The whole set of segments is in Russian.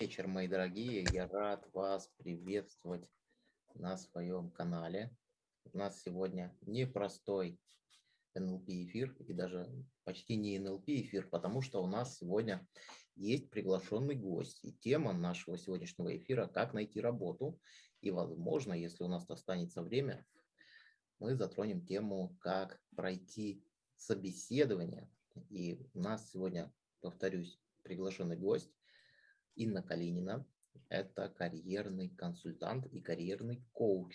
вечер, мои дорогие. Я рад вас приветствовать на своем канале. У нас сегодня непростой NLP-эфир, и даже почти не NLP-эфир, потому что у нас сегодня есть приглашенный гость. И тема нашего сегодняшнего эфира – как найти работу. И, возможно, если у нас останется время, мы затронем тему, как пройти собеседование. И у нас сегодня, повторюсь, приглашенный гость Инна Калинина. Это карьерный консультант и карьерный коуч.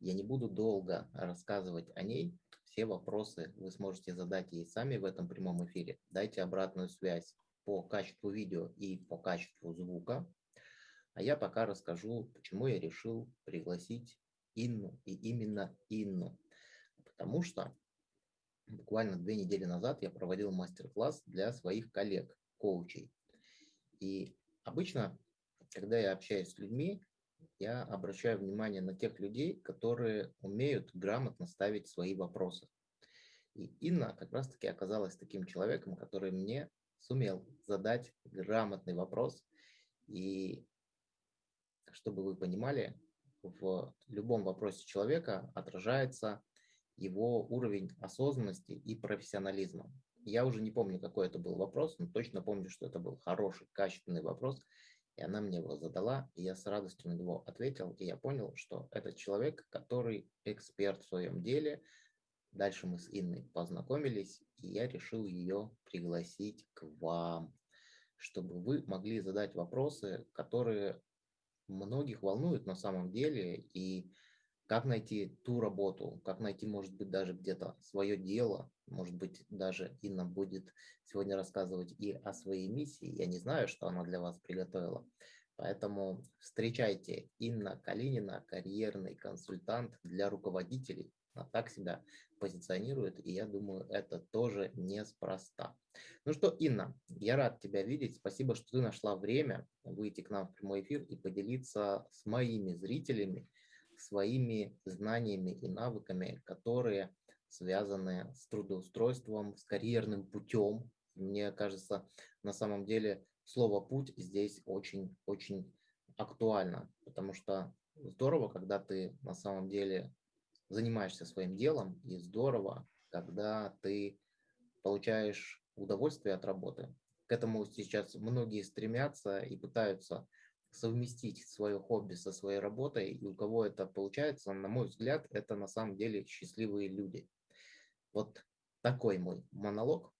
Я не буду долго рассказывать о ней. Все вопросы вы сможете задать ей сами в этом прямом эфире. Дайте обратную связь по качеству видео и по качеству звука. А я пока расскажу, почему я решил пригласить Инну и именно Инну. Потому что буквально две недели назад я проводил мастер-класс для своих коллег, коучей. И обычно, когда я общаюсь с людьми, я обращаю внимание на тех людей, которые умеют грамотно ставить свои вопросы. И Инна как раз-таки оказалась таким человеком, который мне сумел задать грамотный вопрос. И чтобы вы понимали, в любом вопросе человека отражается его уровень осознанности и профессионализма. Я уже не помню, какой это был вопрос, но точно помню, что это был хороший, качественный вопрос, и она мне его задала, и я с радостью на него ответил, и я понял, что это человек, который эксперт в своем деле. Дальше мы с Инной познакомились, и я решил ее пригласить к вам, чтобы вы могли задать вопросы, которые многих волнуют на самом деле, и как найти ту работу, как найти, может быть, даже где-то свое дело, может быть, даже Инна будет сегодня рассказывать и о своей миссии. Я не знаю, что она для вас приготовила. Поэтому встречайте Инна Калинина, карьерный консультант для руководителей. Она так себя позиционирует, и я думаю, это тоже неспроста. Ну что, Инна, я рад тебя видеть. Спасибо, что ты нашла время выйти к нам в прямой эфир и поделиться с моими зрителями своими знаниями и навыками, которые связаны с трудоустройством, с карьерным путем. Мне кажется, на самом деле слово «путь» здесь очень-очень актуально, потому что здорово, когда ты на самом деле занимаешься своим делом, и здорово, когда ты получаешь удовольствие от работы. К этому сейчас многие стремятся и пытаются совместить свое хобби со своей работой, и у кого это получается, на мой взгляд, это на самом деле счастливые люди. Вот такой мой монолог,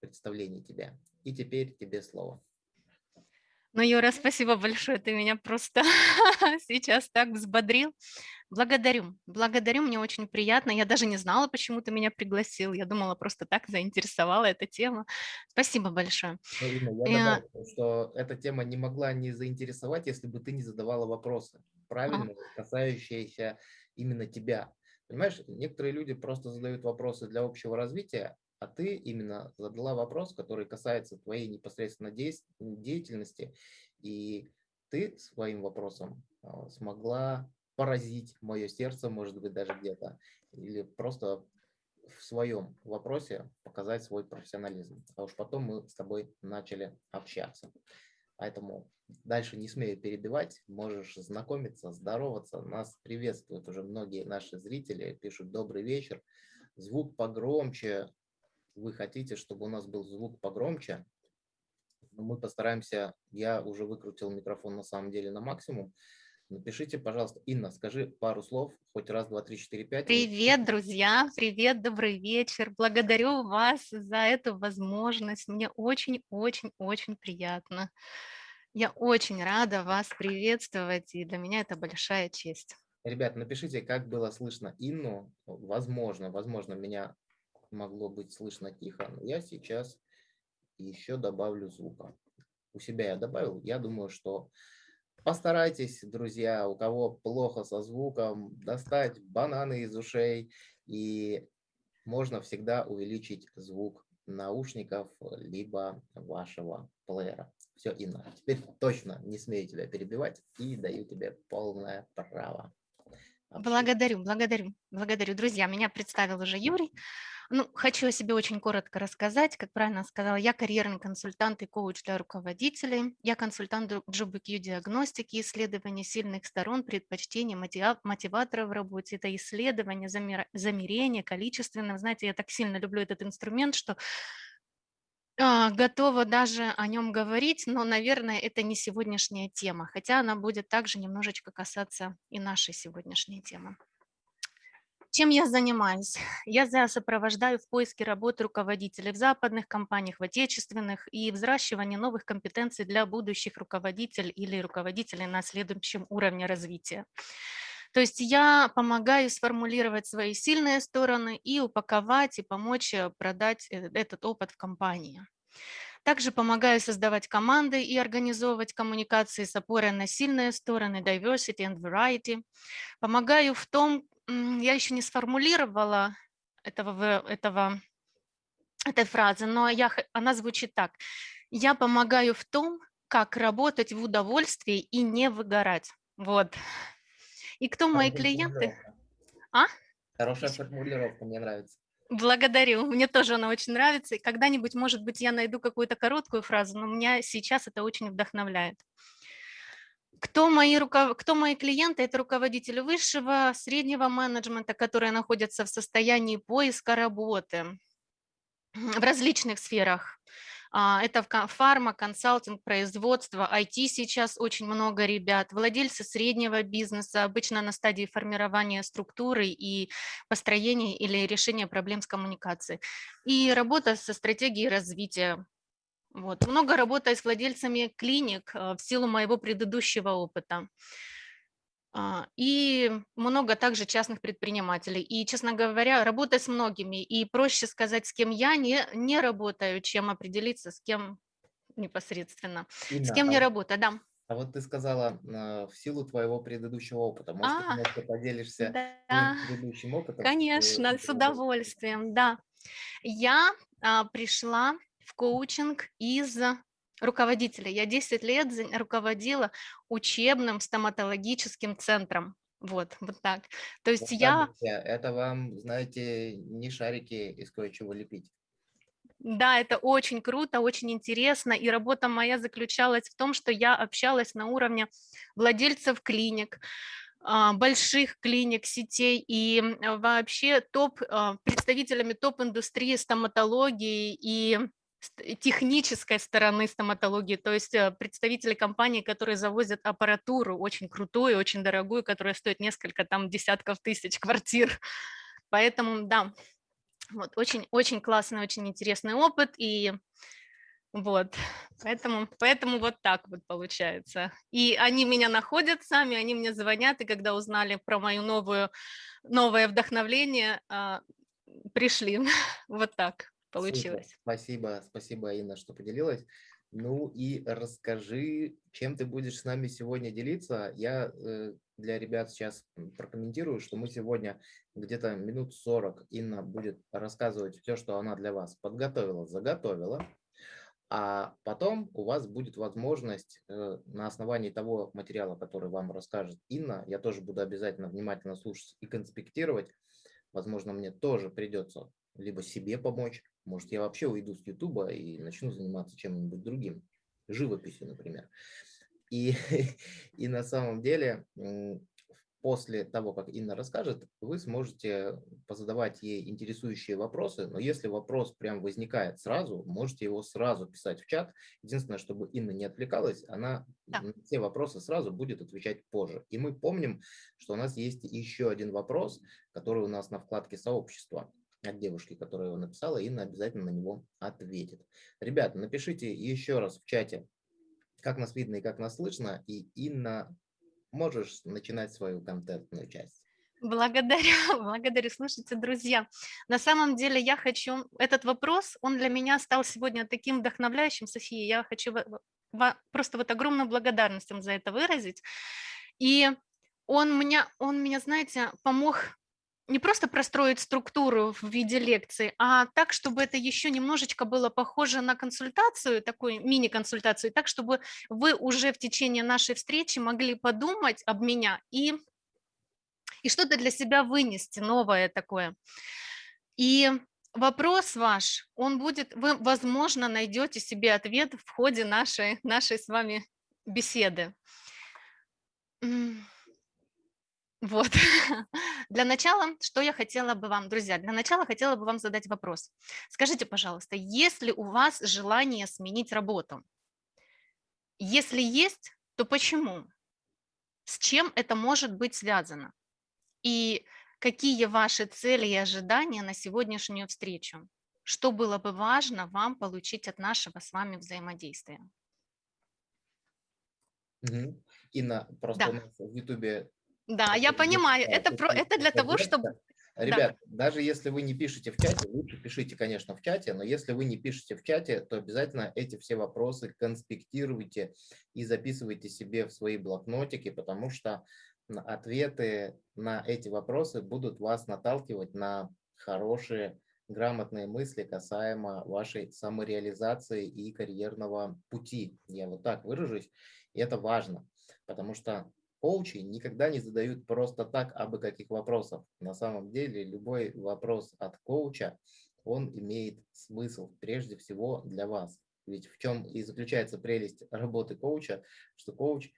представление тебя. И теперь тебе слово. Ну, Юра, спасибо большое, ты меня просто сейчас так взбодрил. Благодарю, благодарю, мне очень приятно. Я даже не знала, почему ты меня пригласил. Я думала, просто так заинтересовала эта тема. Спасибо большое. Ну, Ирина, я добавлю, что эта тема не могла не заинтересовать, если бы ты не задавала вопросы, правильно, касающиеся именно тебя. Понимаешь, некоторые люди просто задают вопросы для общего развития, а ты именно задала вопрос, который касается твоей непосредственно деятельности, и ты своим вопросом а, смогла поразить мое сердце, может быть, даже где-то, или просто в своем вопросе показать свой профессионализм. А уж потом мы с тобой начали общаться. Поэтому дальше не смею перебивать, можешь знакомиться, здороваться. Нас приветствуют уже многие наши зрители, пишут «Добрый вечер». Звук погромче. Вы хотите, чтобы у нас был звук погромче? Мы постараемся, я уже выкрутил микрофон на самом деле на максимум, Напишите, пожалуйста, Инна, скажи пару слов, хоть раз, два, три, четыре, пять. Привет, друзья, привет, добрый вечер. Благодарю вас за эту возможность. Мне очень-очень-очень приятно. Я очень рада вас приветствовать, и для меня это большая честь. Ребят, напишите, как было слышно Инну. Возможно, возможно, меня могло быть слышно тихо, но я сейчас еще добавлю звука. У себя я добавил, я думаю, что Постарайтесь, друзья, у кого плохо со звуком, достать бананы из ушей, и можно всегда увеличить звук наушников, либо вашего плеера. Все, Инна, теперь точно не смею тебя перебивать и даю тебе полное право. Благодарю, благодарю, благодарю. Друзья, меня представил уже Юрий. Ну, хочу о себе очень коротко рассказать. Как правильно сказала, я карьерный консультант и коуч для руководителей. Я консультант GBQ диагностики, исследования сильных сторон, предпочтений, мотиваторов в работе. Это исследование, замерение, количественное. Знаете, я так сильно люблю этот инструмент, что а, готова даже о нем говорить, но, наверное, это не сегодняшняя тема, хотя она будет также немножечко касаться и нашей сегодняшней темы. Чем я занимаюсь? Я сопровождаю в поиске работы руководителей в западных компаниях, в отечественных и взращивание новых компетенций для будущих руководителей или руководителей на следующем уровне развития. То есть я помогаю сформулировать свои сильные стороны и упаковать, и помочь э, продать э, этот опыт в компании. Также помогаю создавать команды и организовывать коммуникации с опорой на сильные стороны, diversity and variety. Помогаю в том, я еще не сформулировала этого, этого, этой фразы, но я, она звучит так. Я помогаю в том, как работать в удовольствии и не выгорать. Вот. И кто мои клиенты? А? Хорошая формулировка, мне нравится. Благодарю, мне тоже она очень нравится. И когда-нибудь, может быть, я найду какую-то короткую фразу, но меня сейчас это очень вдохновляет. Кто мои, руков... Кто мои клиенты? Это руководители высшего, среднего менеджмента, которые находятся в состоянии поиска работы в различных сферах. А, это фарма, консалтинг, производство, IT сейчас очень много ребят, владельцы среднего бизнеса, обычно на стадии формирования структуры и построения или решения проблем с коммуникацией. И работа со стратегией развития вот. Много работаю с владельцами клиник э, в силу моего предыдущего опыта. А, и много также частных предпринимателей. И, честно говоря, работаю с многими. И проще сказать, с кем я не, не работаю, чем определиться, с кем непосредственно. Инна, с кем а не работаю, да. А вот ты сказала, э, в силу твоего предыдущего опыта, может, а, ты немножко поделишься да, предыдущим опытом? Конечно, с удовольствием, да. Я а, пришла в коучинг из руководителя. Я 10 лет руководила учебным стоматологическим центром. Вот, вот так. То есть я... Это вам, знаете, не шарики из кое-чего лепить. Да, это очень круто, очень интересно. И работа моя заключалась в том, что я общалась на уровне владельцев клиник, а, больших клиник, сетей и вообще топ, а, представителями топ-индустрии стоматологии и технической стороны стоматологии, то есть э, представители компаний, которые завозят аппаратуру очень крутую, очень дорогую, которая стоит несколько там десятков тысяч квартир. Поэтому, да, вот очень-очень классный, очень интересный опыт, и вот, поэтому, поэтому вот так вот получается. И они меня находят сами, они мне звонят, и когда узнали про мою новую, новое вдохновление, а, пришли. Вот так получилось. Супер. Спасибо, спасибо, Инна, что поделилась. Ну и расскажи, чем ты будешь с нами сегодня делиться. Я э, для ребят сейчас прокомментирую, что мы сегодня где-то минут 40 Инна будет рассказывать все, что она для вас подготовила, заготовила. А потом у вас будет возможность э, на основании того материала, который вам расскажет Инна, я тоже буду обязательно внимательно слушать и конспектировать. Возможно, мне тоже придется либо себе помочь, может, я вообще уйду с Ютуба и начну заниматься чем-нибудь другим, живописью, например. И, и на самом деле, после того, как Инна расскажет, вы сможете позадавать ей интересующие вопросы, но если вопрос прям возникает сразу, можете его сразу писать в чат. Единственное, чтобы Инна не отвлекалась, она да. на все вопросы сразу будет отвечать позже. И мы помним, что у нас есть еще один вопрос, который у нас на вкладке «Сообщество» от девушки, которая его написала, Инна обязательно на него ответит. Ребята, напишите еще раз в чате, как нас видно и как нас слышно, и Инна, можешь начинать свою контентную часть. Благодарю, благодарю. Слушайте, друзья, на самом деле я хочу, этот вопрос, он для меня стал сегодня таким вдохновляющим, София, я хочу просто вот огромную благодарность вам за это выразить. И он меня, он меня, знаете, помог не просто простроить структуру в виде лекции, а так, чтобы это еще немножечко было похоже на консультацию, такую мини-консультацию, так, чтобы вы уже в течение нашей встречи могли подумать об меня и, и что-то для себя вынести новое такое. И вопрос ваш, он будет, вы, возможно, найдете себе ответ в ходе нашей, нашей с вами беседы. Вот. Для начала, что я хотела бы вам, друзья, для начала хотела бы вам задать вопрос. Скажите, пожалуйста, есть ли у вас желание сменить работу? Если есть, то почему? С чем это может быть связано? И какие ваши цели и ожидания на сегодняшнюю встречу? Что было бы важно вам получить от нашего с вами взаимодействия? Угу. Инна, просто да. у нас в Ютубе да, я понимаю. Это, про, это для того, чтобы... Ребят, да. даже если вы не пишете в чате, лучше пишите, конечно, в чате, но если вы не пишете в чате, то обязательно эти все вопросы конспектируйте и записывайте себе в свои блокнотики, потому что ответы на эти вопросы будут вас наталкивать на хорошие, грамотные мысли касаемо вашей самореализации и карьерного пути. Я вот так выражусь, и это важно, потому что коучи никогда не задают просто так абы каких вопросов. На самом деле любой вопрос от коуча, он имеет смысл прежде всего для вас. Ведь в чем и заключается прелесть работы коуча, что коуч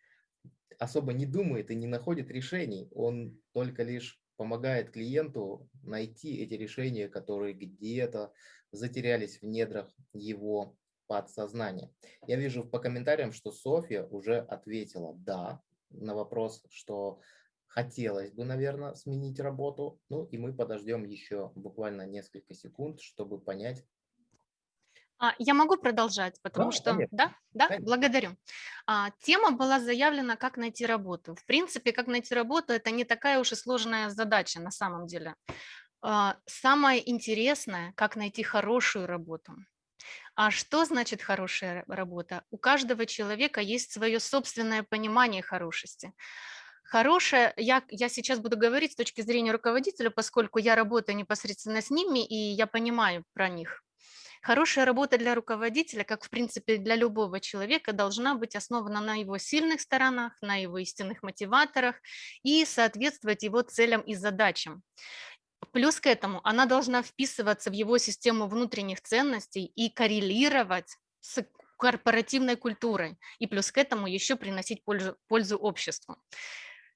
особо не думает и не находит решений, он только лишь помогает клиенту найти эти решения, которые где-то затерялись в недрах его подсознания. Я вижу по комментариям, что Софья уже ответила «да», на вопрос, что хотелось бы, наверное, сменить работу. Ну и мы подождем еще буквально несколько секунд, чтобы понять. А, я могу продолжать, потому да, что... Конечно. Да, да, конечно. благодарю. А, тема была заявлена «Как найти работу». В принципе, как найти работу – это не такая уж и сложная задача на самом деле. А, самое интересное – как найти хорошую работу. А что значит хорошая работа? У каждого человека есть свое собственное понимание хорошести. Хорошая, я, я сейчас буду говорить с точки зрения руководителя, поскольку я работаю непосредственно с ними, и я понимаю про них. Хорошая работа для руководителя, как в принципе для любого человека, должна быть основана на его сильных сторонах, на его истинных мотиваторах и соответствовать его целям и задачам. Плюс к этому она должна вписываться в его систему внутренних ценностей и коррелировать с корпоративной культурой. И плюс к этому еще приносить пользу, пользу обществу.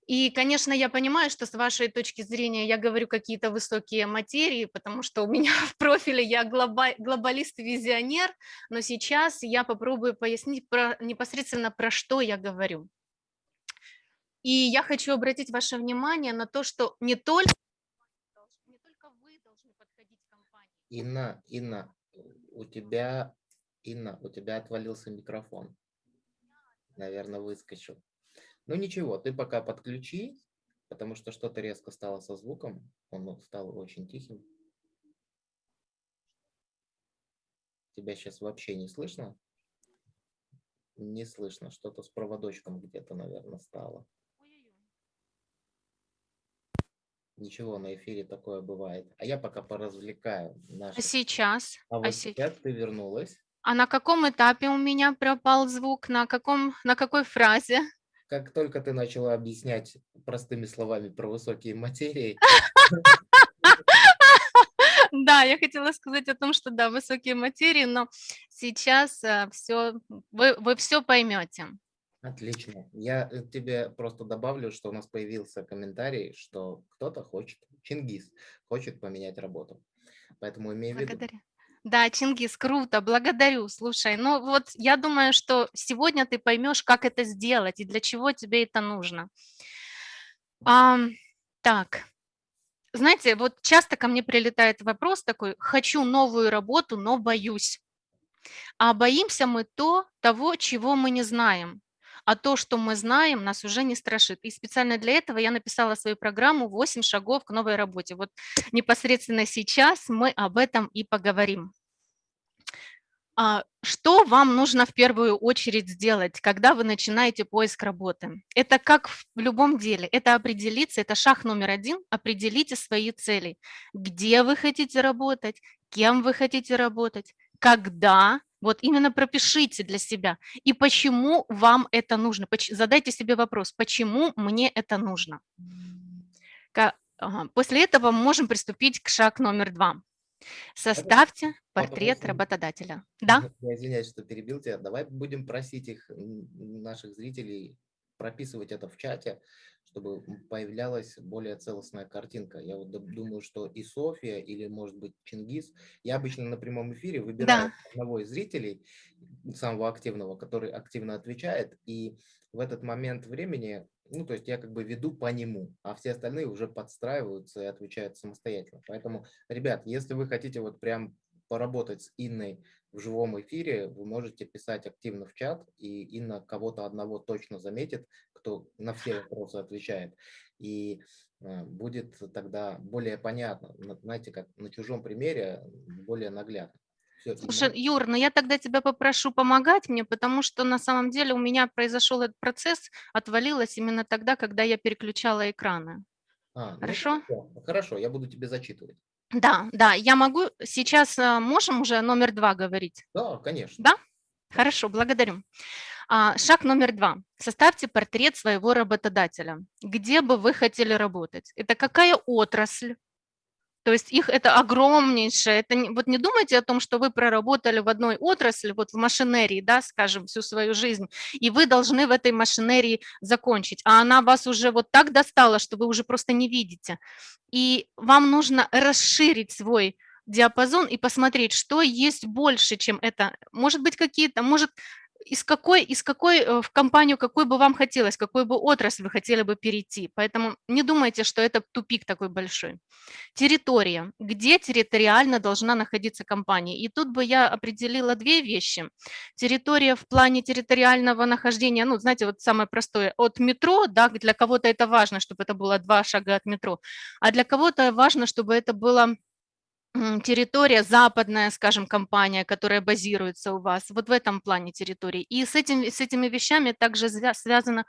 И, конечно, я понимаю, что с вашей точки зрения я говорю какие-то высокие материи, потому что у меня в профиле я глобалист и визионер, но сейчас я попробую пояснить про, непосредственно про что я говорю. И я хочу обратить ваше внимание на то, что не только Инна, Инна, у тебя, Инна, у тебя отвалился микрофон. Наверное, выскочил. Ну ничего, ты пока подключи, потому что что-то резко стало со звуком. Он стал очень тихим. Тебя сейчас вообще не слышно? Не слышно. Что-то с проводочком где-то, наверное, стало. Ничего, на эфире такое бывает. А я пока поразвлекаю А сейчас? А А вот се- сейчас ты вернулась. А на каком этапе у меня пропал звук? На каком, на какой фразе? Как только ты начала объяснять простыми словами про высокие материи, Да, я хотела сказать о том, что да, высокие материи, но сейчас все, вы, вы все поймете. Отлично. Я э, тебе просто добавлю, что у нас появился комментарий, что кто-то хочет, Чингис, хочет поменять работу. Поэтому имею в виду. Да, Чингис, круто, благодарю. Слушай, ну вот я думаю, что сегодня ты поймешь, как это сделать и для чего тебе это нужно. А, так, знаете, вот часто ко мне прилетает вопрос такой, хочу новую работу, но боюсь. А боимся мы то, того, чего мы не знаем а то, что мы знаем, нас уже не страшит. И специально для этого я написала свою программу «8 шагов к новой работе». Вот непосредственно сейчас мы об этом и поговорим. А, что вам нужно в первую очередь сделать, когда вы начинаете поиск работы? Это как в любом деле, это определиться, это шаг номер один, определите свои цели. Где вы хотите работать, кем вы хотите работать, когда вот именно пропишите для себя. И почему вам это нужно? Задайте себе вопрос, почему мне это нужно? После этого мы можем приступить к шаг номер два. Составьте портрет работодателя. Да? Я извиняюсь, что перебил тебя. Давай будем просить их, наших зрителей, прописывать это в чате, чтобы появлялась более целостная картинка. Я вот думаю, что и София, или, может быть, Чингис, я обычно на прямом эфире выбираю да. одного из зрителей, самого активного, который активно отвечает, и в этот момент времени, ну, то есть я как бы веду по нему, а все остальные уже подстраиваются и отвечают самостоятельно. Поэтому, ребят, если вы хотите вот прям поработать с Инной в живом эфире, вы можете писать активно в чат, и Инна кого-то одного точно заметит, кто на все вопросы отвечает. И э, будет тогда более понятно, знаете, как на чужом примере, более наглядно. Все, Слушай, Инна. Юр, ну я тогда тебя попрошу помогать мне, потому что на самом деле у меня произошел этот процесс, отвалилось именно тогда, когда я переключала экраны. А, ну хорошо? Ну, хорошо, я буду тебе зачитывать. Да, да, я могу сейчас, э, можем уже номер два говорить? Да, конечно. Да? Хорошо, благодарю. А, шаг номер два. Составьте портрет своего работодателя. Где бы вы хотели работать? Это какая отрасль? То есть их это огромнейшее. Это не, вот не думайте о том, что вы проработали в одной отрасли, вот в машинерии, да, скажем, всю свою жизнь, и вы должны в этой машинерии закончить, а она вас уже вот так достала, что вы уже просто не видите. И вам нужно расширить свой диапазон и посмотреть, что есть больше, чем это. Может быть, какие-то, может, из какой, из какой э, в компанию, какой бы вам хотелось, какой бы отрасль вы хотели бы перейти. Поэтому не думайте, что это тупик такой большой. Территория. Где территориально должна находиться компания? И тут бы я определила две вещи. Территория в плане территориального нахождения, ну, знаете, вот самое простое, от метро, да, для кого-то это важно, чтобы это было два шага от метро, а для кого-то важно, чтобы это было территория, западная, скажем, компания, которая базируется у вас, вот в этом плане территории. И с, этим, с этими вещами также связано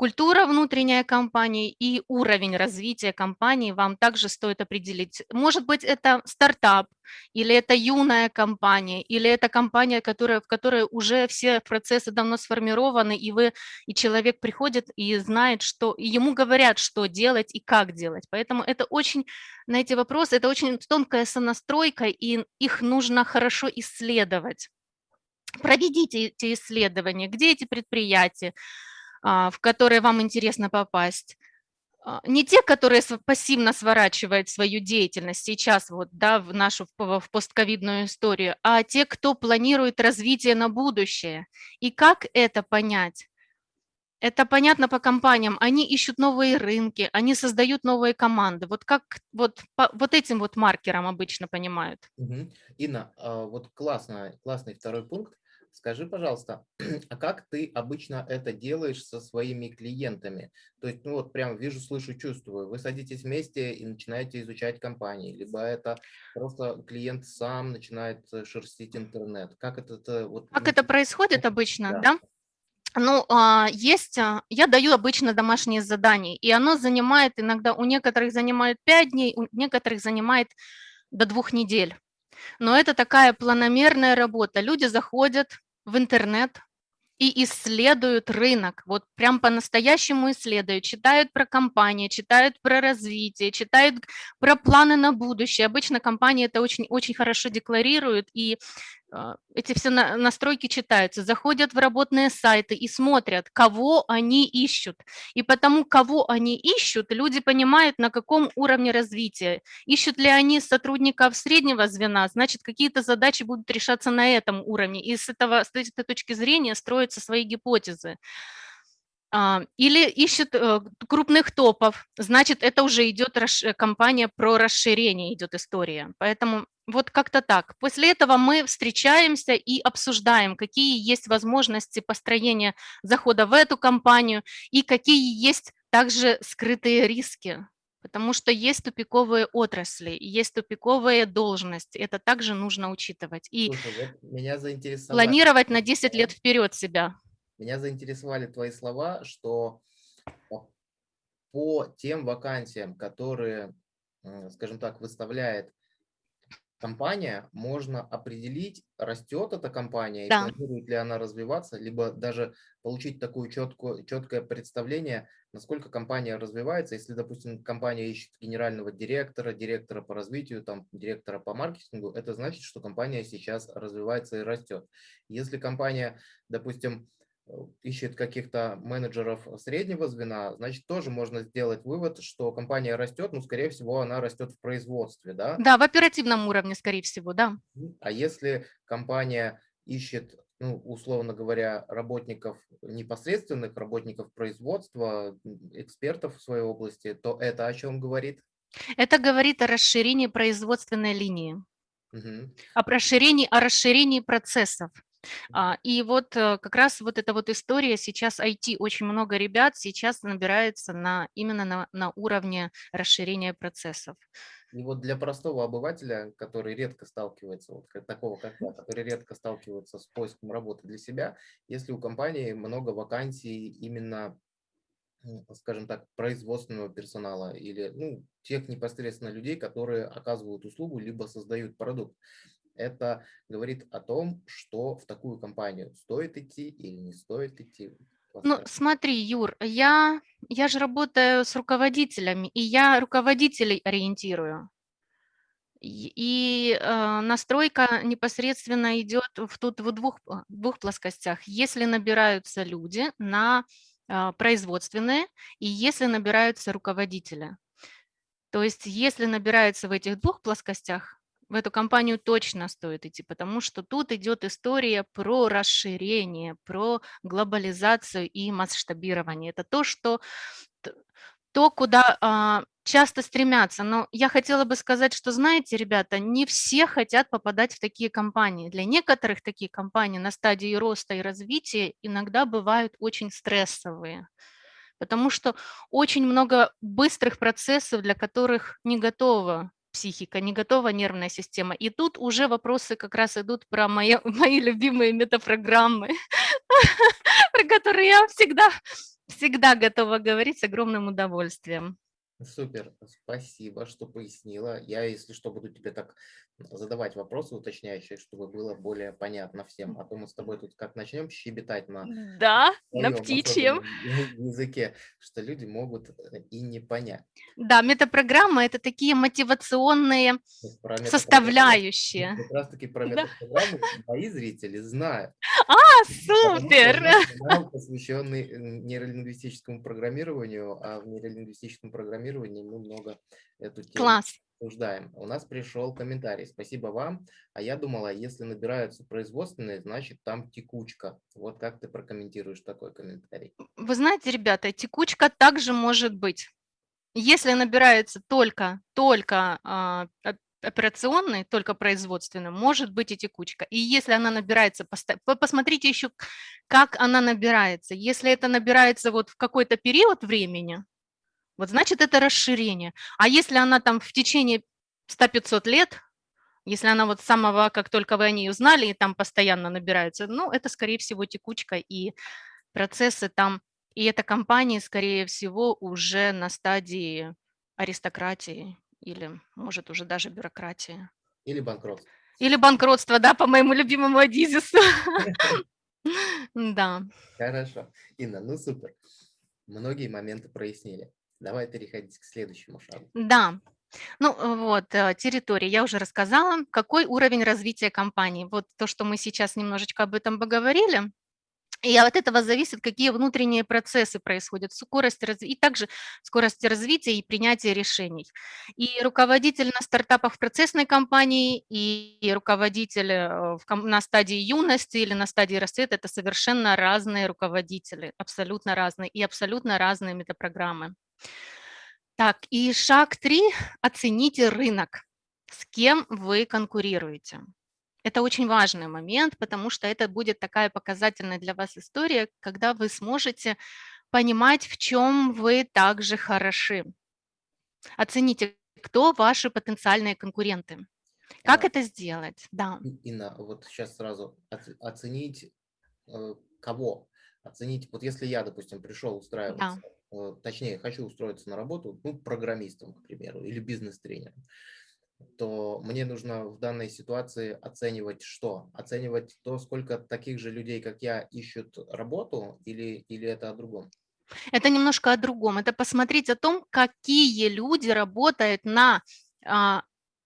Культура внутренняя компании и уровень развития компании вам также стоит определить. Может быть, это стартап, или это юная компания, или это компания, которая, в которой уже все процессы давно сформированы, и, вы, и человек приходит и знает, что и ему говорят, что делать и как делать. Поэтому это очень, на эти вопросы, это очень тонкая сонастройка, и их нужно хорошо исследовать. Проведите эти исследования, где эти предприятия, в которые вам интересно попасть. А, не те, которые пассивно сворачивают свою деятельность сейчас вот, да, в нашу в постковидную историю, а те, кто планирует развитие на будущее. И как это понять? Это понятно по компаниям. Они ищут новые рынки, они создают новые команды. Вот как вот, по, вот этим вот маркером обычно понимают. Угу. Инна, а, вот классно, классный второй пункт. Скажи, пожалуйста, а как ты обычно это делаешь со своими клиентами? То есть, ну вот прям вижу, слышу, чувствую. Вы садитесь вместе и начинаете изучать компании, либо это просто клиент сам начинает э, шерстить интернет. Как это? это вот, как это происходит обычно, да? да? Ну, а, есть, а, я даю обычно домашние задания, и оно занимает иногда, у некоторых занимает 5 дней, у некоторых занимает до двух недель. Но это такая планомерная работа. Люди заходят в интернет и исследуют рынок, вот прям по-настоящему исследуют, читают про компании, читают про развитие, читают про планы на будущее. Обычно компании это очень, очень хорошо декларируют, и эти все настройки читаются, заходят в работные сайты и смотрят, кого они ищут. И потому, кого они ищут, люди понимают, на каком уровне развития. Ищут ли они сотрудников среднего звена, значит, какие-то задачи будут решаться на этом уровне. И с, этого, с этой точки зрения строятся свои гипотезы. А, или ищет э, крупных топов, значит, это уже идет компания про расширение, идет история. Поэтому вот как-то так. После этого мы встречаемся и обсуждаем, какие есть возможности построения захода в эту компанию и какие есть также скрытые риски. Потому что есть тупиковые отрасли, есть тупиковые должности. Это также нужно учитывать. И Слушай, вот меня планировать на 10 лет вперед себя. Меня заинтересовали твои слова, что по тем вакансиям, которые, скажем так, выставляет компания, можно определить, растет эта компания и Да. планирует ли она развиваться, либо даже получить такое четкое, четкое представление, насколько компания развивается. Если, допустим, компания ищет генерального директора, директора по развитию, там, директора по маркетингу, это значит, что компания сейчас развивается и растет. Если компания, допустим, Э, ищет каких-то менеджеров среднего звена, значит, тоже можно сделать вывод, что компания растет, но, скорее всего, она растет в производстве, да? Да, в оперативном уровне, скорее всего, да. А если компания ищет, ну, условно говоря, работников непосредственных, работников производства, экспертов в своей области, то это о чем говорит? Это говорит о расширении производственной линии, Угу. о расширении, о расширении процессов. А, и вот э, как раз вот эта вот история, сейчас IT, очень много ребят сейчас набирается на, именно на, на уровне расширения процессов. И вот для простого обывателя, который редко сталкивается, вот такого как я, который редко сталкивается с поиском работы для себя, если у компании много вакансий именно, скажем так, производственного персонала или ну, тех непосредственно людей, которые оказывают услугу либо создают продукт, это говорит о том, что в такую компанию стоит идти или не стоит идти. Ну, смотри, Юр, я, я же работаю с руководителями, и я руководителей ориентирую. И, э, настройка непосредственно идет в, тут в двух, двух плоскостях. Если набираются люди на э, производственные, и если набираются руководители. То есть если набираются в этих двух плоскостях, в эту компанию точно стоит идти, потому что тут идет история про расширение, про глобализацию и масштабирование. Это то, что то, куда а, часто стремятся. Но я хотела бы сказать, что, знаете, ребята, не все хотят попадать в такие компании. Для некоторых такие компании на стадии роста и развития иногда бывают очень стрессовые, потому что очень много быстрых процессов, для которых не готова психика, не готова нервная система. И тут уже вопросы как раз идут про мои, мои любимые метапрограммы, про которые я всегда, всегда готова говорить с огромным удовольствием. Супер, спасибо, что пояснила. Я, если что, буду тебе так задавать вопросы уточняющие, чтобы было более понятно всем. А то мы с тобой тут как начнем щебетать на, да, на птичьем языке, что люди могут э, и не понять. Да, метапрограмма – это такие мотивационные составляющие. Как раз таки про метапрограмму мои зрители знают. А, супер! Канал, посвященный э, нейролингвистическому программированию, а в нейролингвистическом программировании мы много эту тему Класс обсуждаем. У нас пришел комментарий. Спасибо вам. А я думала, если набираются производственные, значит там текучка. Вот как ты прокомментируешь такой комментарий? Вы знаете, ребята, текучка также может быть. Если набирается только, только а, операционный, только производственный, может быть и текучка. И если она набирается, посмотрите еще, как она набирается. Если это набирается вот в какой-то период времени, вот значит это расширение. А если она там в течение 100-500 лет, если она вот с самого, как только вы о ней узнали, и там постоянно набирается, ну, это, скорее всего, текучка, и процессы там, и эта компания, скорее всего, уже на стадии аристократии или, может, уже даже бюрократии. Или банкротство. Или банкротство, да, по моему любимому Адизису. Да. Хорошо. Инна, ну супер. Многие моменты прояснили. Давай переходить к следующему шагу. Да. Ну вот, э, территория, я уже рассказала. Какой уровень развития компании? Вот то, что мы сейчас немножечко об этом поговорили. И от этого зависит, какие внутренние процессы происходят, скорость разви... и также скорость развития и принятия решений. И руководитель на стартапах в процессной компании, и руководитель э, на стадии юности или на стадии расцвета – это совершенно разные руководители, абсолютно разные, и абсолютно разные метапрограммы. Так, и шаг три – оцените рынок, с кем вы конкурируете. Это очень важный момент, потому что это будет такая показательная для вас история, когда вы сможете понимать, в чем вы также хороши. Оцените, кто ваши потенциальные конкуренты. Как а, это сделать? Да. Инна, вот сейчас сразу оценить э, кого? Оценить, вот если я, допустим, пришел устраиваться, да. Э, точнее, хочу устроиться на работу, ну, программистом, к примеру, или бизнес-тренером. то мне нужно в данной ситуации оценивать что? Оценивать то, сколько таких же людей, как я, ищут работу или, или это о другом? Это немножко о другом. Это посмотреть о том, какие люди работают на а,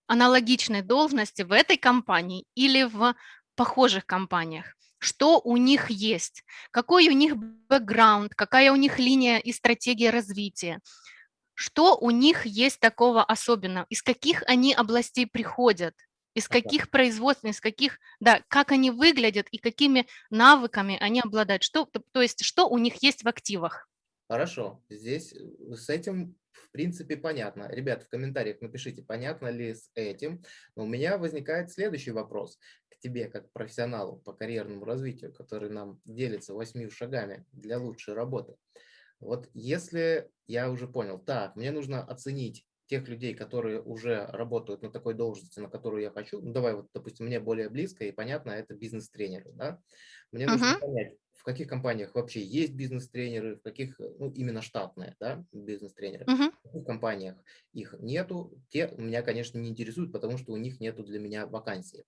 аналогичной должности в этой компании или в похожих компаниях. Что у них есть, какой у них бэкграунд, какая у них линия и стратегия развития, что у них есть такого особенного, из каких они областей приходят, из каких производств, из каких, да, как они выглядят и какими навыками они обладают, что, то есть что у них есть в активах. Хорошо, здесь э, с этим принципе понятно. Ребят, в комментариях напишите, понятно ли с этим. Но у меня возникает следующий вопрос к тебе, как профессионалу по карьерному развитию, который нам делится восьми шагами для лучшей работы. Вот если я уже понял, так, мне нужно оценить тех людей, которые уже работают на такой должности, на которую я хочу, ну давай вот, допустим, мне более близко и понятно, это бизнес-тренеры, да? Мне нужно uh -huh. понять, в каких компаниях вообще есть бизнес-тренеры, в каких, ну, именно штатные, да, бизнес-тренеры, uh -huh. в каких компаниях их нету, те меня, конечно, не интересуют, потому что у них нету для меня вакансии.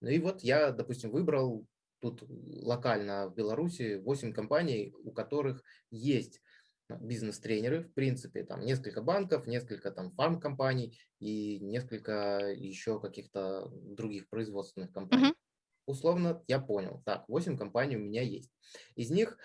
Ну и вот я, допустим, выбрал тут локально в Беларуси 8 компаний, у которых есть бизнес-тренеры, в принципе, там несколько банков, несколько там фарм-компаний и несколько еще каких-то других производственных компаний. Uh -huh. Условно, я понял, так, 8 компаний у меня есть. Из них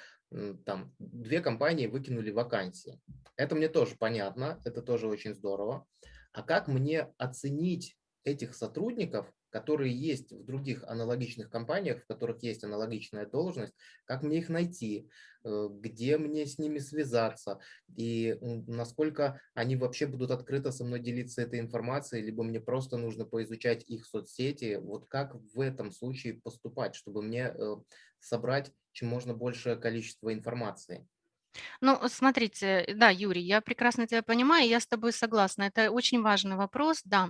там две компании выкинули вакансии. Это мне тоже понятно, это тоже очень здорово. А как мне оценить этих сотрудников, которые есть в других аналогичных компаниях, в которых есть аналогичная должность, как мне их найти, э, где мне с ними связаться и насколько они вообще будут открыто со мной делиться этой информацией, либо мне просто нужно поизучать их соцсети. Вот как в этом случае поступать, чтобы мне э, собрать чем можно большее количество информации? Ну, смотрите, да, Юрий, я прекрасно тебя понимаю, я с тобой согласна. Это очень важный вопрос, да.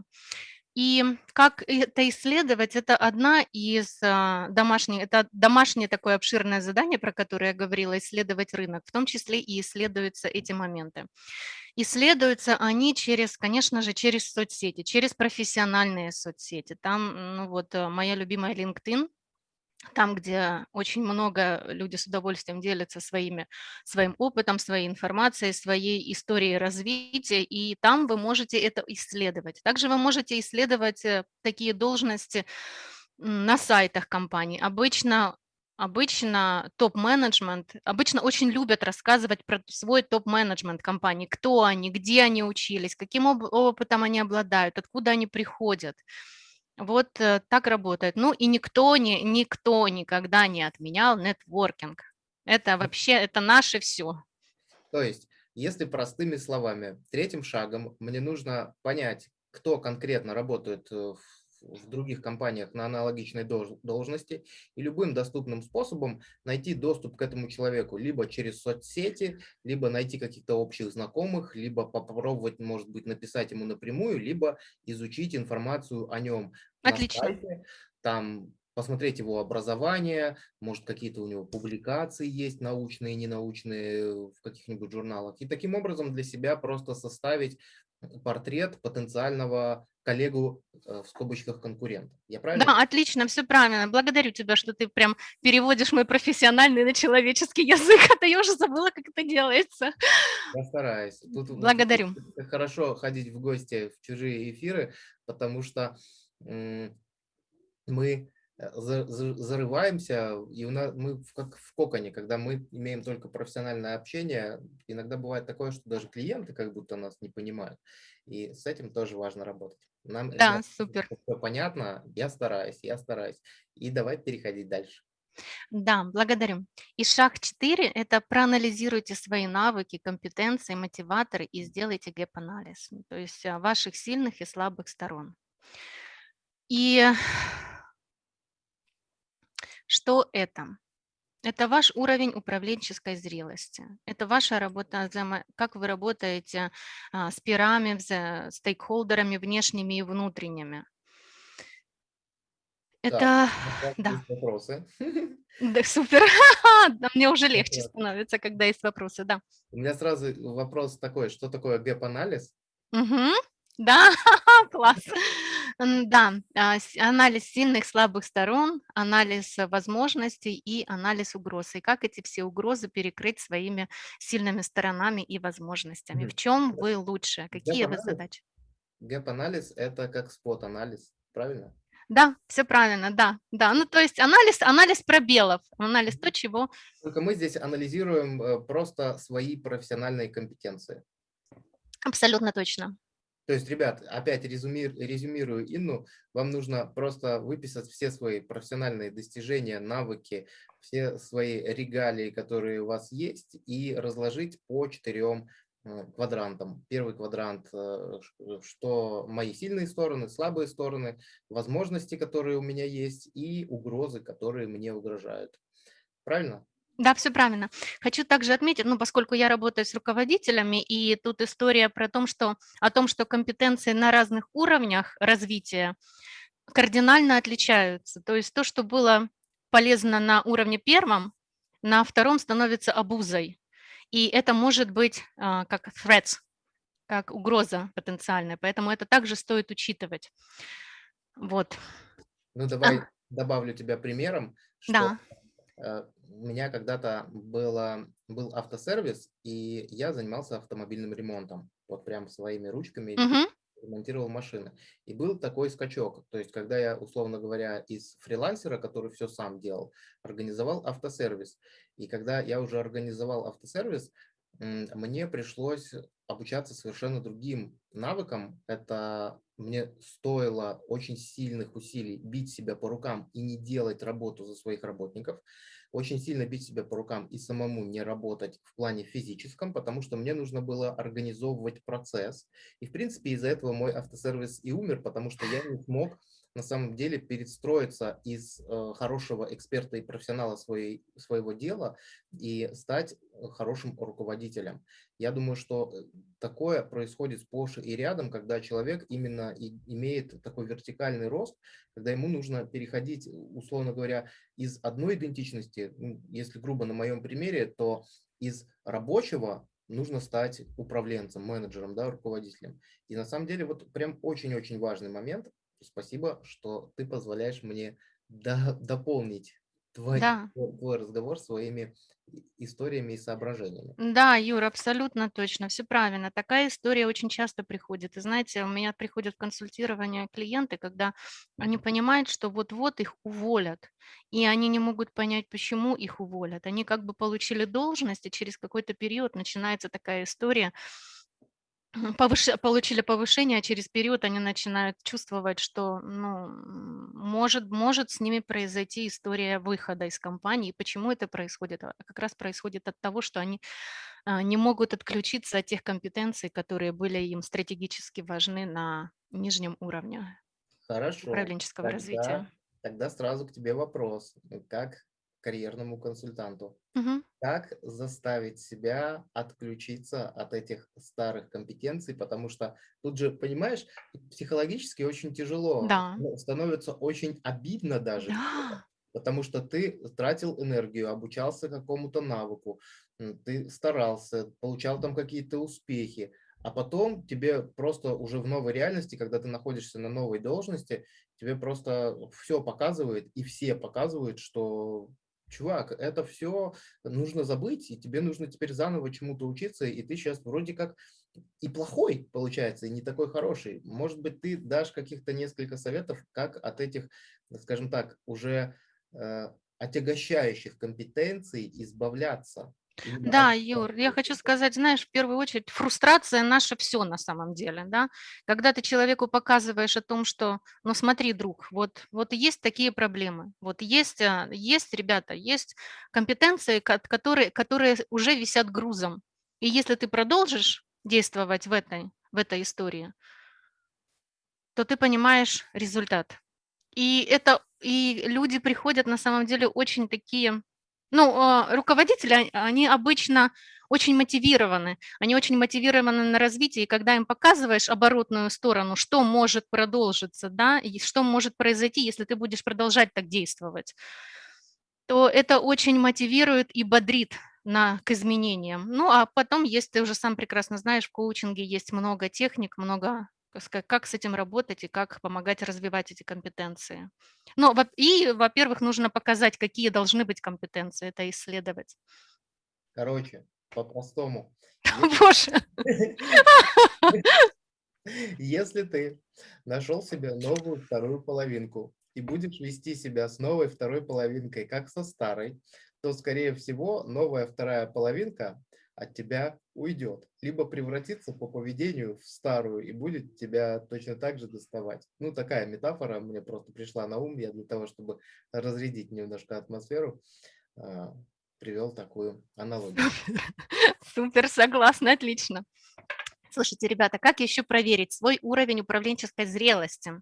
И как это исследовать, это одна из а, домашних, это домашнее такое обширное задание, про которое я говорила, исследовать рынок, в том числе и исследуются эти моменты. Исследуются они через, конечно же, через соцсети, через профессиональные соцсети. Там, ну вот, э, моя любимая LinkedIn, там, где очень много люди с удовольствием делятся своими, своим опытом, своей информацией, своей историей развития, и там вы можете это исследовать. Также вы можете исследовать э, такие должности на сайтах компаний. Обычно Обычно топ-менеджмент, обычно очень любят рассказывать про свой топ-менеджмент компании, кто они, где они учились, каким опытом они обладают, откуда они приходят. Вот э, так работает. Ну и никто, не, никто никогда не отменял нетворкинг. Это вообще, это наше все. То есть, если простыми словами, третьим шагом мне нужно понять, кто конкретно работает э, в в других компаниях на аналогичной должности и любым доступным способом найти доступ к этому человеку, либо через соцсети, либо найти каких-то общих знакомых, либо попробовать, может быть, написать ему напрямую, либо изучить информацию о нем Отлично. сайте, там посмотреть его образование, может какие-то у него публикации есть научные, ненаучные в каких-нибудь журналах. И таким образом для себя просто составить портрет потенциального коллегу э, в скобочках конкурента. Я правильно? Да, отлично, все правильно. Благодарю тебя, что ты прям переводишь мой профессиональный на человеческий язык, а то я уже забыла, как это делается. Я стараюсь. Тут, Благодарю. Тут хорошо ходить в гости в чужие эфиры, потому что мы Э, зарываемся, и у нас, мы как в коконе, когда мы имеем только профессиональное общение, иногда бывает такое, что даже клиенты как будто нас не понимают, и с этим тоже важно работать. Нам, да, супер. Все понятно, я стараюсь, я стараюсь. И давай переходить дальше. Да, благодарю. И шаг 4 – это проанализируйте свои навыки, компетенции, мотиваторы и сделайте gap-анализ, то есть а, ваших сильных и слабых сторон. И что это? Это ваш уровень управленческой зрелости. Это ваша работа, как вы работаете а, с peer ами, с стейкхолдерами внешними и внутренними. Это, так, да. Вопросы. Да, супер. Да, мне уже легче становится, когда есть вопросы, да. У меня сразу вопрос такой, что такое gap-анализ? Угу. Да, класс. Да, а, анализ сильных, слабых сторон, анализ возможностей и анализ угроз. И как эти все угрозы перекрыть своими сильными сторонами и возможностями. В чем вы лучше? Какие вы задачи? Гэп-анализ– это как спот-анализ, правильно? Да, все правильно, да, да. Ну, то есть анализ, анализ пробелов, анализ то, чего... Только мы здесь анализируем э, просто свои профессиональные компетенции. Абсолютно точно. То есть, ребят, опять резюми, резюмирую Инну, вам нужно просто выписать все свои профессиональные достижения, навыки, все свои регалии, которые у вас есть, и разложить по четырем э, квадрантам. Первый квадрант, э, что мои сильные стороны, слабые стороны, возможности, которые у меня есть, и угрозы, которые мне угрожают. Правильно? Да, все правильно. Хочу также отметить, ну, поскольку я работаю с руководителями, и тут история про том, что, о том, что компетенции на разных уровнях развития кардинально отличаются. То есть то, что было полезно на уровне первом, на втором становится обузой. И это может быть а, как threats, как угроза потенциальная. Поэтому это также стоит учитывать. Вот. Ну, давай а. добавлю тебя примером, что да. У меня когда-то было, был автосервис, и я занимался автомобильным ремонтом. Вот прям своими ручками угу. ремонтировал машины. И был такой скачок. То есть, когда я, условно говоря, из фрилансера, который все сам делал, организовал автосервис. И когда я уже организовал автосервис, мне пришлось обучаться совершенно другим навыкам. Это мне стоило очень сильных усилий бить себя по рукам и не делать работу за своих работников, очень сильно бить себя по рукам и самому не работать в плане физическом, потому что мне нужно было организовывать процесс. И, в принципе, из-за этого мой автосервис и умер, потому что я не смог на самом деле перестроиться из э, хорошего эксперта и профессионала своей, своего дела и стать э, хорошим руководителем. Я думаю, что э, такое происходит сплошь и рядом, когда человек именно и имеет такой вертикальный рост, когда ему нужно переходить, условно говоря, из одной идентичности, ну, если грубо на моем примере, то из рабочего нужно стать управленцем, менеджером, да, руководителем. И на самом деле вот прям очень-очень важный момент, Спасибо, что ты позволяешь мне до, дополнить твой, да. твой разговор своими историями и соображениями. Да, Юра, абсолютно точно, все правильно. Такая история очень часто приходит. И знаете, у меня приходят в консультирование клиенты, когда они понимают, что вот-вот их уволят, и они не могут понять, почему их уволят. Они как бы получили должность, и через какой-то период начинается такая история, повыш... получили повышение, а через период они начинают чувствовать, что ну, может, может с ними произойти история выхода из компании. И почему это происходит? А как раз происходит от того, что они а, не могут отключиться от тех компетенций, которые были им стратегически важны на нижнем уровне Хорошо. управленческого тогда, развития. Тогда сразу к тебе вопрос. Как карьерному консультанту. Угу. Как заставить себя отключиться от этих старых компетенций, потому что тут же, понимаешь, психологически очень тяжело, да. становится очень обидно даже, да. потому что ты тратил энергию, обучался какому-то навыку, ты старался, получал там какие-то успехи, а потом тебе просто уже в новой реальности, когда ты находишься на новой должности, тебе просто все показывает, и все показывают, что чувак, это все нужно забыть, и тебе нужно теперь заново чему-то учиться, и ты сейчас вроде как и плохой, получается, и не такой хороший. Может быть, ты дашь каких-то несколько советов, как от этих, скажем так, уже э, отягощающих компетенций избавляться. Да, Юр, я хочу сказать, знаешь, в первую очередь, фрустрация наша все на самом деле, да. Когда ты человеку показываешь о том, что, ну смотри, друг, вот, вот есть такие проблемы, вот есть, а, есть, ребята, есть компетенции, которые, которые уже висят грузом. И если ты продолжишь действовать в этой, в этой истории, то ты понимаешь результат. И это, и люди приходят на самом деле очень такие ну, а, руководители, они обычно очень мотивированы, они очень мотивированы на развитие, и когда им показываешь оборотную сторону, что может продолжиться, да, и что может произойти, если ты будешь продолжать так действовать, то это очень мотивирует и бодрит на, к изменениям. Ну, а потом есть, ты уже сам прекрасно знаешь, в коучинге есть много техник, много как с этим работать и как помогать развивать эти компетенции. Ну, и, во-первых, нужно показать, какие должны быть компетенции, это исследовать. Короче, по-простому. Боже! Если ты нашел себе новую вторую половинку и будешь вести себя с новой второй половинкой, как со старой, то, скорее всего, новая вторая половинка от тебя уйдет, либо превратится по поведению в старую и будет тебя точно так же доставать. Ну, такая метафора мне просто пришла на ум, я для того, чтобы разрядить немножко атмосферу, а, привел такую аналогию. Супер, согласна, отлично. Слушайте, ребята, как еще проверить свой уровень управленческой зрелости?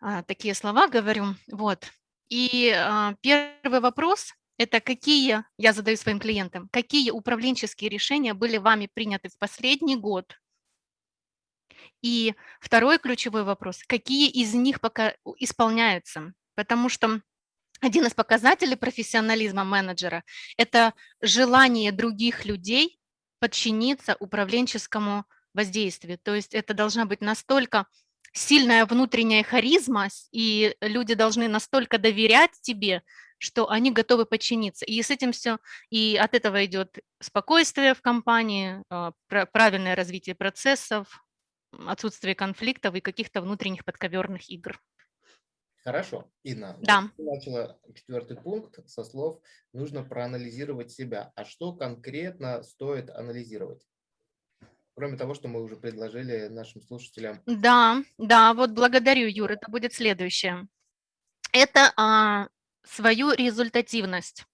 А, такие слова говорю. Вот. И а, первый вопрос это какие, я задаю своим клиентам, какие управленческие решения были вами приняты в последний год? И второй ключевой вопрос, какие из них пока исполняются? Потому что один из показателей профессионализма менеджера – это желание других людей подчиниться управленческому воздействию. То есть это должна быть настолько сильная внутренняя харизма, и люди должны настолько доверять тебе, что они готовы подчиниться. И с этим все, и от этого идет спокойствие в компании, а, правильное развитие процессов, отсутствие конфликтов и каких-то внутренних подковерных игр. Хорошо, Инна. Да. Вот начала четвертый пункт со слов «нужно проанализировать себя». А что конкретно стоит анализировать? Кроме того, что мы уже предложили нашим слушателям. Да, да, вот благодарю, Юр, это будет следующее. Это а, свою результативность.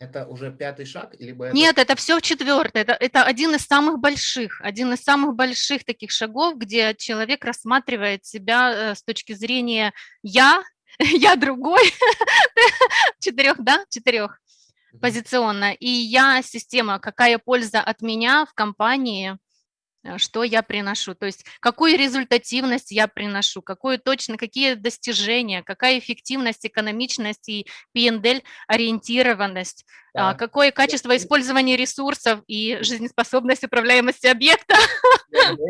Это уже пятый шаг? Либо это... Нет, это все четвертый. Это, это один из самых больших, один из самых больших таких шагов, где человек рассматривает себя э, с точки зрения «я», «я другой», четырех, да, четырех позиционно, и «я» система, какая польза от меня в компании, что я приношу, то есть какую результативность я приношу, какую точно, какие достижения, какая эффективность, экономичность и P&L ориентированность, а, да. какое качество использования ресурсов и жизнеспособность управляемости объекта.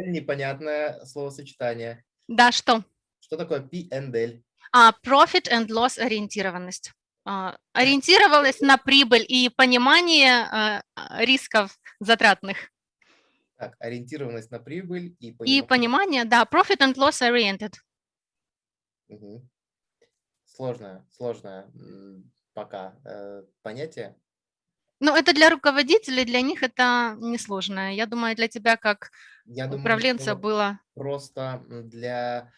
Непонятное словосочетание. Да, что? Что такое P&L? А, profit and loss ориентированность. А, ориентировалась на прибыль и понимание а, рисков затратных. Так, ориентированность на прибыль и понимание. И понимание, да, profit and loss oriented. Угу. Сложное, сложное пока э, понятие. Ну, это для руководителей, для них это несложное. Я думаю, для тебя как Я управленца думаю, было... Просто для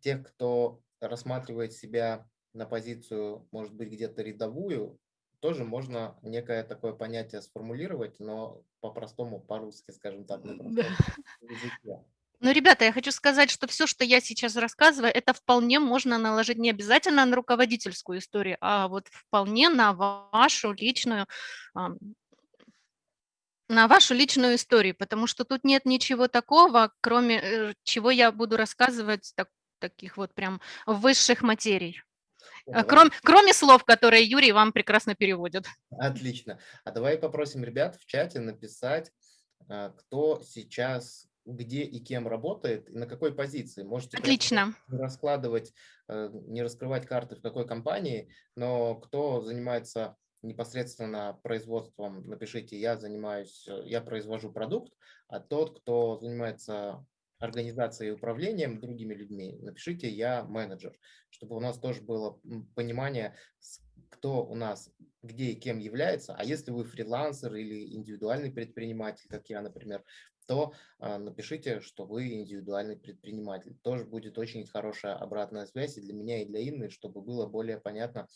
тех, кто рассматривает себя на позицию, может быть, где-то рядовую, тоже можно некое такое понятие сформулировать, но по-простому, по-русски, скажем так, на языке. Ну, ребята, я хочу сказать, что все, что я сейчас рассказываю, это вполне можно наложить не обязательно на руководительскую историю, а вот вполне на вашу личную на вашу личную историю, потому что тут нет ничего такого, кроме э, чего я буду рассказывать так, таких вот прям высших материй. А, Кром, кроме слов, которые Юрий вам прекрасно переводит. Отлично. А давай попросим ребят в чате написать, а, кто сейчас где и кем работает, и на какой позиции. Можете Отлично. раскладывать, э, не раскрывать карты в какой компании, но кто занимается непосредственно производством, напишите, я занимаюсь, я произвожу продукт, а тот, кто занимается организацией и управлением другими людьми, напишите «я менеджер», чтобы у нас тоже было понимание, кто у нас где и кем является. А если вы фрилансер или индивидуальный предприниматель, как я, например, то э, напишите, что вы индивидуальный предприниматель. Тоже будет очень хорошая обратная связь и для меня, и для Инны, чтобы было более понятно,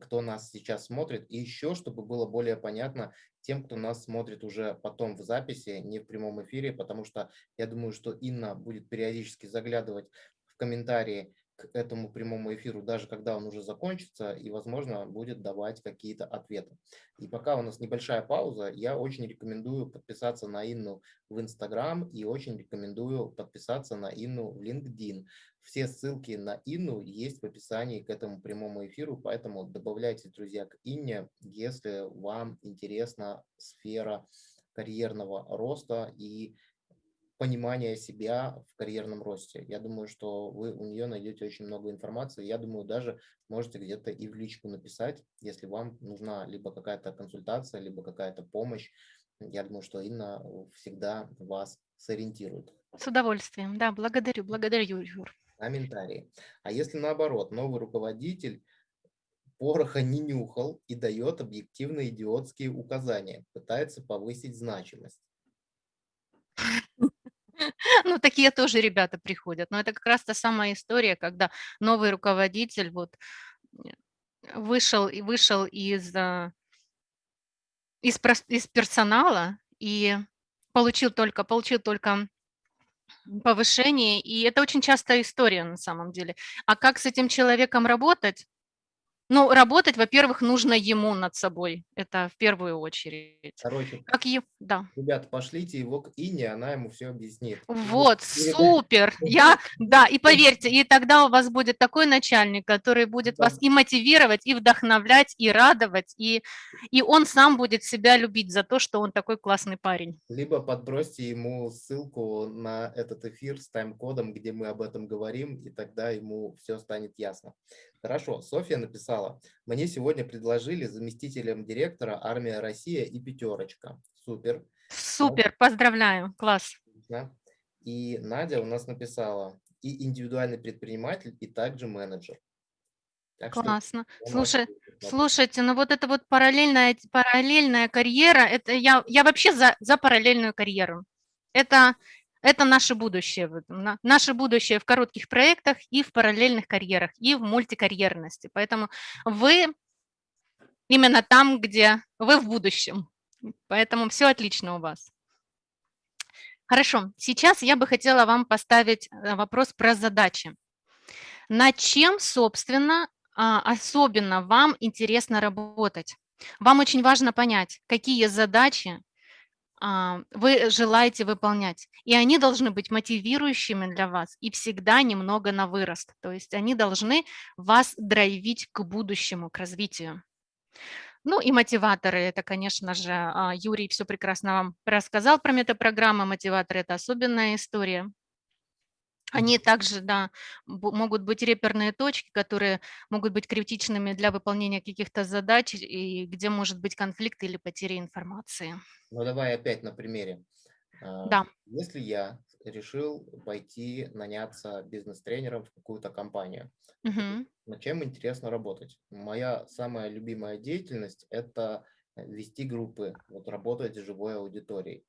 кто нас сейчас смотрит. И еще, чтобы было более понятно тем, кто нас смотрит уже потом в записи, не в прямом эфире, потому что я думаю, что Инна будет периодически заглядывать в комментарии к этому прямому эфиру, даже когда он уже закончится, и, возможно, будет давать какие-то ответы. И пока у нас небольшая пауза, я очень рекомендую подписаться на Инну в Инстаграм и очень рекомендую подписаться на Инну в LinkedIn. Все ссылки на Инну есть в описании к этому прямому эфиру, поэтому добавляйтесь, друзья, к Инне, если вам интересна сфера карьерного роста и понимания себя в карьерном росте. Я думаю, что вы у нее найдете очень много информации. Я думаю, даже можете где-то и в личку написать, если вам нужна либо какая-то консультация, либо какая-то помощь. Я думаю, что Инна всегда вас сориентирует. С удовольствием, да, благодарю, благодарю, Юр. Комментарии. А если наоборот, новый руководитель пороха не нюхал и дает объективно идиотские указания, пытается повысить значимость. Ну, такие тоже ребята приходят. Но это как раз та самая история, когда новый руководитель вот вышел и вышел из, а, из, из персонала и получил только, получил только повышение, и это очень частая история на самом деле. А как с этим человеком работать? Ну, работать, во-первых, нужно ему над собой. Это в первую очередь. Короче, как е... да. ребята, пошлите его к Ине, она ему все объяснит. Вот, супер. Я, да, и поверьте, и тогда у вас будет такой начальник, который будет да. вас и мотивировать, и вдохновлять, и радовать, и, и он сам будет себя любить за то, что он такой классный парень. Либо подбросьте ему ссылку на этот эфир с тайм-кодом, где мы об этом говорим, и тогда ему все станет ясно. Хорошо, Софья написала, мне сегодня предложили заместителем директора армия Россия и пятерочка. Супер. Супер, поздравляю, класс. И Надя у нас написала, и индивидуальный предприниматель, и также менеджер. Так Классно. Слушай, слушайте, ну вот это вот параллельная, параллельная карьера, это я, я вообще за, за параллельную карьеру. Это, это наше будущее. Наше будущее в коротких проектах и в параллельных карьерах, и в мультикарьерности. Поэтому вы именно там, где вы в будущем. Поэтому все отлично у вас. Хорошо, сейчас я бы хотела вам поставить э, вопрос про задачи. Над чем, собственно, а, особенно вам интересно работать? Вам очень важно понять, какие задачи вы желаете выполнять. И они должны быть мотивирующими для вас и всегда немного на вырост. То есть они должны вас драйвить к будущему, к развитию. Ну и мотиваторы, это, конечно же, а, Юрий все прекрасно вам рассказал про метапрограммы. Мотиваторы – это особенная история. Они также, да, могут быть реперные точки, которые могут быть критичными для выполнения каких-то задач, и где может быть конфликт или потеря информации. Ну, давай опять на примере. А, да. Если я решил пойти наняться бизнес-тренером в какую-то компанию, угу. над чем интересно работать? Моя самая любимая деятельность – это вести группы, вот работать с живой аудиторией.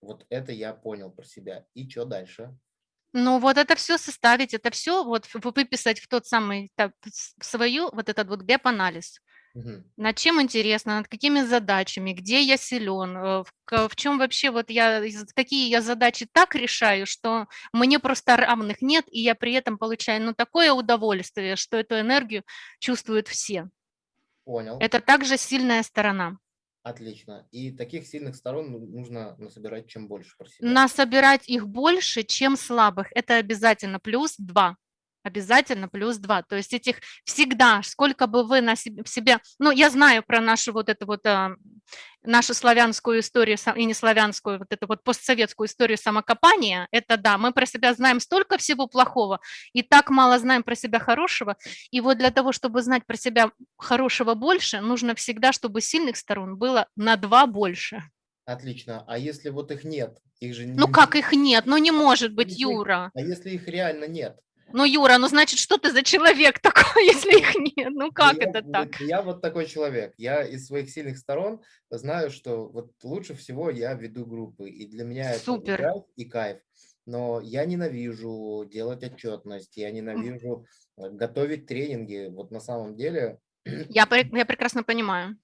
Вот это я понял про себя. И что дальше? Ну, вот это все составить, это все вот выписать в тот самый, так, свою, вот этот вот gap-анализ. Угу. Над чем интересно, над какими задачами, где я силен, э, в, в чем вообще вот я, какие я задачи так решаю, что мне просто равных нет, и я при этом получаю ну, такое удовольствие, что эту энергию чувствуют все. Понял. Это также сильная сторона. Отлично. И таких сильных сторон ну, нужно насобирать чем больше про себя. Насобирать их больше, чем слабых. Это обязательно плюс два обязательно плюс 2. То есть этих всегда, сколько бы вы на себе, ну, я знаю про нашу вот эту вот, а, нашу славянскую историю, и не славянскую, вот эту вот постсоветскую историю самокопания, это да, мы про себя знаем столько всего плохого, и так мало знаем про себя хорошего, и вот для того, чтобы знать про себя хорошего больше, нужно всегда, чтобы сильных сторон было на 2 больше. Отлично. А если вот их нет? Их же ну не... как их нет? Ну не может быть, если, Юра. А если их реально нет? Ну, Юра, ну значит, что ты за человек такой, если их нет? Ну как я, это так? Я вот такой человек. Я из своих сильных сторон знаю, что вот лучше всего я веду группы. И для меня Супер. это кайф и кайф. Но я ненавижу делать отчетность, я ненавижу э, готовить тренинги. Вот на самом деле... Я, я прекрасно понимаю.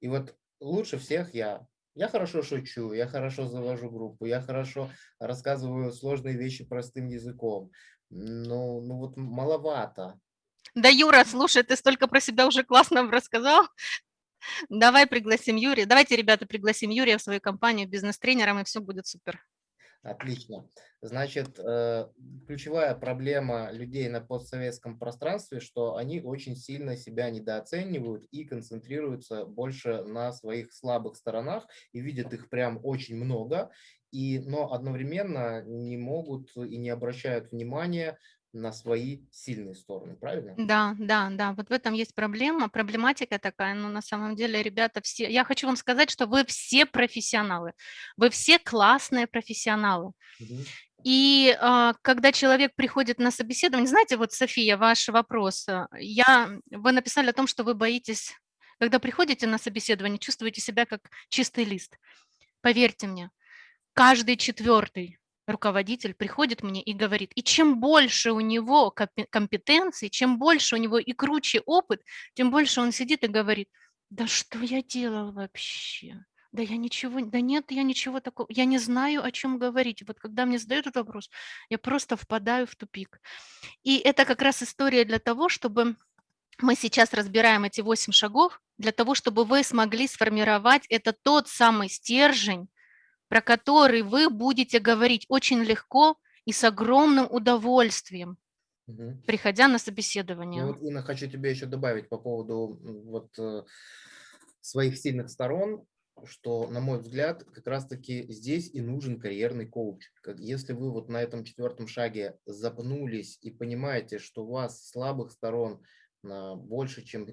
И вот лучше всех я я хорошо шучу, я хорошо завожу группу, я хорошо рассказываю сложные вещи простым языком. Ну, ну вот маловато. Да, Юра, слушай, ты столько про себя уже классно рассказал. Давай пригласим Юрия. Давайте, ребята, пригласим Юрия в свою компанию бизнес-тренером, и все будет супер. Отлично. Значит, э, ключевая проблема людей на постсоветском пространстве, что они очень сильно себя недооценивают и концентрируются больше на своих слабых сторонах и видят их прям очень много, и, но одновременно не могут и не обращают внимания на свои сильные стороны, правильно? Да, да, да, вот в этом есть проблема, проблематика такая, но на самом деле, ребята, все, я хочу вам сказать, что вы все профессионалы, вы все классные профессионалы. Мгм. И а, когда человек приходит на собеседование, знаете, вот, София, ваш вопрос, а, я, вы написали о том, что вы боитесь, когда приходите на собеседование, чувствуете себя как чистый лист. Поверьте мне, каждый четвертый руководитель приходит мне и говорит, и чем больше у него компетенций, чем больше у него и круче опыт, тем больше он сидит и говорит, да что я делал вообще? Да я ничего, да нет, я ничего такого, я не знаю, о чем говорить. Вот когда мне задают этот вопрос, я просто впадаю в тупик. И это как раз история для того, чтобы мы сейчас разбираем эти восемь шагов, для того, чтобы вы смогли сформировать это тот самый стержень, про который вы будете говорить очень легко и с огромным удовольствием, Мгм. приходя на Ну собеседование. вот, Инна, хочу тебе еще добавить по поводу вот э, своих сильных сторон, что, на мой взгляд, как раз-таки здесь и нужен карьерный коуч. Если вы вот на этом четвертом шаге запнулись и понимаете, что у вас слабых сторон а, больше, чем,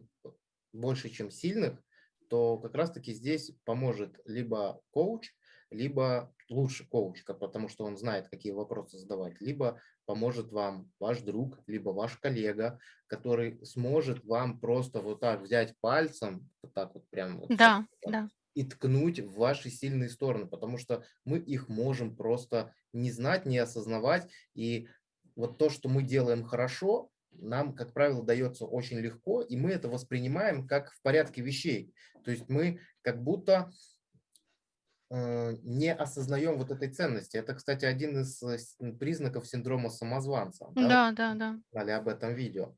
больше, чем сильных, то как раз-таки здесь поможет либо коуч, либо лучше коучка, потому что он знает, какие вопросы задавать, либо поможет вам ваш друг, либо ваш коллега, который сможет вам просто вот так взять пальцем, вот так вот прям вот Да, так, да. и ткнуть в ваши сильные стороны, потому что мы их можем просто не знать, не осознавать. И вот то, что мы делаем хорошо, нам, как правило, дается очень легко, и мы это воспринимаем как в порядке вещей. То есть мы как будто не осознаем вот этой ценности. Это, кстати, один из э, признаков синдрома самозванца. да, Да, да, да. знали об этом видео.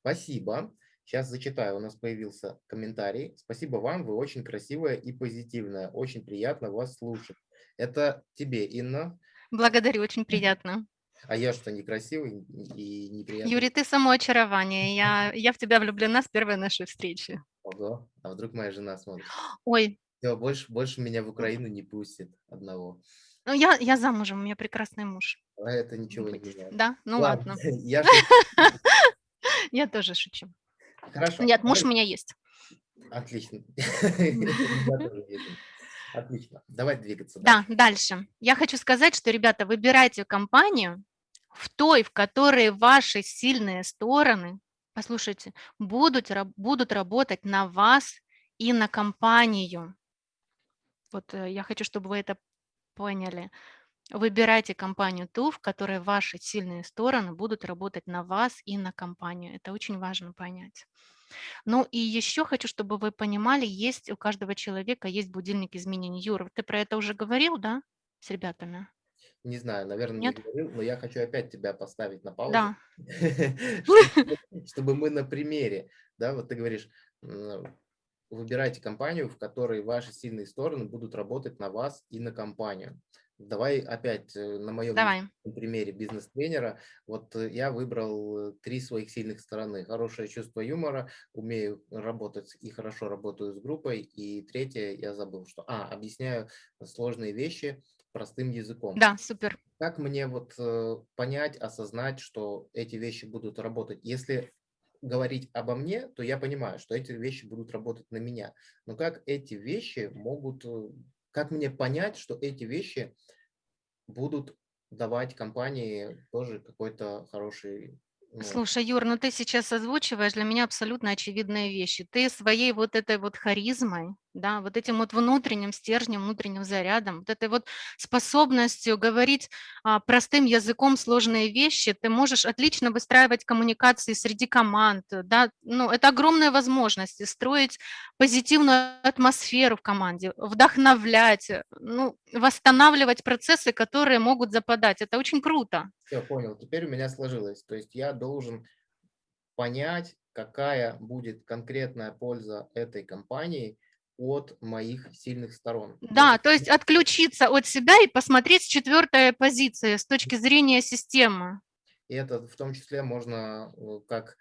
Спасибо. Сейчас зачитаю, у нас появился комментарий. Спасибо вам, вы очень красивая и позитивная. Очень приятно вас слушать. Это тебе, Инна. Благодарю, очень приятно. А я что, некрасивый и неприятный? Юрий, ты само очарование. Я, я в тебя влюблена с первой нашей встречи. Ого. А вдруг моя жена смотрит? Ой, Все, больше, больше меня в Украину не пустит одного. ну я, я замужем, у меня прекрасный муж. А это ничего не меняет. Да, ну ладно. Я тоже шучу. Хорошо. Нет, муж у меня есть. Отлично. Отлично. Давай двигаться. Да, дальше. Я хочу сказать, что, ребята, выбирайте компанию в той, в которой ваши сильные стороны, послушайте, будут работать на вас и на компанию. Вот э, я хочу, чтобы вы это поняли. Выбирайте компанию ту, в которой ваши сильные стороны будут работать на вас и на компанию. Это очень важно понять. Ну и еще хочу, чтобы вы понимали, есть у каждого человека есть будильник изменений. Юра, ты про это уже говорил, да, с ребятами? Не знаю, наверное, не Нет? говорил, но я хочу опять тебя поставить на паузу. Да. чтобы, мы на примере, да, вот ты говоришь, выбирайте компанию, в которой ваши сильные стороны будут работать на вас и на компанию. Давай опять э, на моем Давай. примере бизнес-тренера. Вот э, я выбрал э, три своих сильных стороны. Хорошее чувство юмора, умею работать и хорошо работаю с группой. И третье, я забыл, что... А, объясняю сложные вещи простым языком. Да, супер. Как мне вот понять, осознать, что эти вещи будут работать? Если говорить обо мне, то я понимаю, что эти вещи будут работать на меня. Но как эти вещи могут, э, как мне понять, что эти вещи будут давать компании тоже какой-то хороший... Слушай, Юр, ну ты сейчас озвучиваешь для меня абсолютно очевидные вещи. Ты своей вот этой вот харизмой, да, вот этим вот внутренним стержнем, внутренним зарядом, вот этой вот способностью говорить а, простым языком сложные вещи, ты можешь отлично выстраивать коммуникации среди команд, да, ну это огромные возможности, строить позитивную атмосферу в команде, вдохновлять, э, ну, восстанавливать процессы, которые могут западать. Это очень круто. Все, понял. Теперь у меня сложилось. То есть я должен понять, какая будет конкретная польза этой компании от моих сильных сторон. Да, то есть отключиться от себя и посмотреть с четвертой позиции, с точки зрения системы. И это в том числе можно э, как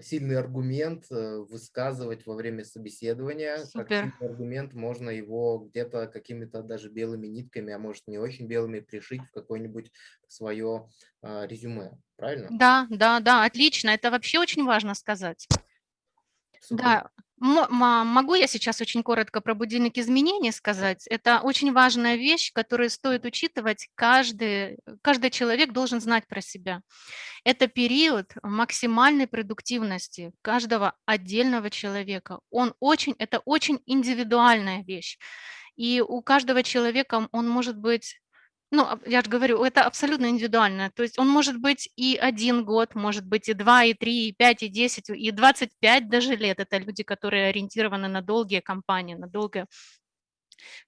сильный аргумент э, высказывать во время собеседования. Супер. Как сильный аргумент можно его где-то какими-то даже белыми нитками, а может не очень белыми, пришить в какое-нибудь свое а, резюме. Правильно? Да, да, да, отлично. Это вообще очень важно сказать. Да, могу я сейчас очень коротко про будильник изменений сказать? Это очень важная вещь, которую стоит учитывать. Каждый, каждый человек должен знать про себя. Это период максимальной продуктивности каждого отдельного человека. Он очень, это очень индивидуальная вещь. И у каждого человека он может быть ну, я же говорю, это абсолютно индивидуально. То есть он может быть и один год, может быть и два, и три, и пять, и десять, и двадцать пять даже лет. Это люди, которые ориентированы на долгие кампании, на долгое.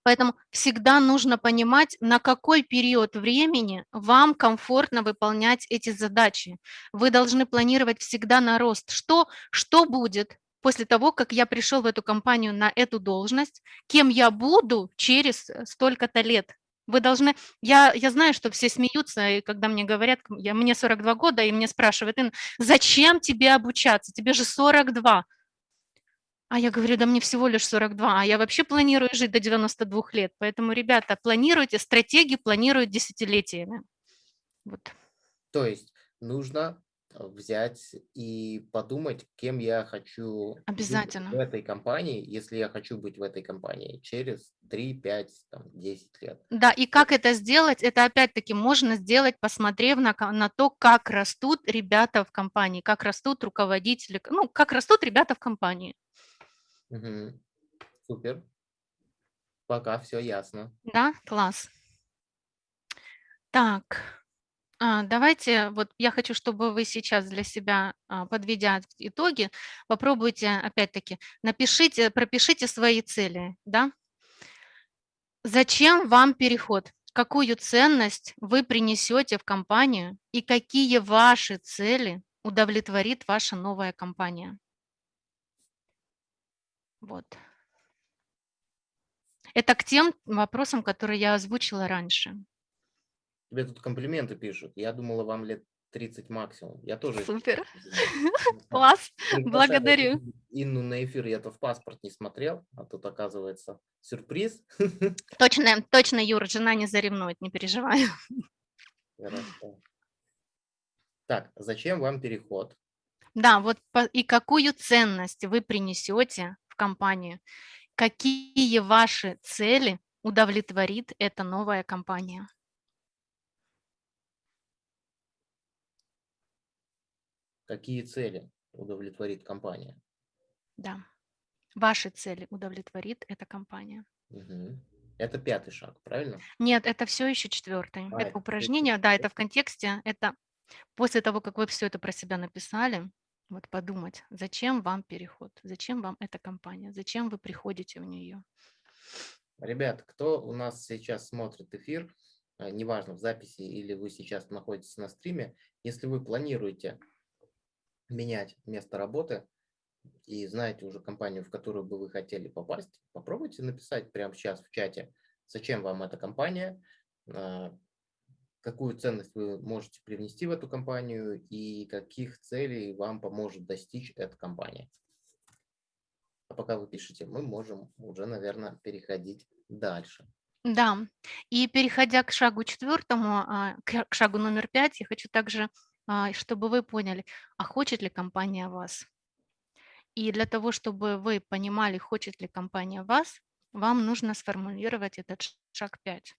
Поэтому всегда нужно понимать, на какой период времени вам комфортно выполнять эти задачи. Вы должны планировать всегда на рост. Что, что будет после того, как я пришел в эту компанию на эту должность, кем я буду через э, столько-то лет, вы должны... Я, я знаю, что все смеются, и когда мне говорят, я, мне 42 года, и мне спрашивают, зачем тебе обучаться? Тебе же 42. А я говорю, да мне всего лишь 42, а я вообще планирую жить до 92 лет. Поэтому, ребята, планируйте, стратегии планируют десятилетиями. Вот. То есть нужно взять и подумать, кем я хочу Обязательно. быть в этой компании, если я хочу быть в этой компании через 3, 5, там, 10 лет. Да, и как это сделать? Это опять-таки можно сделать, посмотрев на, на то, как растут ребята в компании, как растут руководители, ну, как растут ребята в компании. Угу. Супер. Пока все ясно. Да, класс. Так. А, давайте, вот я хочу, чтобы вы сейчас для себя, а, подведя итоги, попробуйте, опять-таки, напишите, пропишите свои цели, да. Зачем вам переход? Какую ценность вы принесете в компанию и какие ваши цели удовлетворит ваша новая компания? Вот. Это к тем вопросам, которые я озвучила раньше. Тебе тут комплименты пишут. Я думала, вам лет 30 максимум. Я тоже. Супер. Класс. Благодарю. Инну на эфир я-то в паспорт не смотрел, а тут оказывается сюрприз. Точно, точно, Юра, жена не заревнует, не переживай. Хорошо. Так, зачем вам переход? Да, вот и какую ценность вы принесете в компанию? Какие ваши цели удовлетворит эта новая компания? Какие цели удовлетворит компания. Да, ваши цели удовлетворит эта компания. Угу. Это пятый шаг, правильно? Нет, это все еще четвертый. А, это упражнение, это... да, это в контексте, это после того, как вы все это про себя написали, вот подумать, зачем вам переход, зачем вам эта компания, зачем вы приходите в нее. Ребят, кто у нас сейчас смотрит эфир, э, неважно, в записи или вы сейчас находитесь на стриме, если вы планируете менять место работы и знаете уже компанию, в которую бы вы хотели попасть, попробуйте написать прямо сейчас в чате, зачем вам эта компания, а, какую ценность вы можете привнести в эту компанию и каких целей вам поможет достичь эта компания. А пока вы пишете, мы можем уже, наверное, переходить дальше. Да, и переходя к шагу четвертому, а, к шагу номер пять, я хочу также чтобы вы поняли, а хочет ли компания вас. И для того, чтобы вы понимали, хочет ли компания вас, вам нужно сформулировать этот шаг 5.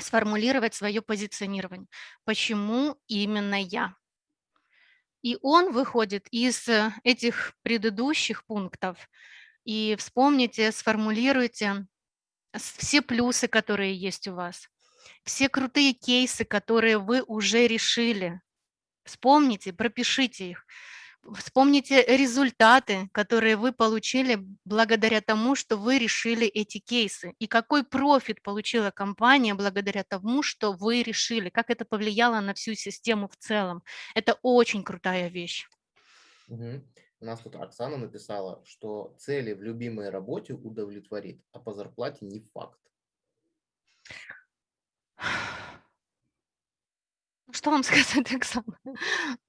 Сформулировать свое позиционирование. Почему именно я? И он выходит из э, этих предыдущих пунктов. И вспомните, сформулируйте все плюсы, которые есть у вас, все крутые кейсы, которые вы уже решили, Вспомните, пропишите их. Вспомните результаты, которые вы получили благодаря тому, что вы решили эти кейсы. И какой профит получила компания благодаря тому, что вы решили, как это повлияло на всю систему в целом. Это очень крутая вещь. Угу. У нас тут Оксана написала, что цели в любимой работе удовлетворит, а по зарплате не факт. Что вам сказать, Оксана?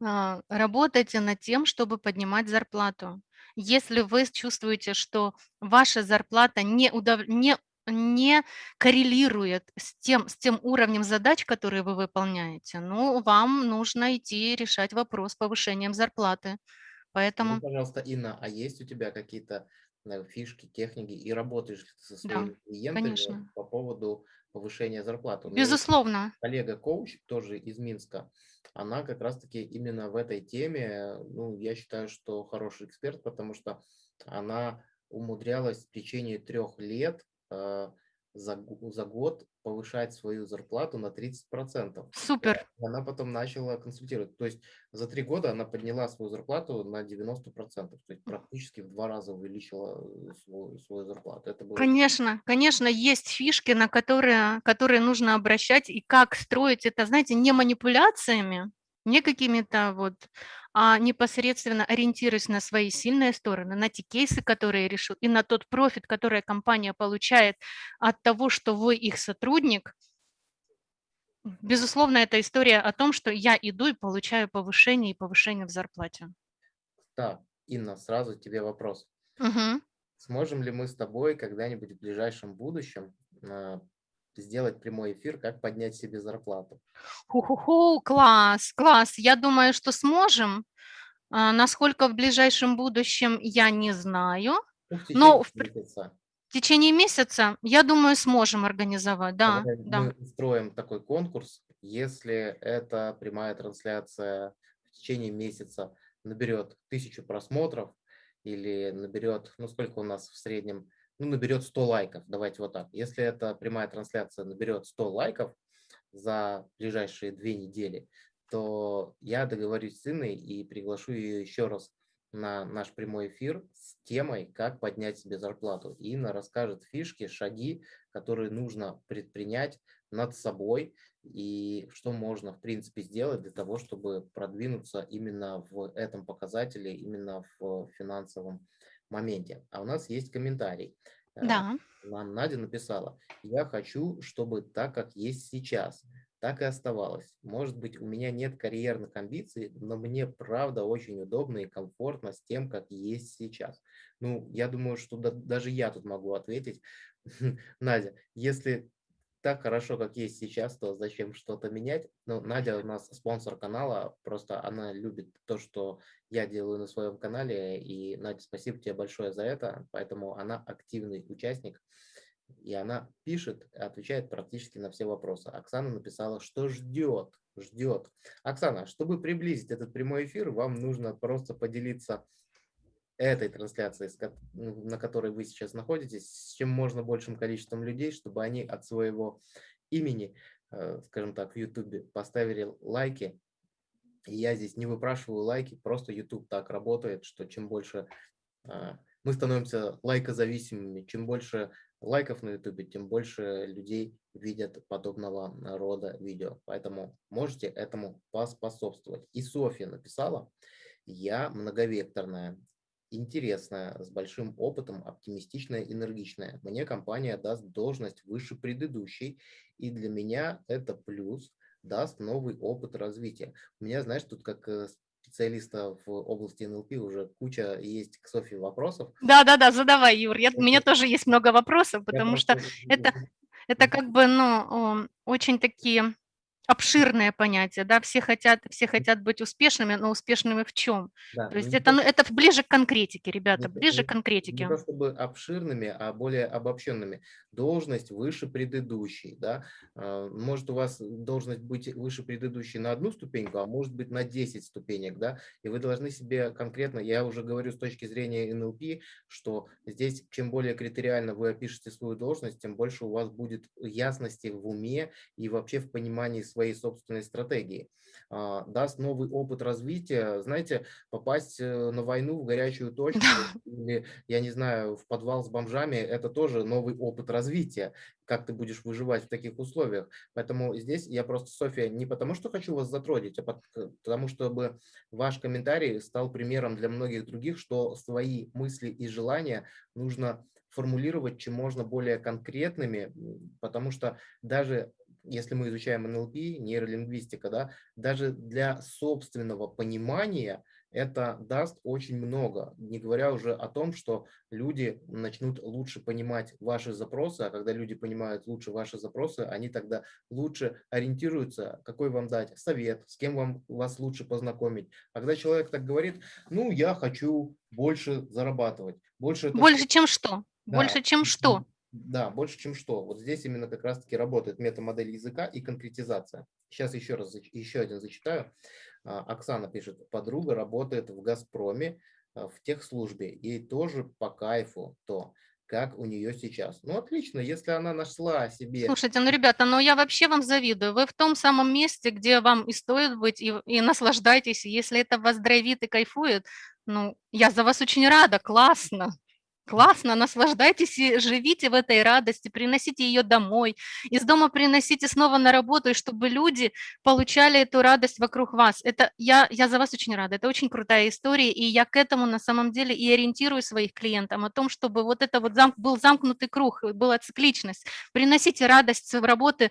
А, Работайте над тем, чтобы поднимать зарплату. Если вы чувствуете, что ваша зарплата не, удов... не, не коррелирует с тем, с тем уровнем задач, которые вы выполняете, ну, вам нужно идти решать вопрос с повышением зарплаты. Скажи, Поэтому, пожалуйста, Инна, а есть у тебя какие-то э, фишки, техники и работаешь со да, своими клиентами конечно. по поводу повышения? У есть Безусловно. коллега-коуч, тоже из Минска, она как раз-таки именно в этой теме, ну, я считаю, что хороший эксперт, потому что она умудрялась в течение трех лет э, за, за год повышать свою зарплату на 30%. Супер. И Она потом начала консультировать. То есть за три года она подняла свою зарплату на 90%. То есть практически в два раза увеличила э, свою, свою зарплату. Это было Конечно, конечно, есть фишки, на которые, которые нужно обращать, и как строить это, знаете, не манипуляциями, не какими-то вот, непосредственно ориентируясь на свои сильные стороны, на те кейсы, которые решат, и на тот профит, который компания получает от того, что вы их сотрудник. Безусловно, это история о том, что я иду и получаю повышение и повышение в зарплате. Так, Инна, сразу тебе вопрос. Мгм. Сможем ли мы с тобой когда-нибудь в ближайшем будущем а, сделать прямой эфир, как поднять себе зарплату? Ху-ху-ху, класс, класс. Я думаю, что сможем. А, Насколько в ближайшем будущем, я не знаю. Ну, в Но в месяца. в течение месяца, я думаю, сможем организовать. Да, Давай да. Мы устроим такой конкурс, если эта прямая трансляция в течение месяца наберет тысячу просмотров или наберет, ну сколько у нас в среднем, ну наберет 100 лайков, давайте вот так. Если эта прямая трансляция наберет 100 лайков за ближайшие две недели, то я договорюсь с Инной и приглашу ее еще раз на наш прямой эфир с темой «Как поднять себе зарплату». И Инна расскажет фишки, шаги, которые нужно предпринять над собой и что можно, в принципе, сделать для того, чтобы продвинуться именно в этом показателе, именно в финансовом моменте. А у нас есть комментарий. Э, Да, Нам Надя написала, я хочу, чтобы так, как есть сейчас, так и оставалось. Может быть, у меня нет карьерных амбиций, но мне правда очень удобно и комфортно с тем, как есть сейчас. Ну, я думаю, что да- даже я тут могу ответить. Надя, если так хорошо, как есть сейчас, то зачем что-то менять? Ну, Надя у нас спонсор канала, просто она любит то, что я делаю на своем канале, и, Надя, спасибо тебе большое за это, поэтому она активный участник, и она пишет, отвечает практически на все вопросы. Оксана написала, что ждет, ждет. Оксана, чтобы приблизить этот прямой эфир, вам нужно просто поделиться этой трансляции, на которой вы сейчас находитесь, с чем можно большим количеством людей, чтобы они от своего имени, э, скажем так, в YouTube поставили лайки. И я здесь не выпрашиваю лайки, просто YouTube так работает, что чем больше а, мы становимся лайкозависимыми, чем больше лайков на YouTube, тем больше людей видят подобного рода видео. Поэтому можете этому поспособствовать. И Софья написала, я многовекторная, интересная, с большим опытом, оптимистичная, энергичная. Мне компания даст должность выше предыдущей, и для меня это плюс, даст новый опыт развития. У меня, знаешь, тут как э, специалиста в области НЛП уже куча есть к Софье вопросов. да, да, да, задавай, Юр. Я, у меня тоже есть много вопросов, Я потому что просто это, это как бы, ну, очень такие обширные понятия, да, все хотят, все хотят быть успешными, но успешными в чем? Да, То ну, есть это, то, ну, это ближе к конкретике, ребята, не ближе не- к конкретике. не то чтобы обширными, а более обобщенными. Должность выше предыдущей, да. А, Может у вас должность быть выше предыдущей на одну ступеньку, а может быть на 10 ступенек, да. И вы должны себе конкретно, я уже говорю с точки зрения НЛП, что здесь чем более критериально вы опишете свою должность, тем больше у вас будет ясности в уме и вообще в понимании своей своей собственной стратегии. А, даст новый опыт развития. Знаете, попасть э, на войну в горячую точку или, я не знаю, в подвал с бомжами – это тоже новый опыт развития. Как ты будешь выживать в таких условиях. Поэтому здесь я просто, София, не потому что хочу вас затроллить, а потому чтобы ваш комментарий стал примером для многих других, что свои мысли и желания нужно формулировать чем можно более конкретными, потому что даже если мы изучаем НЛП, нейролингвистика, да, даже для собственного понимания это даст очень много, не говоря уже о том, что люди начнут лучше понимать ваши запросы, а когда люди понимают лучше ваши запросы, они тогда лучше ориентируются, какой вам дать совет, с кем вам вас лучше познакомить. А когда человек так говорит, ну, я хочу больше зарабатывать. Больше, больше чем что? Да. Больше чем что? Да, больше, чем что. Вот здесь именно как раз-таки работает метамодель языка и конкретизация. Сейчас еще раз, еще один зачитаю. А, Оксана пишет, подруга работает в «Газпроме» а, в техслужбе, ей тоже по кайфу то, как у нее сейчас. Ну, отлично, если она нашла себе... Слушайте, ну, ребята, ну я вообще вам завидую. Вы в том самом месте, где вам и стоит быть, и, и наслаждайтесь. Если это вас драйвит и кайфует, ну, я за вас очень рада, классно. Классно, наслаждайтесь и живите в этой радости, приносите ее домой, из дома приносите снова на работу, и чтобы люди получали эту радость вокруг вас. Это я, я за вас очень рада, это очень крутая история, и я к этому на самом деле и ориентирую своих клиентов, о том, чтобы вот это вот зам, был замкнутый круг, была цикличность. Приносите радость в работы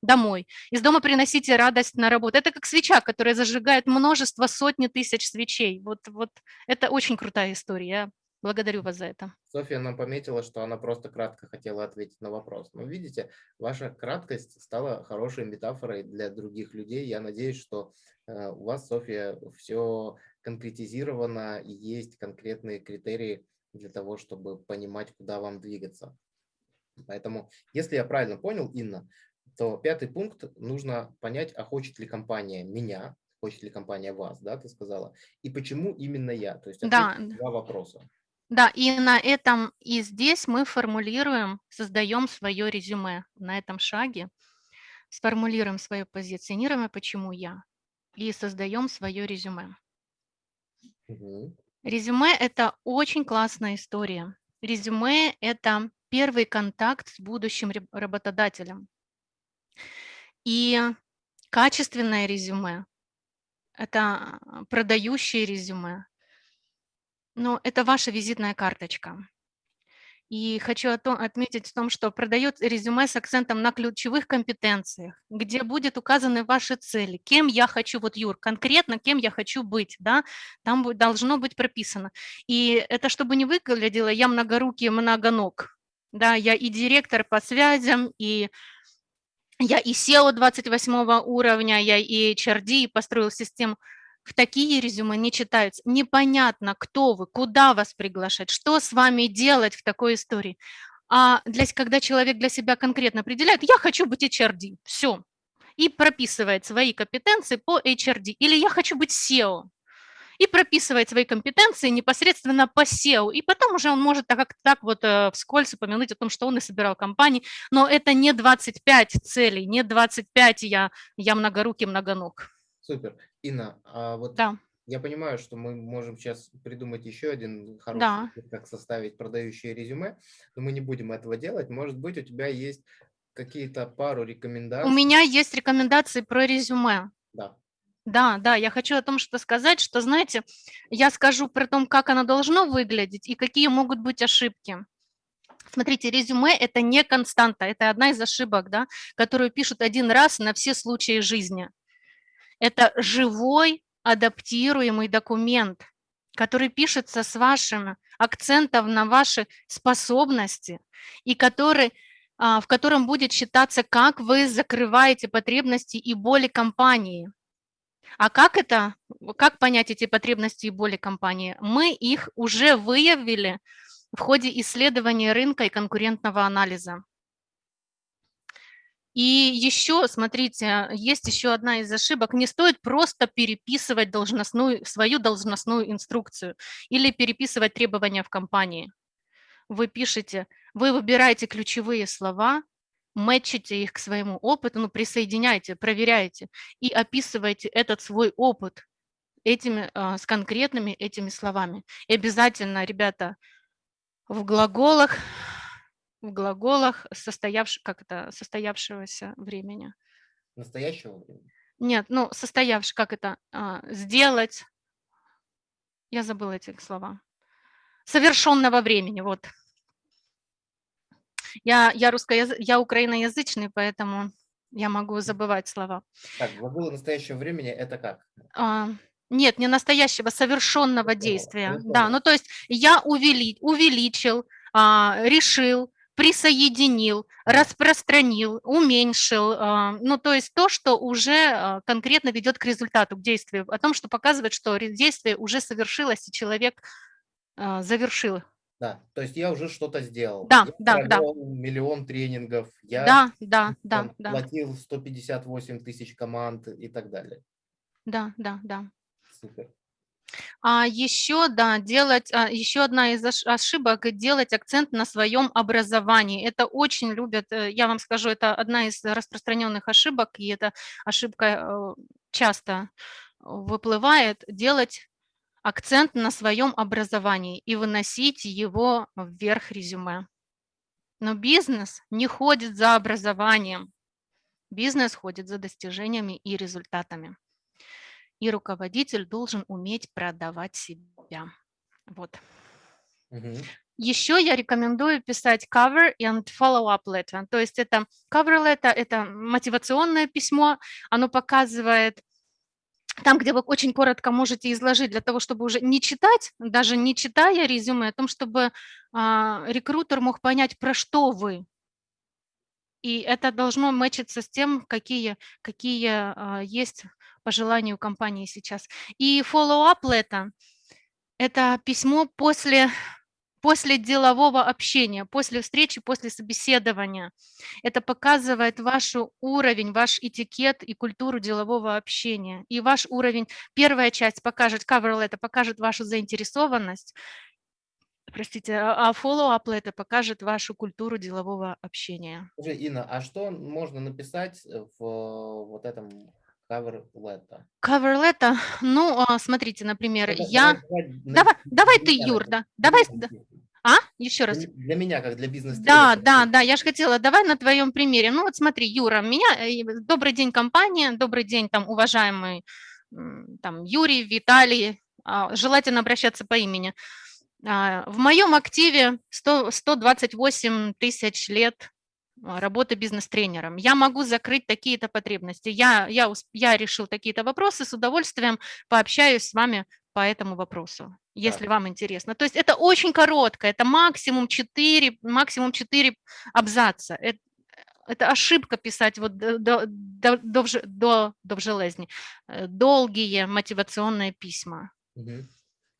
домой. Из дома приносите радость на работу. Это как свеча, которая зажигает множество, сотни тысяч свечей. Вот, вот это очень крутая история. Благодарю вас за это. Софья нам пометила, что она просто кратко хотела ответить на вопрос. Но видите, ваша краткость стала хорошей метафорой для других людей. Я надеюсь, что э, у вас, Софья, все конкретизировано и есть конкретные критерии для того, чтобы понимать, куда вам двигаться. Поэтому, если я правильно понял, Инна, то пятый пункт нужно понять, а хочет ли компания меня, хочет ли компания вас, да, ты сказала, и почему именно я. То есть да. два вопроса. Да, и на этом, и здесь мы формулируем, создаем свое резюме. На этом шаге сформулируем свое позиционирование, почему я, и создаем свое резюме. Угу. Резюме – это очень классная история. Резюме – это первый контакт с будущим работодателем. И качественное резюме – это продающее резюме, ну, это ваша визитная карточка. И хочу отметить в том, что продает резюме с акцентом на ключевых компетенциях, где будет указаны ваши цели, кем я хочу, вот Юр, конкретно кем я хочу быть, да, там должно быть прописано. И это чтобы не выглядело, я многорукий, многоног, да, я и директор по связям, и я и SEO 28 уровня, я и HRD, и построил систему такие резюме не читаются. Непонятно, кто вы, куда вас приглашать, что с вами делать в такой истории. А для, когда человек для себя конкретно определяет, я хочу быть HRD, все, и прописывает свои компетенции по HRD, или я хочу быть SEO, и прописывает свои компетенции непосредственно по SEO, и потом уже он может так, так вот э, вскользь упомянуть о том, что он и собирал компании, но это не 25 целей, не 25 я, я многорукий, многоног. Супер. Инна, а вот Да, я понимаю, что мы можем сейчас придумать еще один хороший, да. как составить продающее резюме, но мы не будем этого делать. Может быть, у тебя есть какие-то пару У рекомендаций? меня есть рекомендации про резюме. Да. Да, да, я хочу о том, что сказать, что, знаете, я скажу про то, как оно должно выглядеть и какие могут быть ошибки. Смотрите, резюме– это не константа, это одна из ошибок, да, которую пишут один раз на все случаи жизни. Это живой адаптируемый документ, который пишется с вашим акцентом на ваши способности и который, а, в котором будет считаться, как вы закрываете потребности и боли компании. А как это, как понять эти потребности и боли компании? Мы их уже выявили в ходе исследования рынка и конкурентного анализа. И еще, смотрите, есть еще одна из ошибок. Не стоит просто переписывать должностную, свою должностную инструкцию или переписывать требования в компании. Вы пишете, вы выбираете ключевые слова мэтчите их к своему опыту, ну, присоединяйте, проверяйте и описывайте этот свой опыт этими, а, с конкретными этими словами. И обязательно, ребята, в глаголах, в глаголах состоявш, как это, состоявшегося времени. Настоящего времени? Нет, ну, состоявший, как это, а, сделать, я забыла эти слова, совершенного времени, вот. Я, я, русскоязы... я украиноязычный, поэтому я могу забывать слова. Так, глаголы настоящего времени – это как? А, нет, не настоящего, совершенного действия. Да, ну то есть я увели, увеличил, а, решил, присоединил, распространил, уменьшил. А, ну то есть то, что уже а, конкретно ведет к результату, к действию, о том, что показывает, что действие уже совершилось, и человек а, завершил да, то есть я уже что-то сделал. Да, я да, да. миллион тренингов, я Да, да, да, там да, платил 158 тысяч команд и так далее. да, да, да. Супер. А еще, да, делать, а, еще одна из ош- ошибок– делать акцент на своем образовании. Это очень любят, э, я вам скажу, это одна из распространенных ошибок, и эта ошибка э, часто выплывает, делать акцент на своем образовании и выносить его вверх резюме. Но бизнес не ходит за образованием, бизнес ходит за достижениями и результатами. И руководитель должен уметь продавать себя. Вот. Угу. Еще я рекомендую писать cover and follow-up letter. То есть это cover letter, это мотивационное письмо, оно показывает там, где вы очень коротко можете изложить для того, чтобы уже не читать, даже не читая резюме, о том, чтобы а, рекрутер мог понять, про что вы. И это должно мэчиться с тем, какие, какие а, есть по желанию компании сейчас. И follow-up letter – это письмо после после делового общения, после встречи, после собеседования. Это показывает ваш уровень, ваш этикет и культуру делового общения. И ваш уровень, первая часть покажет, cover letter покажет вашу заинтересованность, простите, а, а follow-up letter покажет вашу культуру делового общения. Инна, а что можно написать в вот этом cover letter? Cover letter, ну, а, смотрите, например, это, я... Давай, давай, давай ты, Юр, да, давай, а? Еще раз. Для меня, как для бизнеса. Да, да, да, я же хотела, давай на твоем примере. Ну вот смотри, Юра, меня, э, добрый день, компания, добрый день, там, уважаемый там, Юрий, Виталий, а, желательно обращаться по имени. А, в моем активе 100, 128 тысяч лет работы бизнес-тренером. Я могу закрыть такие-то потребности. Я, я, я решил такие-то вопросы, с удовольствием пообщаюсь с вами по этому вопросу, если вам интересно. То есть это очень коротко, это максимум 4, максимум 4 абзаца. Это, это ошибка писать вот до, до, до, до, до железни. Э, долгие мотивационные письма. Угу.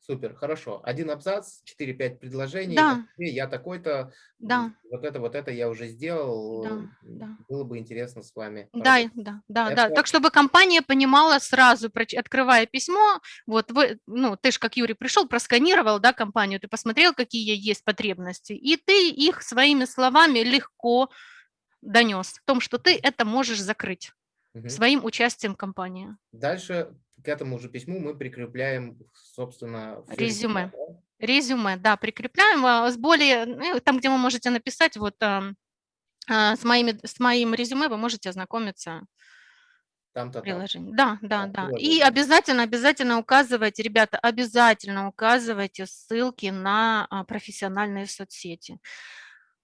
Супер, хорошо. Один абзац, 4-5 предложений. Да. Я такой-то, да. вот это, вот это я уже сделал. Да, да. Было бы интересно с вами. Да, да, да, это... да. Так, чтобы компания понимала сразу, открывая письмо, вот вы, ну, ты же как Юрий пришел, просканировал, да, компанию, ты посмотрел, какие есть потребности, и ты их своими словами легко донес в том, что ты это можешь закрыть угу. своим участием компании. Дальше к этому же письму мы прикрепляем, собственно, резюме. Да? Резюме, да, прикрепляем а, с более, ну, там, где вы можете написать, вот а, с, моими, с моим резюме вы можете ознакомиться там-то приложение. Там. Да, да, да. И обязательно, обязательно указывайте, ребята, обязательно указывайте ссылки на а, профессиональные соцсети.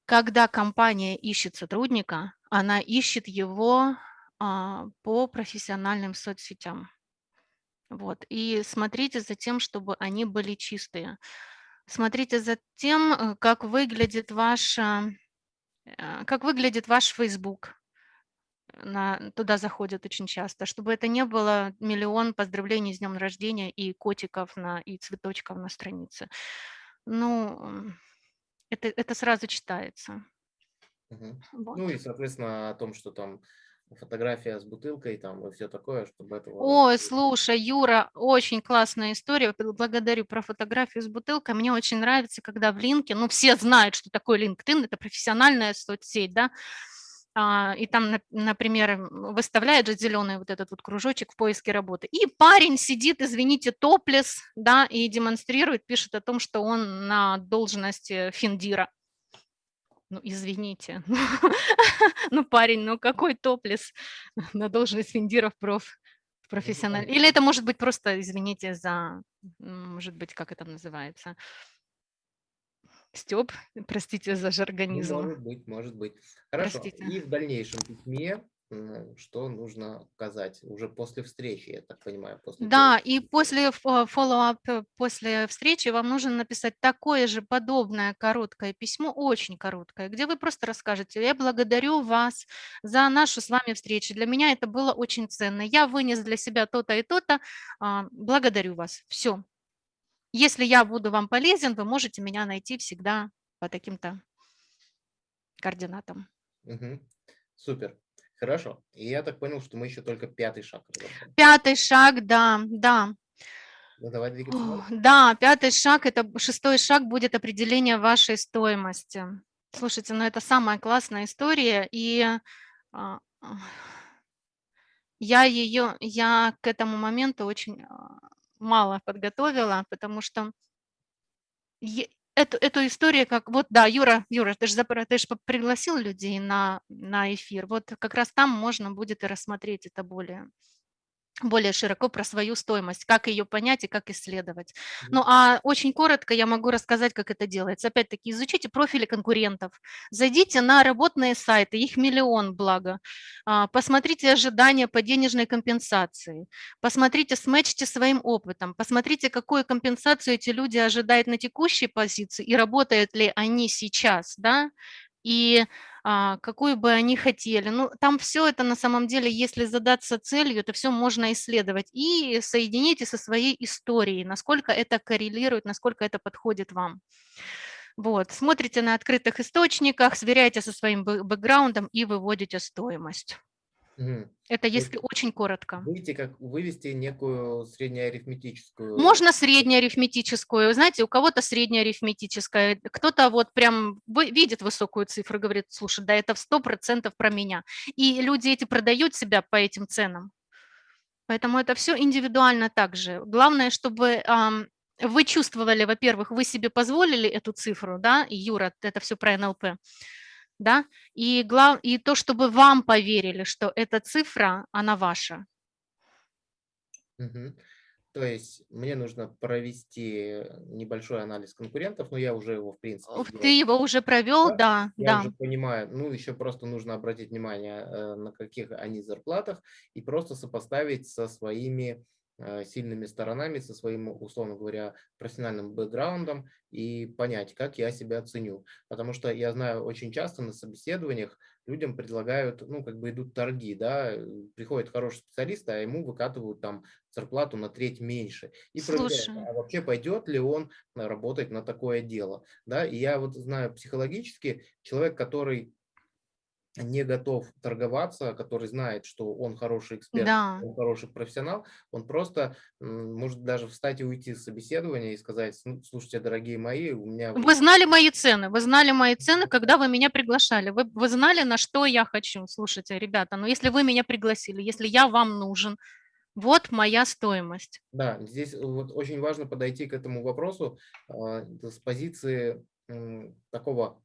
Когда компания ищет сотрудника, она ищет его по профессиональным соцсетям. Вот. И смотрите за тем, чтобы они были чистые. Смотрите за тем, э, как выглядит ваш, э, как выглядит ваш Facebook. На, туда заходят очень часто, чтобы это не было миллион поздравлений с днем рождения и котиков на, и цветочков на странице. Ну, это, это сразу читается. Угу. Вот. Ну и, соответственно, о том, что там фотография с бутылкой там и все такое, чтобы это... Ой, слушай, Юра, очень классная история. Благодарю про фотографию с бутылкой. Мне очень нравится, когда в линке, ну, все знают, что такое LinkedIn, это профессиональная соцсеть, да, а, и там, например, выставляет же зеленый вот этот вот кружочек в поиске работы. И парень сидит, извините, топлес, да, и демонстрирует, пишет о том, что он на должности финдира. Ну, извините. Ну, парень, ну какой топлес на должность финдира в проф профессиональ. Или это может быть просто, извините за, может быть, как это называется, Степ, простите за Ну, жаргонизм. может быть, может быть. Хорошо. Простите. И в дальнейшем письме, что нужно указать уже после встречи, я так понимаю, после Да, и после фо- follow-up, э, после встречи вам нужно написать такое же подобное короткое письмо, очень короткое, где вы просто расскажете, я благодарю вас за нашу с вами встречу. Для меня это было очень ценно. Я вынес для себя то-то и то-то. а, Благодарю вас. Все. Если я буду вам полезен, вы можете меня найти всегда по таким-то координатам. Мгм. Супер. Хорошо. И я так понял, что мы еще только пятый шаг разобрали. Пятый шаг, да, да. Ну, давай двигаться О. Да, пятый шаг, это шестой шаг будет определение вашей стоимости. Слушайте, ну это самая классная история, и а, я ее, я к этому моменту очень а, мало подготовила, потому что эту, эту историю, как вот, да, Юра, Юра, ты же, ты же пригласил людей на, на эфир, вот как раз там можно будет и рассмотреть это более более широко про свою стоимость, как ее понять и как исследовать. Ну а очень коротко я могу рассказать, как это делается. Опять-таки, изучите профили конкурентов, зайдите на работные сайты, их миллион, благо, А, посмотрите ожидания по денежной компенсации, посмотрите, сметчите своим опытом, посмотрите, какую компенсацию эти люди ожидают на текущей позиции и работают ли они сейчас, да, и какую бы они хотели. Ну, там все это на самом деле, если задаться целью, это все можно исследовать и соедините со своей историей, насколько это коррелирует, насколько это подходит вам. Вот, смотрите на открытых источниках, сверяйте со своим бэ- бэкграундом и выводите стоимость. Это есть если очень коротко. Выйти как вывести некую среднеарифметическую. Можно среднеарифметическую, знаете, у кого-то среднеарифметическая, кто-то вот прям видит высокую цифру, говорит, слушай, да это в 100% про меня. И люди эти продают себя по этим ценам. Поэтому это все индивидуально также. Главное, чтобы вы чувствовали, во-первых, вы себе позволили эту цифру, да, Юра, это все про НЛП, да, и, глав... и то, чтобы вам поверили, что эта цифра, она ваша. Мгм. То есть мне нужно провести небольшой анализ конкурентов, но я уже его, в принципе. Ты его уже провел, Да, да, Я да. уже понимаю, ну, еще просто нужно обратить внимание, э, на каких они зарплатах, и просто сопоставить со своими сильными сторонами, со своим, условно говоря, профессиональным бэкграундом и понять, как я себя оценю. Потому что я знаю, очень часто на собеседованиях людям предлагают, ну, как бы идут торги, да, э, приходит хороший специалист, а ему выкатывают там зарплату на треть меньше. И Слушай. а вообще пойдет ли он э, работать на такое дело. Да? И я вот знаю психологически, человек, который не готов торговаться, который знает, что он хороший эксперт, Да. он хороший профессионал, он просто может даже встать и уйти с собеседования и сказать, «Ну, слушайте, дорогие мои, у меня... Вы знали мои цены, вы знали мои цены, когда вы меня приглашали. Вы, вы знали, на что я хочу. Слушайте, ребята, ну если вы меня пригласили, если я вам нужен, вот моя стоимость. Да, здесь вот очень важно подойти к этому вопросу а, с позиции м, такого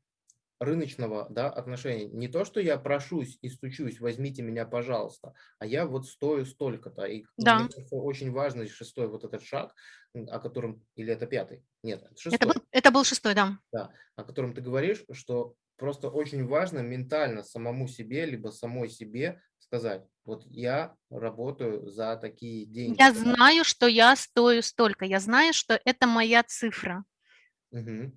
рыночного да, отношения. Не то, что я прошусь и стучусь, возьмите меня, пожалуйста, а я вот стою столько-то. И Да. мне кажется, очень важный шестой вот этот шаг, о котором, или это пятый? Нет, это шестой. Это был, это был шестой, да. да, о котором ты говоришь, что просто очень важно ментально самому себе, либо самой себе сказать, вот я работаю за такие деньги. Я знаю, что я стою столько. Я знаю, что это моя цифра. Мгм.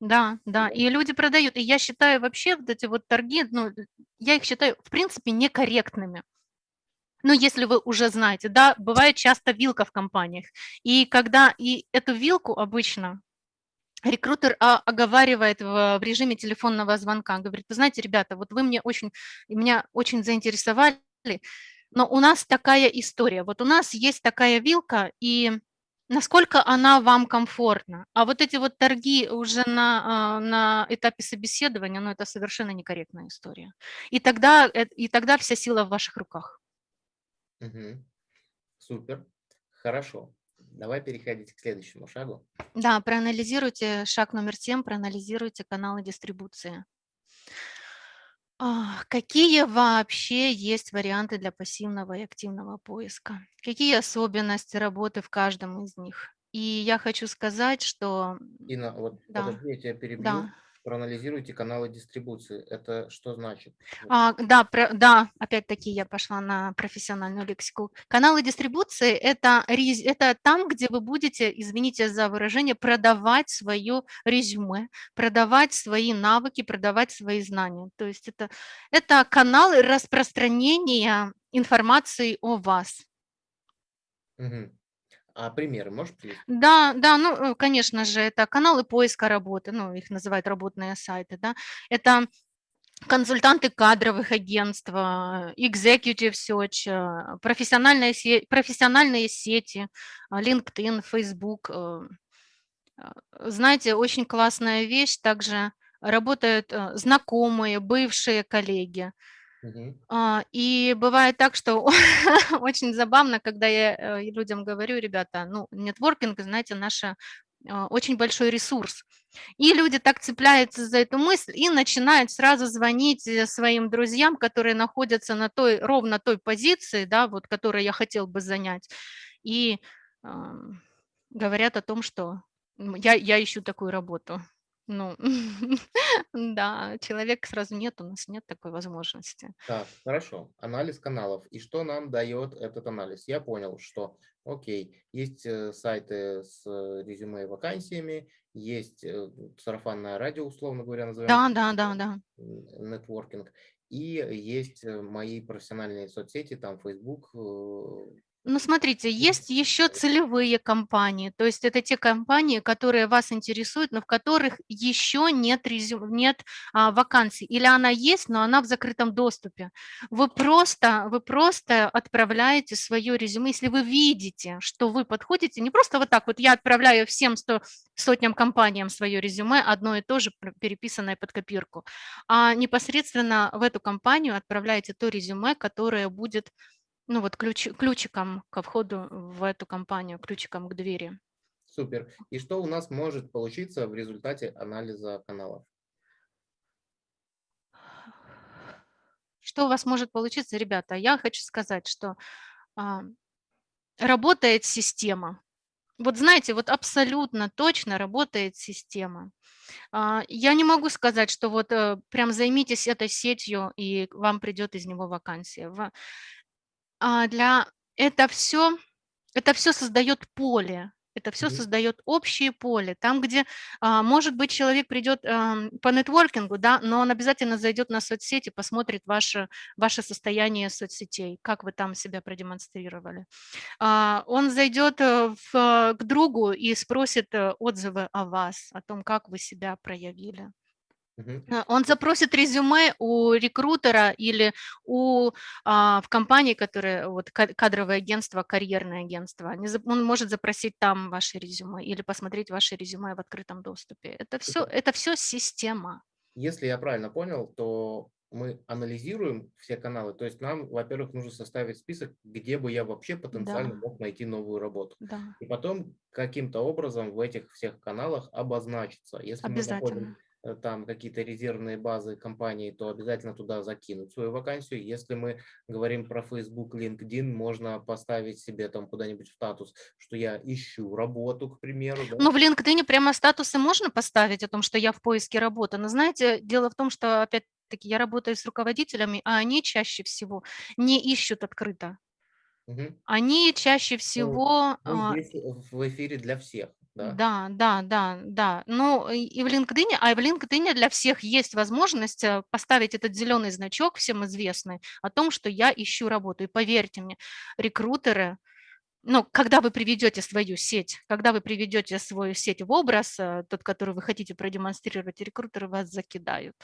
Да, да. И люди продают. И я считаю вообще вот эти вот торги, ну, я их считаю, в принципе, некорректными. Ну, если вы уже знаете, да, бывает часто вилка в компаниях. И когда и эту вилку обычно рекрутер а, оговаривает в, в режиме телефонного звонка, говорит, вы знаете, ребята, вот вы мне очень, меня очень заинтересовали, но у нас такая история, вот у нас есть такая вилка, и насколько она вам комфортна. А вот эти вот торги уже на, а, на этапе собеседования, ну, это совершенно некорректная история. И тогда, э, и тогда вся сила в ваших руках. Мгм. Супер. Хорошо. Давай переходить к следующему шагу. Да, проанализируйте шаг номер 7, проанализируйте каналы дистрибуции. А, Какие вообще есть варианты для пассивного и активного поиска? Какие особенности работы в каждом из них? И я хочу сказать, что... Инна, вот Да, подожди, я тебя перебью. да. Проанализируйте каналы дистрибуции. Это что значит? А, да, про- да, опять-таки я пошла на профессиональную лексику. Каналы дистрибуции это, это там, где вы будете, извините за выражение, продавать свое резюме, продавать свои навыки, продавать свои знания. То есть это, это каналы распространения информации о вас. Мгм. А примеры можешь привести? Да, да, ну, э, конечно же, это каналы поиска работы, ну, их называют работные сайты, да. Это консультанты кадровых агентств, а, executive search, а, профессиональные, се- профессиональные сети, LinkedIn, Facebook. а, Знаете, очень классная вещь, также работают знакомые, бывшие коллеги. А, И бывает так, что очень забавно, когда я э, людям говорю, ребята, ну, нетворкинг, знаете, наша очень большой ресурс. И люди так цепляются за эту мысль и начинают сразу звонить э, своим друзьям, которые находятся на той, ровно той позиции, да, вот, которую я хотел бы занять. И ам, говорят о том, что я, я ищу такую работу. Ну, да, человек сразу нет, у нас нет такой возможности. Так, хорошо. Анализ каналов. И что нам дает этот анализ? Я понял, что, окей, есть э, сайты с э, резюме и вакансиями, есть э, сарафанное радио, условно говоря, назовем Да, да, да, да. нетворкинг, и есть мои профессиональные соцсети, там Facebook, Ну, смотрите, есть еще целевые компании, то есть это те компании, которые вас интересуют, но в которых еще нет, резю... нет а, вакансий, или она есть, но она в закрытом доступе. Вы просто, вы просто отправляете свое резюме, если вы видите, что вы подходите, не просто вот так вот, я отправляю всем сто, сотням компаниям свое резюме, одно и то же, переписанное под копирку, а непосредственно в эту компанию отправляете то резюме, которое будет ну вот ключ, ключиком ко входу в эту компанию, ключиком к двери. супер. И что у нас может получиться в результате анализа каналов? Что у вас может получиться, ребята? Я хочу сказать, что а, работает система. Вот знаете, вот абсолютно точно работает система. А, я не могу сказать, что вот э, прям займитесь этой сетью, и вам придет из него вакансия. А, для это все, это все создает поле, это все создает общее поле. Там, где, а, может быть, человек придет по нетворкингу, да, но он обязательно зайдет на соцсети, посмотрит ваше, ваше состояние соцсетей, как вы там себя продемонстрировали. А, Он зайдет э, в, э, к другу и спросит э, отзывы о вас, о том, как вы себя проявили. А, Он запросит резюме у рекрутера или у, а, в компании, которая, вот ка- кадровое агентство, карьерное агентство. Он может запросить там ваше резюме или посмотреть ваше резюме в открытом доступе. Это все, это все система. Если я правильно понял, то мы анализируем все каналы. То есть нам, во-первых, нужно составить список, где бы я вообще потенциально Да, мог найти новую работу. да, И потом каким-то образом в этих всех каналах обозначиться. Если мы э, там какие-то резервные базы компании, то обязательно туда закинуть свою вакансию. Если мы говорим про Facebook, LinkedIn, можно поставить себе там куда-нибудь в статус, что я ищу работу, к примеру. Да? Ну, в LinkedIn прямо статусы можно поставить о том, что я в поиске работы. Но знаете, дело в том, что опять-таки я работаю с руководителями, а они чаще всего не ищут открыто. Мгм. Они чаще Ну, всего а, здесь в эфире для всех. Да? Да, да, да, да. Ну, и в LinkedIn, а в LinkedIn для всех есть возможность э, поставить этот зеленый значок, всем известный, о том, что я ищу работу. И поверьте мне, рекрутеры, ну, когда вы приведете свою сеть, когда вы приведете свою сеть в образ, э, тот, который вы хотите продемонстрировать, рекрутеры вас закидают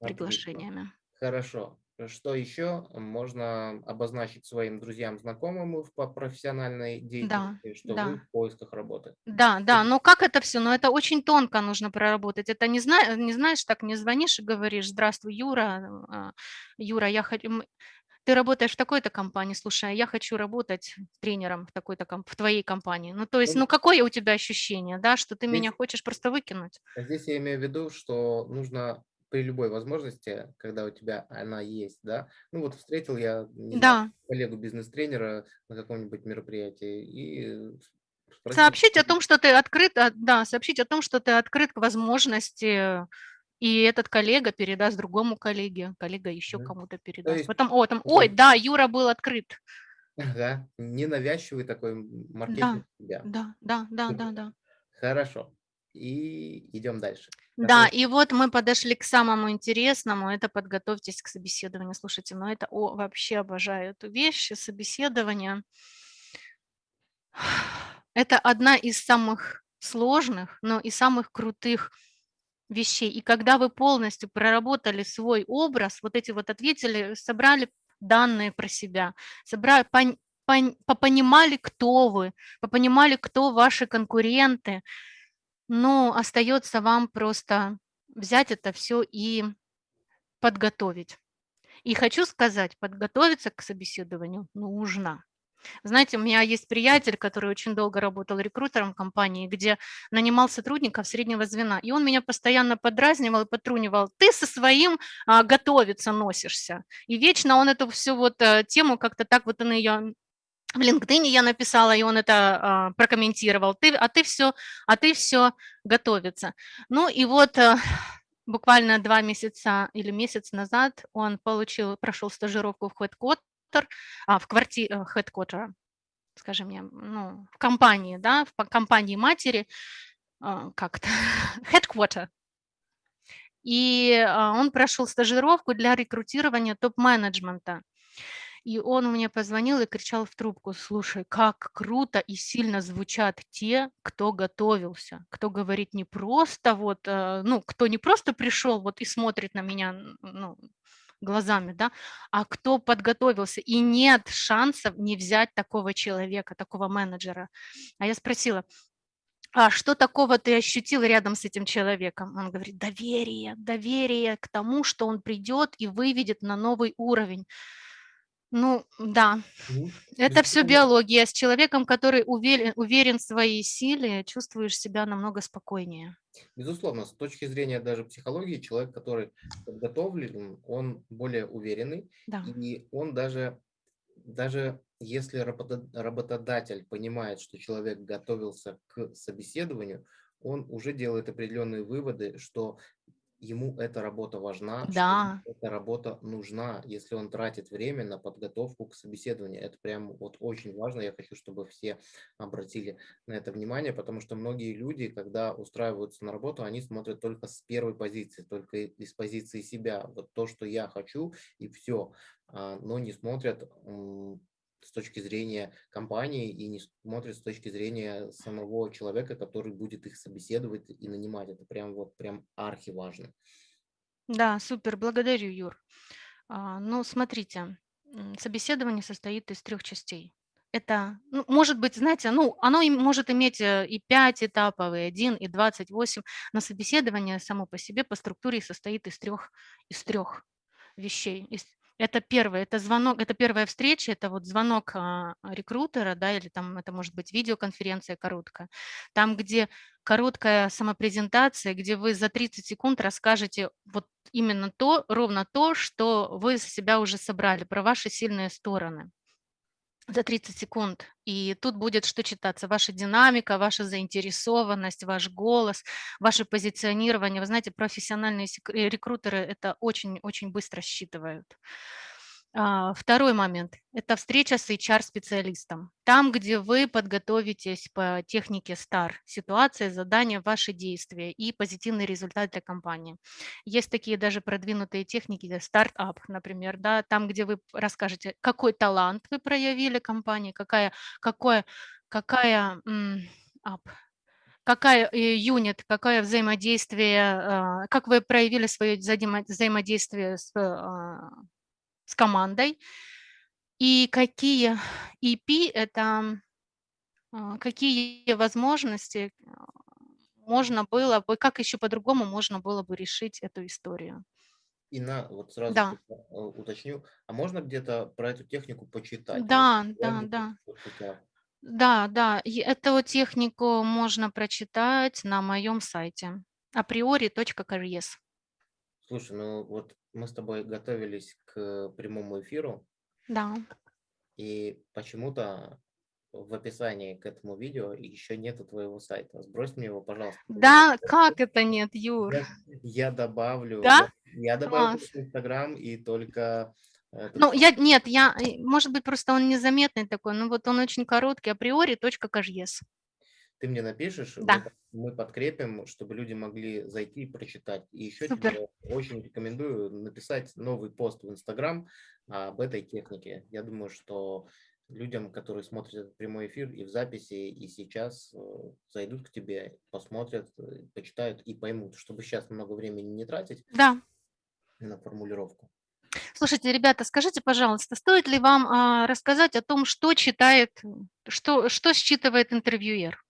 Отлично. приглашениями. Хорошо. Что еще можно обозначить своим друзьям, знакомым по профессиональной Да, деятельности, что вы да. в поисках работы? Да, да, но как это всё? Ну, это очень тонко нужно проработать. Это не зна не знаешь, так не звонишь и говоришь: "Здравствуй, Юра, а, Юра, я хот м ты работаешь в такой-то компании, слушай, а я хочу работать тренером в такой-то комп в твоей компании". Ну, то есть, Ну какое у тебя ощущение, да, что ты меня Здесь хочешь просто выкинуть? здесь я имею в виду, что нужно при любой возможности, когда у тебя она есть, да. Ну, вот встретил я, знаю, Да. коллегу бизнес-тренера на каком-нибудь мероприятии и спросил Сообщить о том, что ты открыт, а, да, сообщить о том, что ты открыт к возможности, и этот коллега передаст другому коллеге, коллега еще Мгм. кому-то То передаст. есть Потом: "О, там, ой, да, Юра был открыт". Ага, ненавязчивый такой маркетинг Да, себя. да, да, да, да, да. Хорошо. И идем дальше. Да, и вот мы подошли к самому интересному- это подготовьтесь к собеседованию. Слушайте, ну это, о, вообще обожаю эту вещь, собеседование. Это одна из самых сложных, но и самых крутых вещей. И когда вы полностью проработали свой образ, вот эти вот ответили, собрали данные про себя, собра пон пон попонимали, кто вы, попонимали, кто ваши конкуренты, ну, остается вам просто взять это всё и подготовить. И хочу сказать, подготовиться к собеседованию нужно. Знаете, у меня есть приятель, который очень долго работал рекрутером компании, где нанимал сотрудников среднего звена, и он меня постоянно подразнивал и подтрунивал: "Ты со своим, а, готовиться носишься". И вечно он эту всю вот, э, тему как-то так вот он её в "Линкдине" я написала, и он это, а, прокомментировал: "Ты, а ты всё а ты всё готовиться". Ну и вот, э, буквально 2 месяца или месяц назад он получил прошел стажировку в headquarter, а, в кварти э, headquarter, скажи мне, ну, в компании, да, в по компании-матери, а, как это, headquarter. И, а, он прошел стажировку для рекрутирования топ-менеджмента. И он мне позвонил и кричал в трубку: "Слушай, как круто и сильно звучат те, кто готовился, кто говорит не просто вот, э, ну, кто не просто пришел вот и смотрит на меня, ну, глазами, да, а кто подготовился, и нет шансов не взять такого человека, такого менеджера". А я спросила: "А что такого ты ощутил рядом с этим человеком?" Он говорит: "Доверие, доверие к тому, что он придет и выведет на новый уровень". Ну да, Мгм. это Безусловно. биология. С человеком, который увеле уверен в своей силе, чувствуешь себя намного спокойнее. Безусловно, с точки зрения даже психологии, человек, который подготовлен, он более уверенный, Да. и он даже даже если работод работодатель понимает, что человек готовился к собеседованию, он уже делает определенные выводы, что ему эта работа важна, Да. эта работа нужна, если он тратит время на подготовку к собеседованию. Это прям вот очень важно. Я хочу, чтобы все обратили на это внимание, потому что многие люди, когда устраиваются на работу, они смотрят только с 1 позиции, только из позиции себя. Вот то, что я хочу, и всё. А, но не смотрят, с точки зрения компании и не смотрят с точки зрения самого человека, который будет их собеседовать и нанимать. Это прям вот прям архиважно. Да, супер, благодарю, Юр. А, ну, смотрите, собеседование состоит из 3 частей. Это, ну, может быть, знаете, ну, оно может иметь, э, и 5 этапов, и 1, и 28, но собеседование само по себе по структуре состоит из 3 из 3 вещей. Ис это 1- это звонок, это 1 встреча, это вот звонок, а, рекрутера, да, или там это может быть видеоконференция короткая, там, где короткая самопрезентация, где вы за 30 секунд расскажете вот именно то, ровно то, что вы за себя уже собрали, про ваши сильные стороны. За 30 секунд. И тут будет что читаться: ваша динамика, ваша заинтересованность, ваш голос, ваше позиционирование. Вы знаете, профессиональные рекрутеры это очень очень быстро считывают. А, 2 момент- это встреча с HR-специалистом. Там, где вы подготовитесь по технике STAR: ситуация, задание, ваши действия и позитивный результат для компании. Есть такие даже продвинутые техники, стартап, например, да, там, где вы расскажете, какой талант вы проявили компании, какая какое какая, ап какая, э, юнит, какое взаимодействие, а, как вы проявили свое взаимо взаимодействие с, а с командой. И какие EP– это а, какие возможности а, можно было бы, как еще по-другому можно было бы решить эту историю. И на, вот сразу Да. э, уточню, а можно где-то про эту технику почитать? Да, Может, да, да. Да, да, и эту технику можно прочитать на моем сайте априори.карьес. Слушай, ну вот мы с тобой готовились к прямому эфиру, Да. и почему-то в описании к этому видео еще нету твоего сайта. Сбрось мне его, пожалуйста. Да, как это нет, Юр? Я, я добавлю. Да? Я, добавлю Класс. в Инстаграм и только... этот Ну, я, нет, я, э, может быть, просто он незаметный такой, но вот он очень короткий, априори.кажес. Ты мне напишешь, Да. мы, мы подкрепим, чтобы люди могли зайти и прочитать. И еще Супер. тебе очень рекомендую написать новый пост в Инстаграм об этой технике. Я думаю, что людям, которые смотрят этот прямой эфир и в записи, и сейчас э, зайдут к тебе, посмотрят, э, почитают и поймут, чтобы сейчас много времени не тратить Да. на формулировку. Слушайте, ребята, скажите, пожалуйста, стоит ли вам а, рассказать о том, что читает, что, что считывает интервьюер?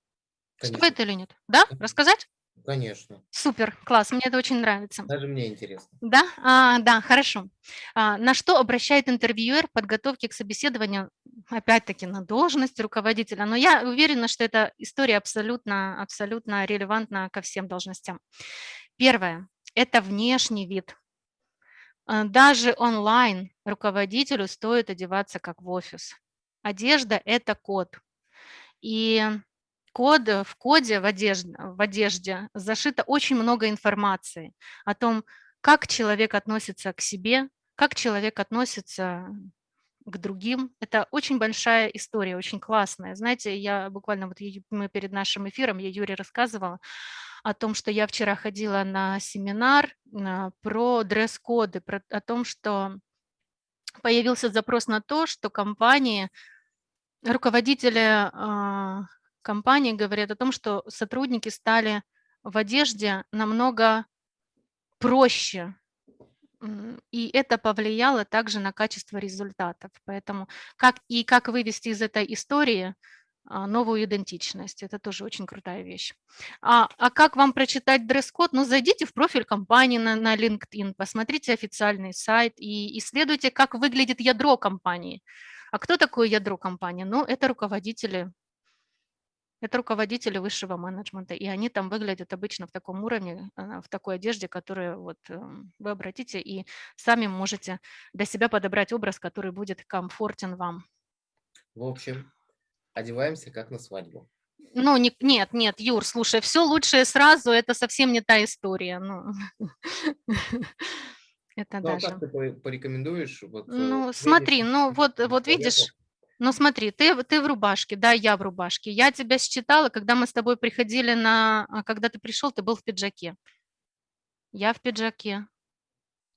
Конечно. Стоит или нет? Да? Рассказать? Конечно. Супер, класс, мне это очень нравится. Даже мне интересно. Да, а, да, хорошо. А, на что обращает интервьюер в подготовке к собеседованию, опять-таки, на должность руководителя? Но я уверена, что эта история абсолютно, абсолютно релевантна ко всем должностям. Первое – это внешний вид. А, Даже онлайн руководителю стоит одеваться как в офис. Одежда – это код. И код, в коде, в одежде, в одежде зашито очень много информации о том, как человек относится к себе, как человек относится к другим. Это очень большая история, очень классная. Знаете, я буквально вот мы перед нашим эфиром, я Юре рассказывала о том, что я вчера ходила на семинар а, про дресс-коды, про, о том, что появился запрос на то, что компании, руководители компании говорят о том, что сотрудники стали в одежде намного проще, и это повлияло также на качество результатов. Поэтому как и как вывести из этой истории а, новую идентичность. Это тоже очень крутая вещь. А, а как вам прочитать дресс-код? Ну, зайдите в профиль компании на, на LinkedIn, посмотрите официальный сайт и исследуйте, как выглядит ядро компании. А кто такое ядро компании? Ну, это руководители это руководители высшего менеджмента, и они там выглядят обычно в таком уровне, а, в такой одежде, которую вот эм, вы обратите и сами можете для себя подобрать образ, который будет комфортен вам. В общем, одеваемся как на свадьбу. Ну, не- нет, нет, Юр, слушай, все лучшее сразу, это совсем не та история. Ну, это Ну, а даже. как ты по- порекомендуешь? Вот, э, Ну, смотри, ну вот, вот видишь, ну смотри, ты, в- ты в рубашке, да, я в рубашке. Я тебя считала, когда мы с тобой приходили на, а, когда ты пришел, ты был в пиджаке. Я в пиджаке.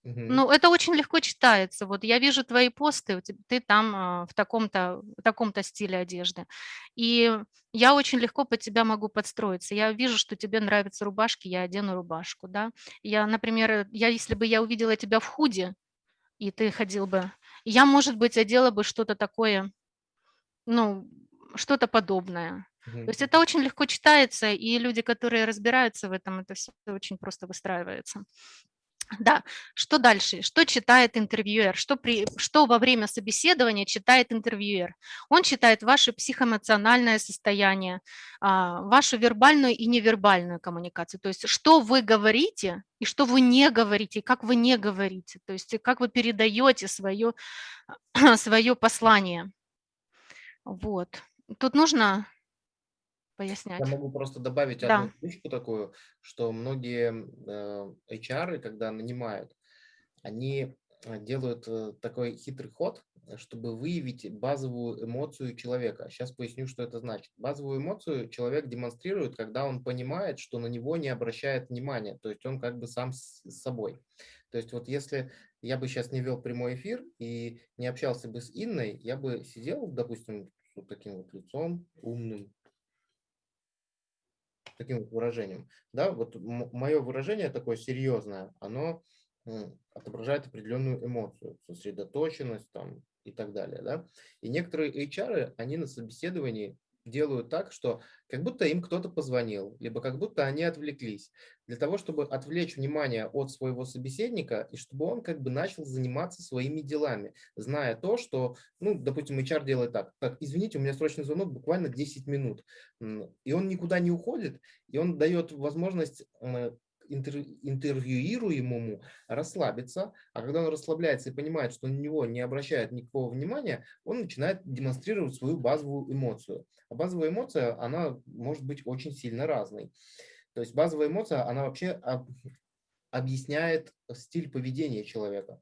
мгм, Ну, это очень легко читается. Вот я вижу твои посты, ты там а, в таком-то, в таком-то стиле одежды. И я очень легко под тебя могу подстроиться. Я вижу, что тебе нравятся рубашки, я одену рубашку, да. Я, например, я, если бы я увидела тебя в худе, и ты ходил бы, я, может быть, одела бы что-то такое, ну, что-то подобное. мгм. То есть это очень легко читается, и люди, которые разбираются в этом, это все очень просто выстраивается. Да, что дальше? Что читает интервьюер? Что, при, что во время собеседования читает интервьюер? Он читает ваше психоэмоциональное состояние, а, вашу вербальную и невербальную коммуникацию. То есть что вы говорите и что вы не говорите, и как вы не говорите. То есть как вы передаете свое, свое послание. Вот. Тут нужно Я пояснять. могу просто добавить Да. одну фишку такую, что многие э, HR, когда нанимают, они э, делают э, такой хитрый ход, чтобы выявить базовую эмоцию человека. Сейчас поясню, что это значит. Базовую эмоцию человек демонстрирует, когда он понимает, что на него не обращает внимания, то есть он как бы сам с собой. То есть вот если я бы сейчас не вел прямой эфир и не общался бы с Инной, я бы сидел, допустим, вот таким вот лицом умным, таким вот выражением. Да, вот мое выражение такое серьезное, оно отображает определенную эмоцию, сосредоточенность там, и так далее. Да? И некоторые HR, они на собеседовании делают так, что как будто им кто-то позвонил, либо как будто они отвлеклись, для того, чтобы отвлечь внимание от своего собеседника и чтобы он как бы начал заниматься своими делами, зная то, что, ну, допустим, HR делает так, так, извините, у меня срочный звонок, буквально 10 минут, и он никуда не уходит, и он дает возможность интер, интервьюируемому расслабиться, а когда он расслабляется и понимает, что на него не обращают никакого внимания, он начинает демонстрировать свою базовую эмоцию. А базовая эмоция, она может быть очень сильно разной. То есть базовая эмоция, она вообще объясняет стиль поведения человека.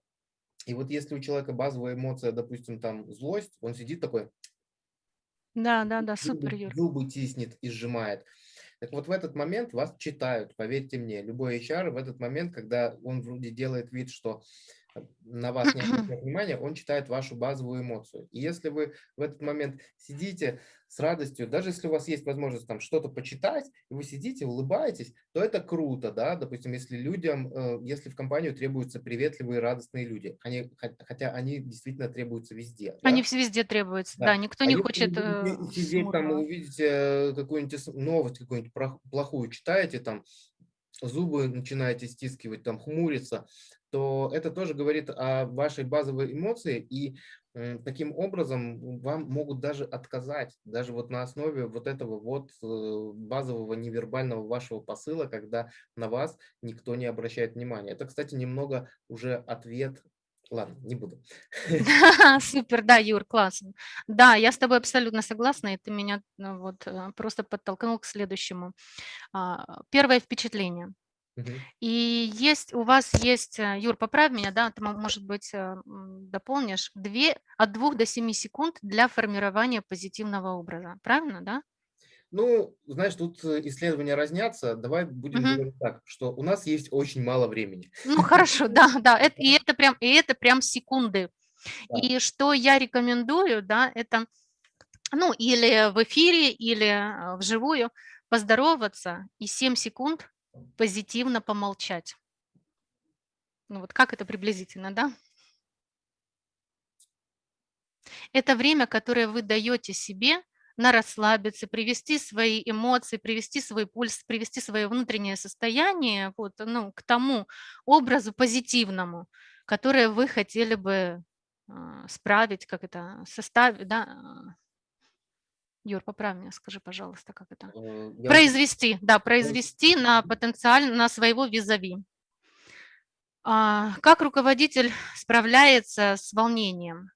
И вот если у человека базовая эмоция, допустим, там злость, он сидит такой, да, да, да, супер, Юр. Зубы тиснет и сжимает. Так вот в этот момент вас читают, поверьте мне. Любой HR в этот момент, когда он вроде делает вид, что на вас не обращает внимания, он читает вашу базовую эмоцию. И если вы в этот момент сидите с радостью, даже если у вас есть возможность там что-то почитать, и вы сидите, улыбаетесь, то это круто, да, допустим, если людям, э, если в компанию требуются приветливые, радостные люди, они, хотя они действительно требуются везде. Они да? везде требуются, да, да никто а не хочет э, сидеть там, увидите э, какую-нибудь новость, какую-нибудь плохую читаете, там, зубы начинаете стискивать, там, хмуриться, то это тоже говорит о вашей базовой эмоции, и таким образом вам могут даже отказать, даже вот на основе вот этого вот э, базового невербального вашего посыла, когда на вас никто не обращает внимания. Это, кстати, немного уже ответ Ладно, не буду. Супер, да, Юр, классно. Да, я с тобой абсолютно согласна, и ты меня ну, вот э, просто подтолкнул к следующему. А, первое впечатление. И есть у вас есть, э, Юр, поправь меня, да, ты, может быть, э, дополнишь, две, от двух до семи секунд для формирования позитивного образа. Правильно, да? Ну, знаешь, тут э, исследования разнятся. Давай будем угу. говорить так, что у нас есть очень мало времени. Ну, хорошо, да, да. Это, и, это прям, и это прям секунды. Да. И что я рекомендую, да, это, ну, или в эфире, или вживую поздороваться и 7 секунд позитивно помолчать. Ну вот как это приблизительно, да? Это время, которое вы даете себе на расслабиться, привести свои эмоции, привести свой пульс, привести свое внутреннее состояние вот, ну, к тому образу позитивному, которое вы хотели бы э, справить, как это, составить, да, а, Юр, поправь меня, скажи, пожалуйста, как это? Э, я... Произвести, да, произвести на потенциально, на своего визави. А, как руководитель справляется с волнением?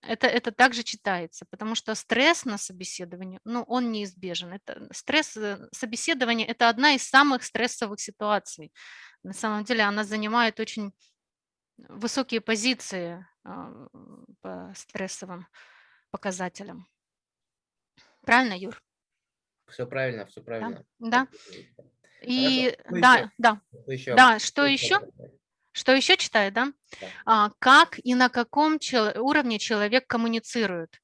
Это, это также читается, потому что стресс на собеседовании, ну, он неизбежен. Это, стресс э, собеседования – это одна из самых стрессовых ситуаций. На самом деле она занимает очень высокие позиции а, по стрессовым показателям. Правильно, Юр? Все правильно, все правильно. Да. да. И Хорошо. да, да. Что еще? Да, что, что еще? Что еще читаю, да? да. А, как и на каком чел уровне человек коммуницирует.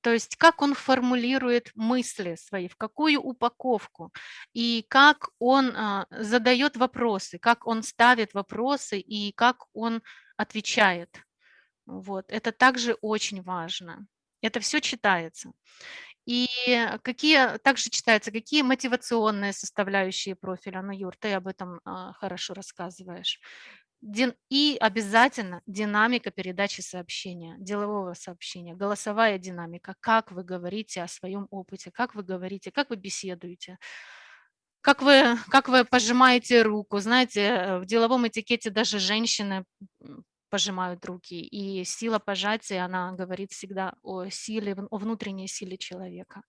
То есть как он формулирует мысли свои, в какую упаковку, и как он а, задает вопросы, как он ставит вопросы и как он отвечает. Вот. Это также очень важно. Это все читается. И какие также читаются, какие мотивационные составляющие профиля, ну, Юр, ты об этом а, хорошо рассказываешь. И обязательно динамика передачи сообщения, делового сообщения, голосовая динамика, как вы говорите о своем опыте, как вы говорите, как вы беседуете, как вы, как вы пожимаете руку. Знаете, в деловом этикете даже женщины пожимают руки. И сила пожатия, она говорит всегда о силе, о внутренней силе человека.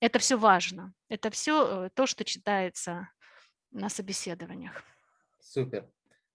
Это все важно. Это все э, то, что читается на собеседованиях. Супер.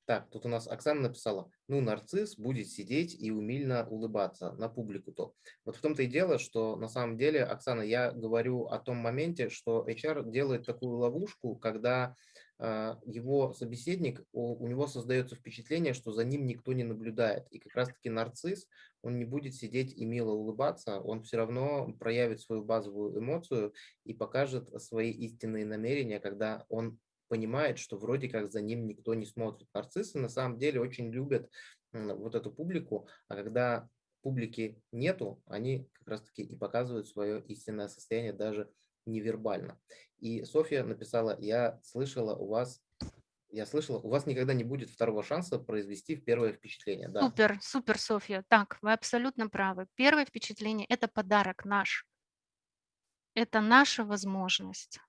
Так, тут у нас Оксана написала, ну, нарцисс будет сидеть и умильно улыбаться на публику-то. Вот в том-то и дело, что на самом деле, Оксана, я говорю о том моменте, что HR делает такую ловушку, когда его собеседник, у него создается впечатление, что за ним никто не наблюдает. И как раз-таки нарцисс, он не будет сидеть и мило улыбаться, он все равно проявит свою базовую эмоцию и покажет свои истинные намерения, когда он понимает, что вроде как за ним никто не смотрит. Нарциссы на самом деле очень любят вот эту публику, а когда публики нету, они как раз-таки и показывают свое истинное состояние даже невербально. И Софья написала, я слышала у вас я слышала, у вас никогда не будет второго шанса произвести первое впечатление. Да. Супер, супер, Софья. Так, вы абсолютно правы. Первое впечатление – это подарок наш. Это наша возможность.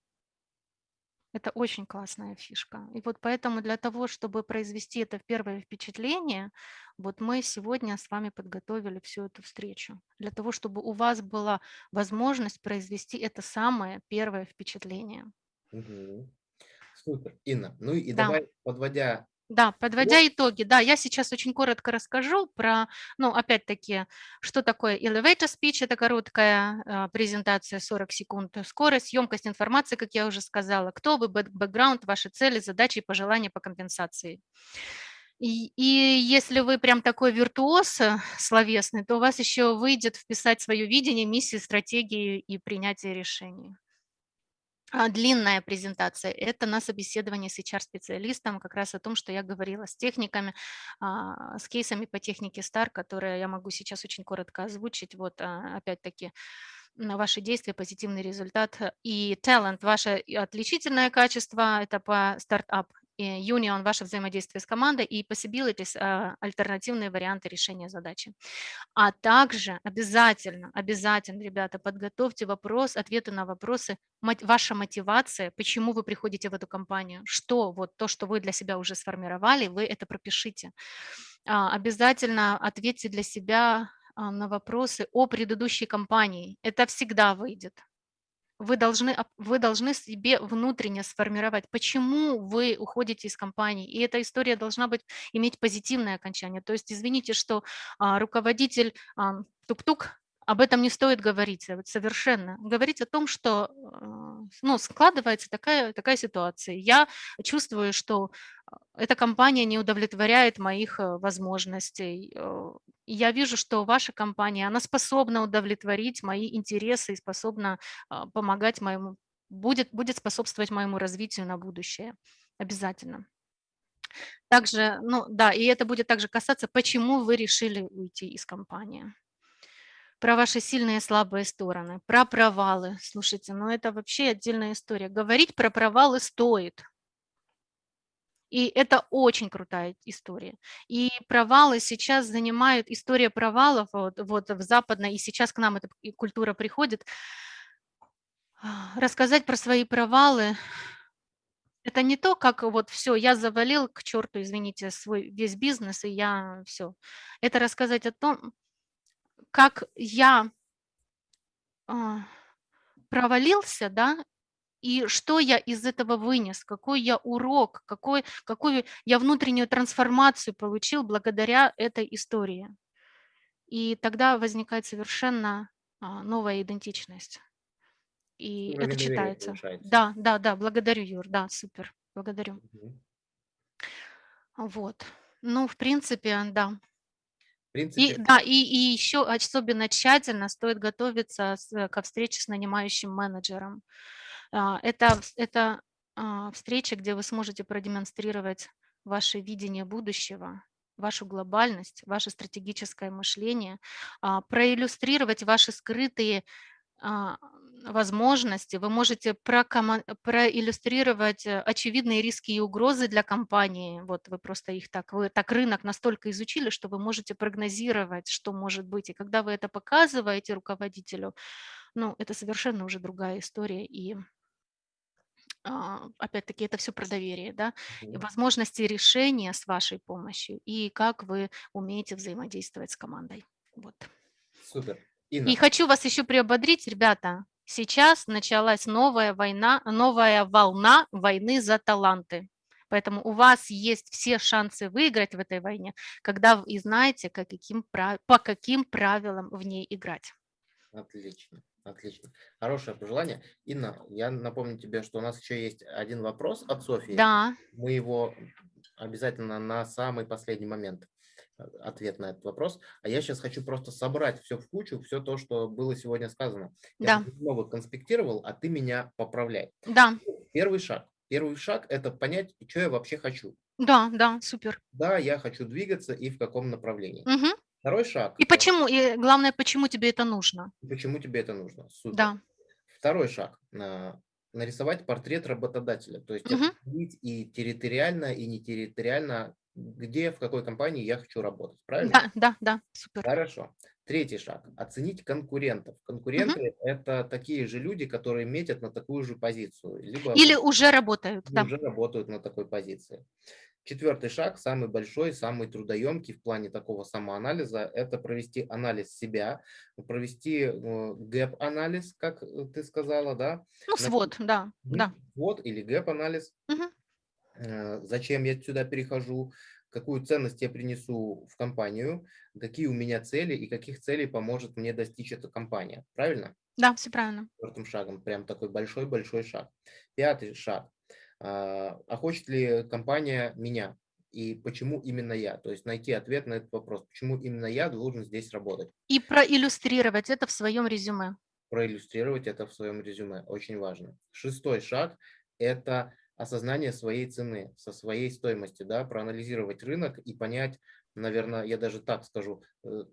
Это очень классная фишка. И вот поэтому для того, чтобы произвести это первое впечатление, вот мы сегодня с вами подготовили всю эту встречу. Для того, чтобы у вас была возможность произвести это самое первое впечатление. Угу. Супер. Инна, ну и Да. давай, подводя Да, подводя итоги, да, я сейчас очень коротко расскажу про, ну, опять-таки, что такое elevator speech, это короткая э, презентация 40 секунд, скорость, емкость информации, как я уже сказала, кто вы, бэкграунд, ваши цели, задачи и пожелания по компенсации. И, и если вы прям такой виртуоз э, словесный, то у вас еще выйдет вписать свое видение, миссию, стратегии и принятие решений. А, длинная презентация– это на собеседовании с HR-специалистом, как раз о том, что я говорила с техниками, а, с кейсами по технике STAR, которые я могу сейчас очень коротко озвучить. Вот а, опять-таки ваши действия, позитивный результат и talent, ваше отличительное качество, это по стартап Union – ваше взаимодействие с командой, и possibilities – альтернативные варианты решения задачи. А также обязательно, обязательно, ребята, подготовьте вопрос, ответы на вопросы, ваша мотивация, почему вы приходите в эту компанию, что вот то, что вы для себя уже сформировали, вы это пропишите. А, обязательно ответьте для себя а, на вопросы о предыдущей компании. Это всегда выйдет вы должны, вы должны себе внутренне сформировать, почему вы уходите из компании. И эта история должна быть, иметь позитивное окончание. То есть, извините, что а, руководитель а, тук-тук, об этом не стоит говорить совершенно. Говорить о том, что а, ну, складывается такая, такая ситуация. Я чувствую, что эта компания не удовлетворяет моих э, возможностей. Э, я вижу, что ваша компания, она способна удовлетворить мои интересы и способна помогать моему, будет, будет способствовать моему развитию на будущее. Обязательно. Также, ну да, и это будет также касаться, почему вы решили уйти из компании. Про ваши сильные и слабые стороны, про провалы. Слушайте, ну это вообще отдельная история. Говорить про провалы стоит, и это очень крутая история. И провалы сейчас занимают, история провалов вот, вот в западной, и сейчас к нам эта культура приходит, рассказать про свои провалы, это не то, как вот все, я завалил к черту, извините, свой весь бизнес, и я все. Это рассказать о том, как я а, провалился, да, и что я из этого вынес, какой я урок, какой, какую я внутреннюю трансформацию получил благодаря этой истории. И тогда возникает совершенно а, новая идентичность. И Уровень это читается. Да, да, да, благодарю, Юр, да, супер, благодарю. Угу. Вот. Ну, в принципе, да. Принципе... И, да, и, и еще особенно тщательно стоит готовиться с, ко встрече с нанимающим менеджером. А, это, это а, встреча, где вы сможете продемонстрировать ваше видение будущего, вашу глобальность, ваше стратегическое мышление, а, проиллюстрировать ваши скрытые возможности, вы можете проиллюстрировать э, очевидные риски и угрозы для компании. Вот вы просто их так, вы так рынок настолько изучили, что вы можете прогнозировать, что может быть. И когда вы это показываете руководителю, ну, это совершенно уже другая история. И а, опять-таки, это все про доверие, да, и возможности решения с вашей помощью, и как вы умеете взаимодействовать с командой. Вот. Супер. Инна. И хочу вас еще приободрить, ребята, сейчас началась новая война, новая волна войны за таланты. Поэтому у вас есть все шансы выиграть в этой войне, когда вы знаете, как, каким, по каким правилам в ней играть. Отлично. Отлично. Хорошее пожелание. Инна, я напомню тебе, что у нас еще есть один вопрос от Софии. Да. Мы его обязательно на самый последний момент ответ на этот вопрос. А я сейчас хочу просто собрать все в кучу, все то, что было сегодня сказано. Я да. снова конспектировал, а ты меня поправляй. Да. Первый шаг. Первый шаг– это понять, что я вообще хочу. Да, да, супер. Да, я хочу двигаться и в каком направлении. Мгм. Второй шаг. И почему, и главное, почему тебе это нужно? Почему тебе это нужно? Супер. Да. Второй шаг. Нарисовать портрет работодателя. То есть определить и территориально, и не территориально, где, в какой компании я хочу работать. Правильно? Да, да, да, супер. Хорошо. Третий шаг. Оценить конкурентов. Конкуренты – это такие же люди, которые метят на такую же позицию. Либо Или уже работают, да. уже работают на такой позиции. Четвертый шаг, самый большой, самый трудоемкий в плане такого самоанализа, это провести анализ себя, провести э, gap-анализ, как э, ты сказала, да? Ну, свод, да, да. Вот или gap-анализ. Мгм. Э, Зачем я сюда перехожу, какую ценность я принесу в компанию, какие у меня цели и каких целей поможет мне достичь эта компания. Правильно? Да, все правильно. четвертым шагом. Прям такой большой-большой шаг. Пятый шаг. А а хочет ли компания меня? И почему именно я? То есть найти ответ на этот вопрос. Почему именно я должен здесь работать? И проиллюстрировать это в своем резюме. Проиллюстрировать это в своем резюме. Очень важно. Шестой шаг – это осознание своей цены, со своей стоимостью. Да? Проанализировать рынок и понять, наверное, я даже так скажу, э,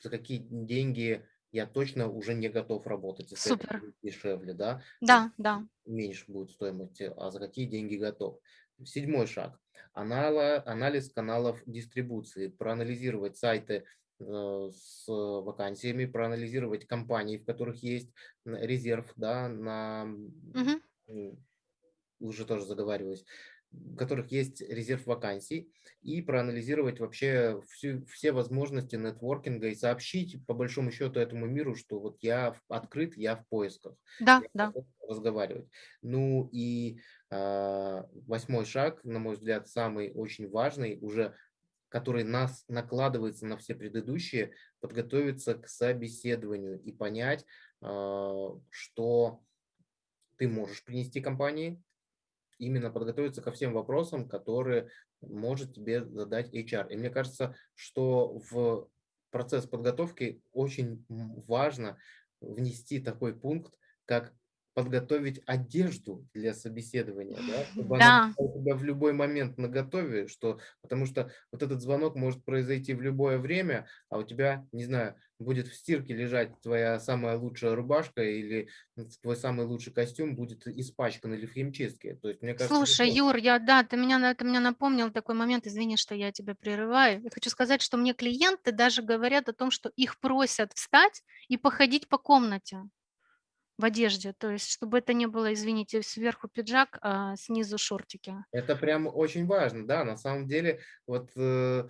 за какие деньги я точно уже не готов работать. Если это Супер. будет дешевле, да? Да, да. меньше будет стоимости, а за какие деньги готов. Седьмой шаг. Анала- Анализ каналов дистрибуции. Проанализировать сайты э, с вакансиями, проанализировать компании, в которых есть резерв да, на Мгм. Уже тоже заговариваюсь, в которых есть резерв вакансий, и проанализировать вообще всю, все возможности нетворкинга и сообщить по большому счету этому миру, что вот я открыт, я в поисках Да, я да. разговаривать. Ну и а, восьмой шаг, на мой взгляд, самый очень важный, уже который нас накладывается на все предыдущие, подготовиться к собеседованию и понять, а, что ты можешь принести компании, именно подготовиться ко всем вопросам, которые может тебе задать HR. И мне кажется, что в процесс подготовки очень важно внести такой пункт, как подготовить одежду для собеседования, да, чтобы она Да. была у тебя в любой момент наготове, что, потому что вот этот звонок может произойти в любое время, а у тебя, не знаю, будет в стирке лежать твоя самая лучшая рубашка или твой самый лучший костюм будет испачкан или в химчистке. То есть, мне кажется, Слушай, Юр, я, да, ты меня, на- ты меня напомнил такой момент, извини, что я тебя прерываю. Я хочу сказать, что мне клиенты даже говорят о том, что их просят встать и походить по комнате в одежде, то есть чтобы это не было, извините, сверху пиджак, а снизу шортики. Это прям очень важно, да, на самом деле, вот э,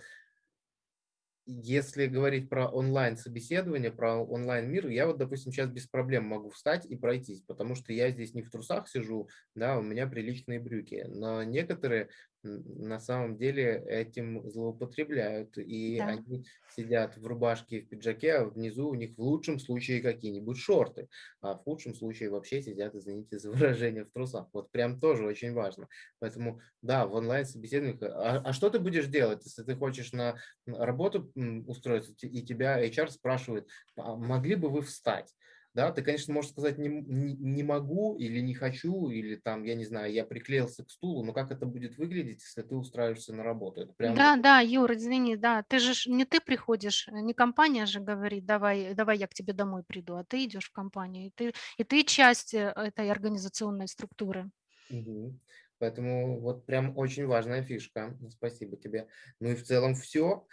если говорить про онлайн-собеседование, про онлайн-мир, я вот, допустим, сейчас без проблем могу встать и пройтись, потому что я здесь не в трусах сижу, да, у меня приличные брюки, но некоторые на самом деле этим злоупотребляют, и Да. они сидят в рубашке и в пиджаке, а внизу у них в лучшем случае какие-нибудь шорты, а в худшем случае вообще сидят, извините за выражение, в трусах. Вот прям тоже очень важно. Поэтому, да, в онлайн-собеседованиях, а, а что ты будешь делать, если ты хочешь на работу устроиться, и тебя HR спрашивает, «А могли бы вы встать? Да, ты, конечно, можешь сказать не, не, не могу или не хочу, или там, я не знаю, я приклеился к стулу, но как это будет выглядеть, если ты устраиваешься на работу? Это прям Да, да, Юр, извини, да, ты же не ты приходишь, э, не компания же говорит, давай, давай я к тебе домой приду, а ты идешь в компанию, и ты, и ты часть э, этой организационной структуры. Мгм. Поэтому вот прям очень важная фишка. Спасибо тебе. Ну и в целом все.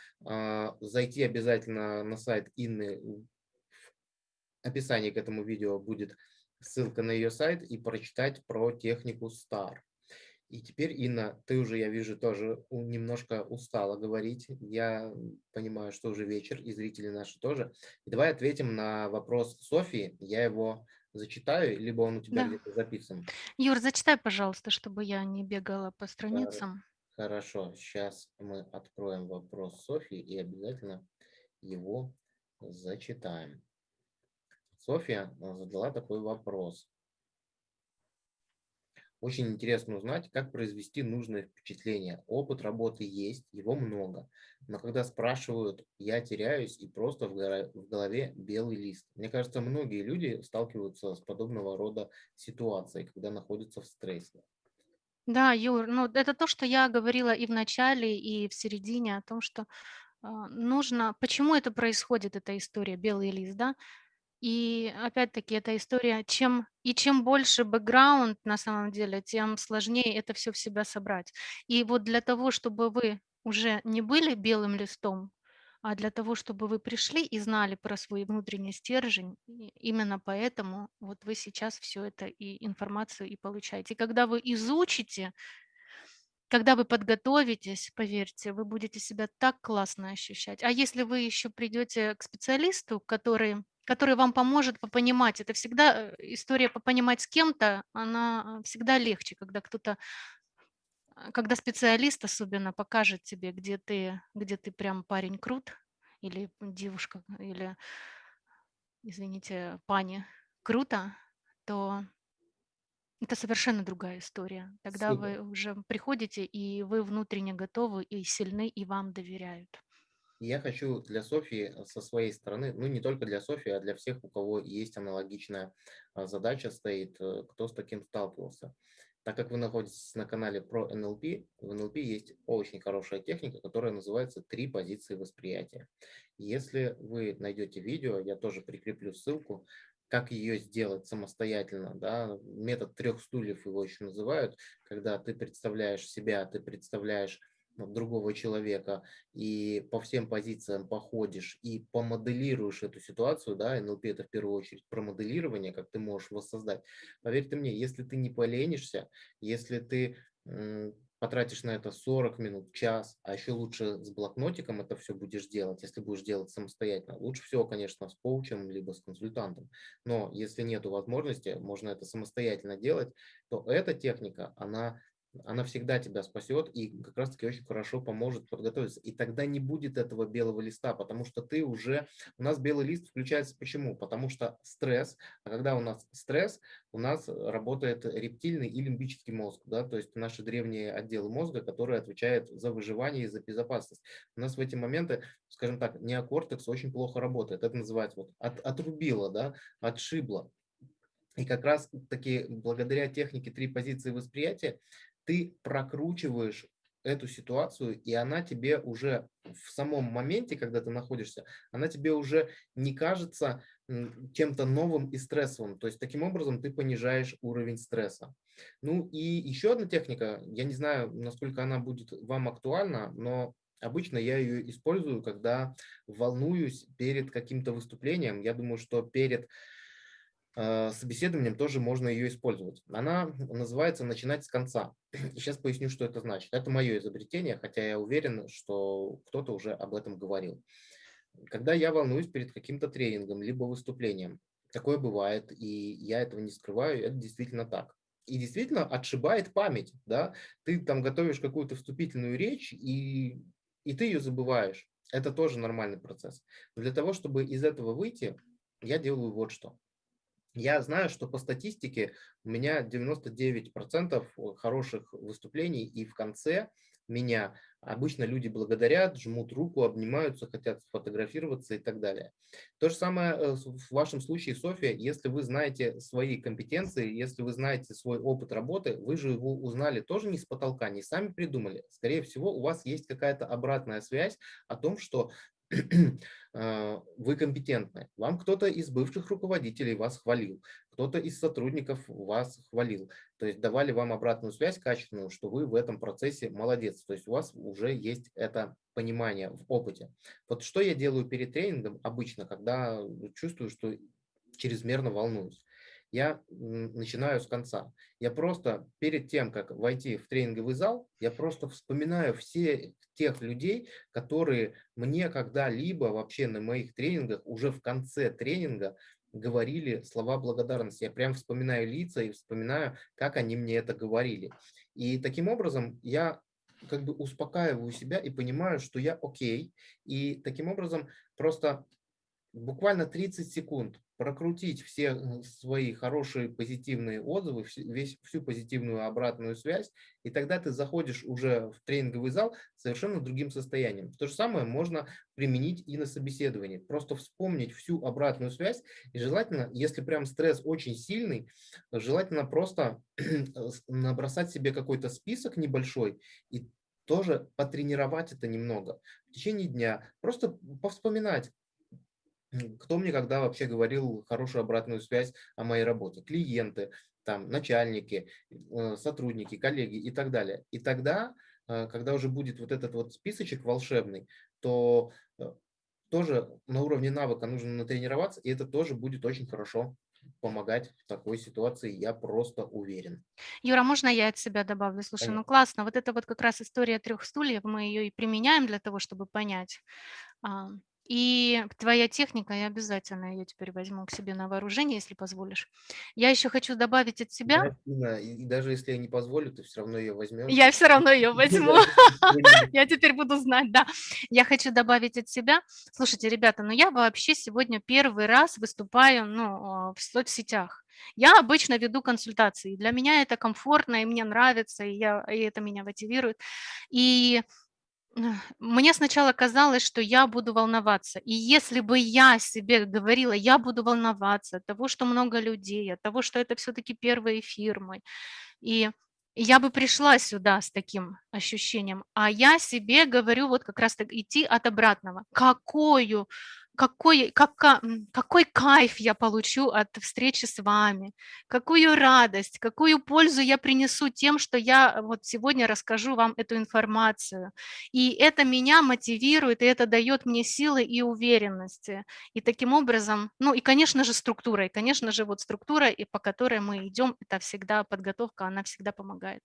Зайти обязательно на сайт Инны. Описании к этому видео будет ссылка на ее сайт и прочитать про технику STAR. И теперь, Инна, ты уже, я вижу, тоже немножко устала говорить. Я понимаю, что уже вечер, и зрители наши тоже. И давай ответим на вопрос Софии. Я его зачитаю, либо он у тебя Да. где-то записан. Юр, зачитай, пожалуйста, чтобы я не бегала по страницам. Хорошо, сейчас мы откроем вопрос Софьи и обязательно его зачитаем. Софья э, задала такой вопрос. Очень интересно узнать, как произвести нужное впечатление. Опыт работы есть, его много. Но когда спрашивают, я теряюсь и просто в голове белый лист. Мне кажется, многие люди сталкиваются с подобного рода ситуацией, когда находятся в стрессе. Да, Юр, ну это то, что я говорила и в начале, и в середине о том, что а, нужно почему это происходит, эта история "Белый лист", да? И опять-таки эта история, чем и чем больше бэкграунд на самом деле, тем сложнее это все в себя собрать. И вот для того, чтобы вы уже не были белым листом, а для того, чтобы вы пришли и знали про свой внутренний стержень, именно поэтому вот вы сейчас все это и информацию и получаете. И когда вы изучите когда вы подготовитесь, поверьте, вы будете себя так классно ощущать. А если вы еще придете к специалисту, который который вам поможет попонимать, это всегда, э, история попонимать с кем-то, она, а, всегда легче, когда кто-то, а, когда специалист особенно покажет тебе, где ты где ты прям парень крут или девушка, или, извините, пани круто, то это совершенно другая история. Тогда Супер. вы уже приходите, и вы внутренне готовы, и сильны, и вам доверяют. Я хочу для Софьи э, со своей стороны, ну не только для Софьи, а для всех, у кого есть аналогичная а, задача стоит, э, кто с таким сталкивался. Так как вы находитесь на канале про НЛП, в НЛП есть очень хорошая техника, которая называется «Три позиции восприятия». Если вы найдете видео, я тоже прикреплю ссылку, как ее сделать самостоятельно. Да? Метод трех стульев его еще называют, когда ты представляешь себя, ты представляешь другого человека и по всем позициям походишь и помоделируешь эту ситуацию, да, НЛП это в первую очередь про моделирование, как ты можешь воссоздать. Поверьте мне, если ты не поленишься, если ты потратишь на это 40 минут, час, а еще лучше с блокнотиком это все будешь делать, если будешь делать самостоятельно. Лучше всего, конечно, с коучем, либо с консультантом. Но если нет возможности, можно это самостоятельно делать, то эта техника, она она всегда тебя спасет и как раз-таки очень хорошо поможет подготовиться. И тогда не будет этого белого листа, потому что ты уже... У нас белый лист включается почему? Потому что стресс, а когда у нас стресс, у нас работает рептильный и лимбический мозг, да, то есть наши древние отделы мозга, которые отвечают за выживание и за безопасность. У нас в эти моменты, скажем так, неокортекс очень плохо работает. Это называется вот от, отрубило, да, отшибло. И как раз таки благодаря технике три позиции восприятия ты прокручиваешь эту ситуацию, и она тебе уже в самом моменте, когда ты находишься, она тебе уже не кажется чем-то новым и стрессовым. То есть таким образом ты понижаешь уровень стресса. Ну и еще одна техника, я не знаю, насколько она будет вам актуальна, но обычно я ее использую, когда волнуюсь перед каким-то выступлением. Я думаю, что перед собеседованием тоже можно ее использовать. Она называется «начинать с конца». Сейчас поясню, что это значит. Это мое изобретение, хотя я уверен, что кто-то уже об этом говорил. Когда я волнуюсь перед каким-то тренингом, либо выступлением, такое бывает, и я этого не скрываю, это действительно так. И действительно отшибает память, да, ты там готовишь какую-то вступительную речь, и, и ты ее забываешь. Это тоже нормальный процесс. Но для того, чтобы из этого выйти, я делаю вот что. Я знаю, что по статистике у меня 99% хороших выступлений, и в конце меня обычно люди благодарят, жмут руку, обнимаются, хотят сфотографироваться и так далее. То же самое э, в вашем случае, София, если вы знаете свои компетенции, если вы знаете свой опыт работы, вы же его узнали тоже не с потолка, не сами придумали. Скорее всего, у вас есть какая-то обратная связь о том, что вы компетентны. Вам кто-то из бывших руководителей вас хвалил, кто-то из сотрудников вас хвалил. То есть давали вам обратную связь качественную, что вы в этом процессе молодец. То есть у вас уже есть это понимание в опыте. Вот что я делаю перед тренингом обычно, когда чувствую, что чрезмерно волнуюсь я начинаю с конца. Я просто перед тем, как войти в тренинговый зал, я просто вспоминаю все тех людей, которые мне когда-либо вообще на моих тренингах, уже в конце тренинга, говорили слова благодарности. Я прям вспоминаю лица и вспоминаю, как они мне это говорили. И таким образом я как бы успокаиваю себя и понимаю, что я окей. И таким образом просто буквально 30 секунд прокрутить все э, свои хорошие позитивные отзывы, весь, всю позитивную обратную связь, и тогда ты заходишь уже в тренинговый зал совершенно другим состоянием. То же самое можно применить и на собеседовании. Просто вспомнить всю обратную связь, и желательно, если прям стресс очень сильный, желательно просто набросать себе какой-то список небольшой и тоже потренировать это немного в течение дня, просто повспоминать, кто мне когда вообще говорил хорошую обратную связь о моей работе? Клиенты, там, начальники, э, сотрудники, коллеги и так далее. И тогда, э, когда уже будет вот этот вот списочек волшебный, то э, тоже на уровне навыка нужно натренироваться, и это тоже будет очень хорошо помогать в такой ситуации, я просто уверен. Юра, можно я от себя добавлю? Слушай, ну классно, вот это вот как раз история трех стульев, мы ее и применяем для того, чтобы понять, и твоя техника, я обязательно ее теперь возьму к себе на вооружение, если позволишь. Я еще хочу добавить от себя. Да, и, и даже если я не позволю, ты все равно ее возьмешь. Я все равно ее возьму. Я теперь буду знать, да. Я хочу добавить от себя. Слушайте, ребята, ну я вообще сегодня первый раз выступаю ну, а, в соцсетях. Я обычно веду консультации. Для меня это комфортно, и мне нравится, и, я, и это меня мотивирует. И мне сначала казалось, что я буду волноваться. И если бы я себе говорила, я буду волноваться от того, что много людей, от того, что это все-таки первые фирмы, и я бы пришла сюда с таким ощущением, а я себе говорю вот как раз так идти от обратного. Какую какой, как, какой кайф я получу от встречи с вами, какую радость, какую пользу я принесу тем, что я вот сегодня расскажу вам эту информацию. И это меня мотивирует, и это дает мне силы и уверенности. И таким образом, ну и, конечно же, структура, и, конечно же, вот структура, и по которой мы идем, это всегда подготовка, она всегда помогает.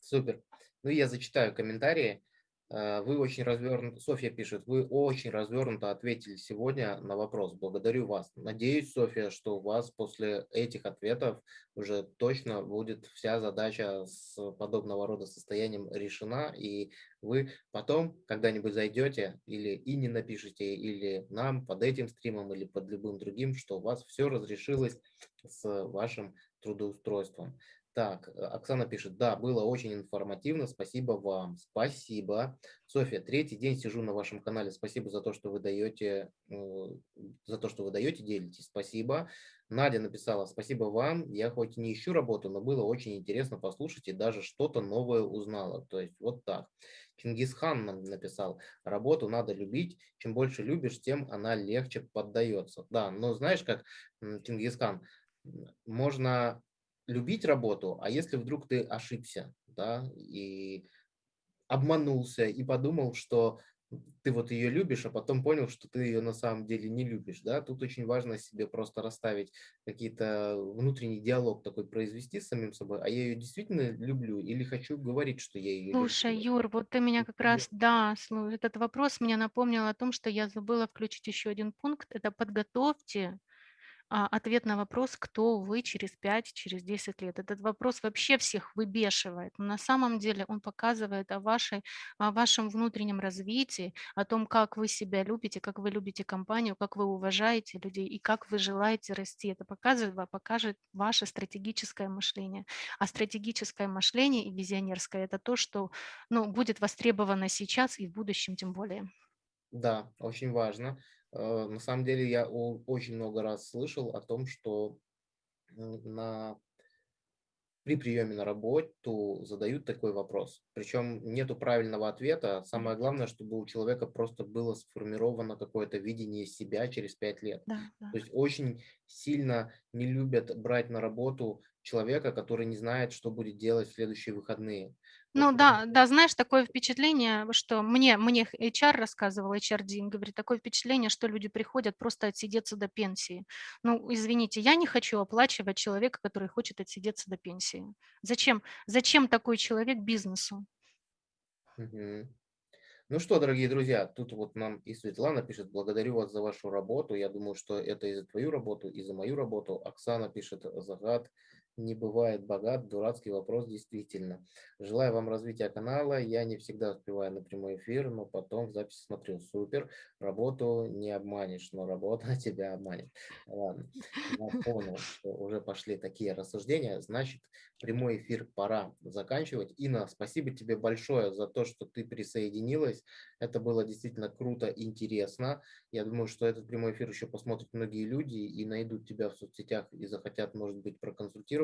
Супер. Ну, я зачитаю комментарии. Э, вы очень развернуто, Софья пишет, вы очень развернуто ответили сегодня на вопрос. Благодарю вас. Надеюсь, Софья, что у вас после этих ответов уже точно будет вся задача с подобного рода состоянием решена, и вы потом когда-нибудь зайдете или и не напишите, или нам под этим стримом, или под любым другим, что у вас все разрешилось с вашим трудоустройством. Так, э, Оксана пишет, да, было очень информативно, спасибо вам. Спасибо. Софья, третий день сижу на вашем канале, спасибо за то, что вы даете, э, за то, что вы даете, делитесь, спасибо. Надя написала, спасибо вам, я хоть не ищу работу, но было очень интересно послушать и даже что-то новое узнала. То есть вот так. Чингисхан нам написал, работу надо любить, чем больше любишь, тем она легче поддается. Да, но знаешь, как Чингисхан, можно любить работу, а если вдруг ты ошибся, да, и обманулся, и подумал, что ты вот ее любишь, а потом понял, что ты ее на самом деле не любишь, да, тут очень важно себе просто расставить какие-то внутренний диалог такой произвести с самим собой, а я ее действительно люблю или хочу говорить, что я ее Слушай, люблю. Юр, вот ты меня как раз, да, этот вопрос мне напомнил о том, что я забыла включить еще один пункт, это подготовьте ответ на вопрос, кто вы через 5, через 10 лет. Этот вопрос вообще всех выбешивает. Но на самом деле он показывает о, вашей, о вашем внутреннем развитии, о том, как вы себя любите, как вы любите компанию, как вы уважаете людей и как вы желаете расти. Это показывает, покажет ваше стратегическое мышление. А стратегическое мышление и визионерское – это то, что ну, будет востребовано сейчас и в будущем тем более. Да, очень важно. Э, на самом деле я очень много раз слышал о том, что на, при приеме на работу задают такой вопрос. Причем нету правильного ответа. Самое главное, чтобы у человека просто было сформировано какое-то видение себя через пять лет. Да, да. То есть очень сильно не любят брать на работу человека, который не знает, что будет делать в следующие выходные. Ну да, да, знаешь, такое впечатление, что мне, мне HR рассказывал, HRD, говорит, такое впечатление, что люди приходят просто отсидеться до пенсии. Ну, извините, я не хочу оплачивать человека, который хочет отсидеться до пенсии. Зачем, зачем такой человек бизнесу? Угу. Ну что, дорогие друзья, тут вот нам и Светлана пишет, благодарю вас за вашу работу. Я думаю, что это и за твою работу, и за мою работу. Оксана пишет, Загад, не бывает богат. Дурацкий вопрос, действительно. Желаю вам развития канала. Я не всегда успеваю на прямой эфир, но потом в записи смотрю. Супер. Работу не обманешь, но работа тебя обманет. Ладно. Я понял, что уже пошли такие рассуждения. Значит, прямой эфир пора заканчивать. Инна, спасибо тебе большое за то, что ты присоединилась. Это было действительно круто, интересно. Я думаю, что этот прямой эфир еще посмотрят многие люди и найдут тебя в соцсетях и захотят, может быть,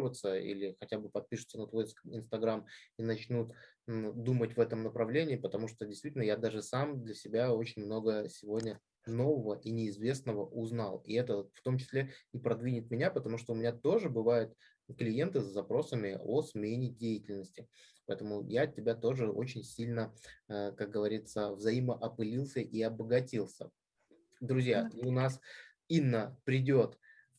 проконсультироваться или хотя бы подпишутся на твой инстаграм и начнут думать в этом направлении, потому что действительно я даже сам для себя очень много сегодня нового и неизвестного узнал. И это в том числе и продвинет меня, потому что у меня тоже бывают клиенты с запросами о смене деятельности. Поэтому я от тебя тоже очень сильно, э, как говорится, взаимоопылился и обогатился. Друзья, у нас Инна придет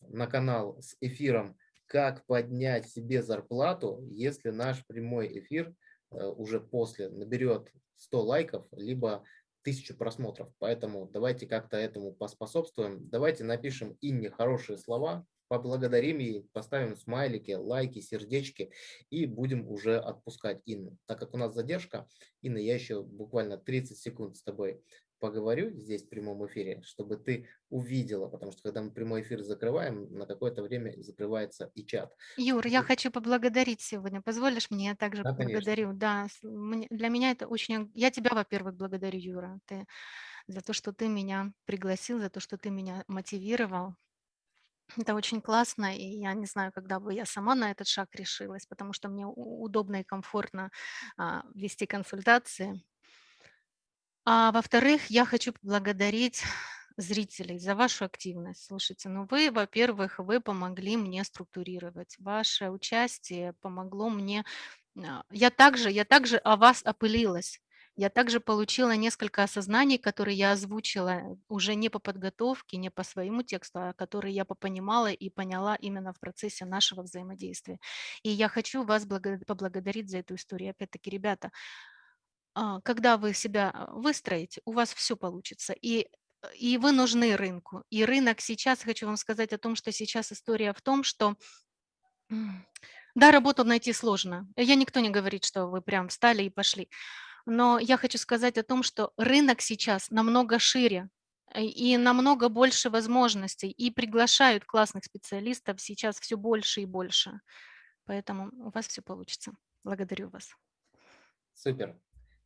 на канал с эфиром «Как поднять себе зарплату, если наш прямой эфир э, уже после наберет 100 лайков, либо тысячу просмотров. Поэтому давайте как-то этому поспособствуем. Давайте напишем Инне хорошие слова, поблагодарим ей, поставим смайлики, лайки, сердечки и будем уже отпускать Инну. Так как у нас задержка, Инна, я еще буквально 30 секунд с тобой поговорю здесь в прямом эфире, чтобы ты увидела, потому что когда мы прямой эфир закрываем, на какое-то время закрывается и чат. Юр, я хочу поблагодарить сегодня. Позволишь мне? Я также да, благодарю. Да, для меня это очень... Я тебя, во-первых, благодарю, Юра, ты, за то, что ты меня пригласил, за то, что ты меня мотивировал. Это очень классно, и я не знаю, когда бы я сама на этот шаг решилась, потому что мне удобно и комфортно а, вести консультации. А во-вторых, я хочу поблагодарить зрителей за вашу активность. Слушайте, ну вы, во-первых, вы помогли мне структурировать. Ваше участие помогло мне. А, я также, я также о вас опылилась. Я также получила несколько осознаний, которые я озвучила уже не по подготовке, не по своему тексту, а которые я попонимала и поняла именно в процессе нашего взаимодействия. И я хочу вас поблагодарить за эту историю. Опять-таки, ребята, когда вы себя а, выстроите, у вас все получится. И и вы нужны рынку. И рынок сейчас, хочу вам сказать о том, что сейчас история в том, что да, работу найти сложно. Я никто не говорит, что вы прям встали и пошли. Но я хочу сказать о том, что рынок сейчас намного шире э, и намного больше возможностей, и приглашают классных специалистов сейчас все больше и больше. Поэтому у вас все получится. Благодарю вас. Супер.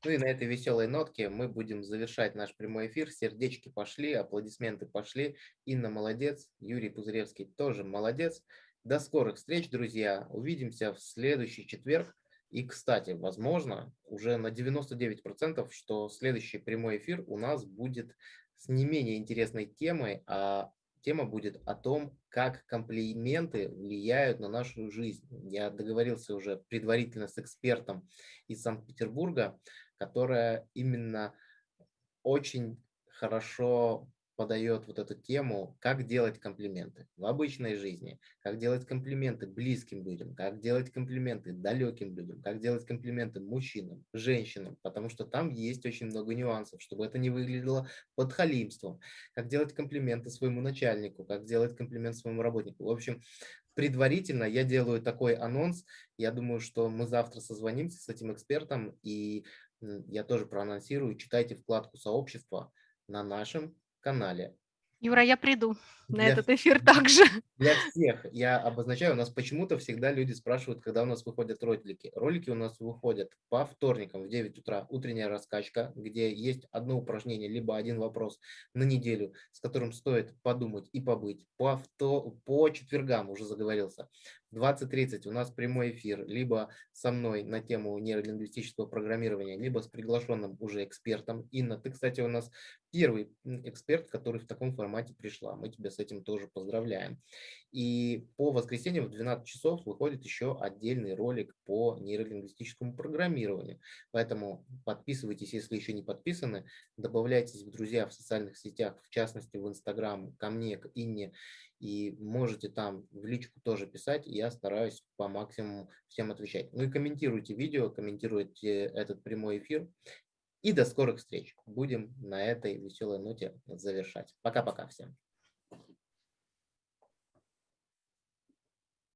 Ну и на этой веселой нотке мы будем завершать наш прямой эфир. Сердечки пошли, аплодисменты пошли. Инна молодец, Юрий Пузыревский тоже молодец. До скорых встреч, друзья. Увидимся в следующий четверг. И, кстати, возможно, уже на 99%, что следующий прямой эфир у нас будет с не менее интересной темой, а тема будет о том, как комплименты влияют на нашу жизнь. Я договорился уже предварительно с экспертом из Санкт-Петербурга, которая именно очень хорошо подает вот эту тему, как делать комплименты в обычной жизни, как делать комплименты близким людям, как делать комплименты далеким людям, как делать комплименты мужчинам, женщинам, потому что там есть очень много нюансов, чтобы это не выглядело подхалимством, как делать комплименты своему начальнику, как делать комплимент своему работнику. В общем, предварительно я делаю такой анонс. Я думаю, что мы завтра созвонимся с этим экспертом, и я тоже проанонсирую. Читайте вкладку сообщества на нашем канале. Юра, я приду на для, этот эфир также. Для всех я обозначаю, у нас почему-то всегда люди спрашивают, когда у нас выходят ролики. Ролики у нас выходят по вторникам в 9 утра, утренняя раскачка, где есть одно упражнение, либо один вопрос на неделю, с которым стоит подумать и побыть. По, авто, по четвергам уже заговорился. 20.30 у нас прямой эфир, либо со мной на тему нейролингвистического программирования, либо с приглашенным уже экспертом. Инна, ты, кстати, у нас первый эксперт, который в таком формате пришла. Мы тебя с этим тоже поздравляем. И по воскресеньям в 12 часов выходит еще отдельный ролик по нейролингвистическому программированию. Поэтому подписывайтесь, если еще не подписаны, добавляйтесь в друзья в социальных сетях, в частности в Инстаграм, ко мне, к Инне, и можете там в личку тоже писать, я стараюсь по максимуму всем отвечать. Ну и комментируйте видео, комментируйте этот прямой эфир. И до скорых встреч. Будем на этой веселой ноте завершать. Пока-пока всем.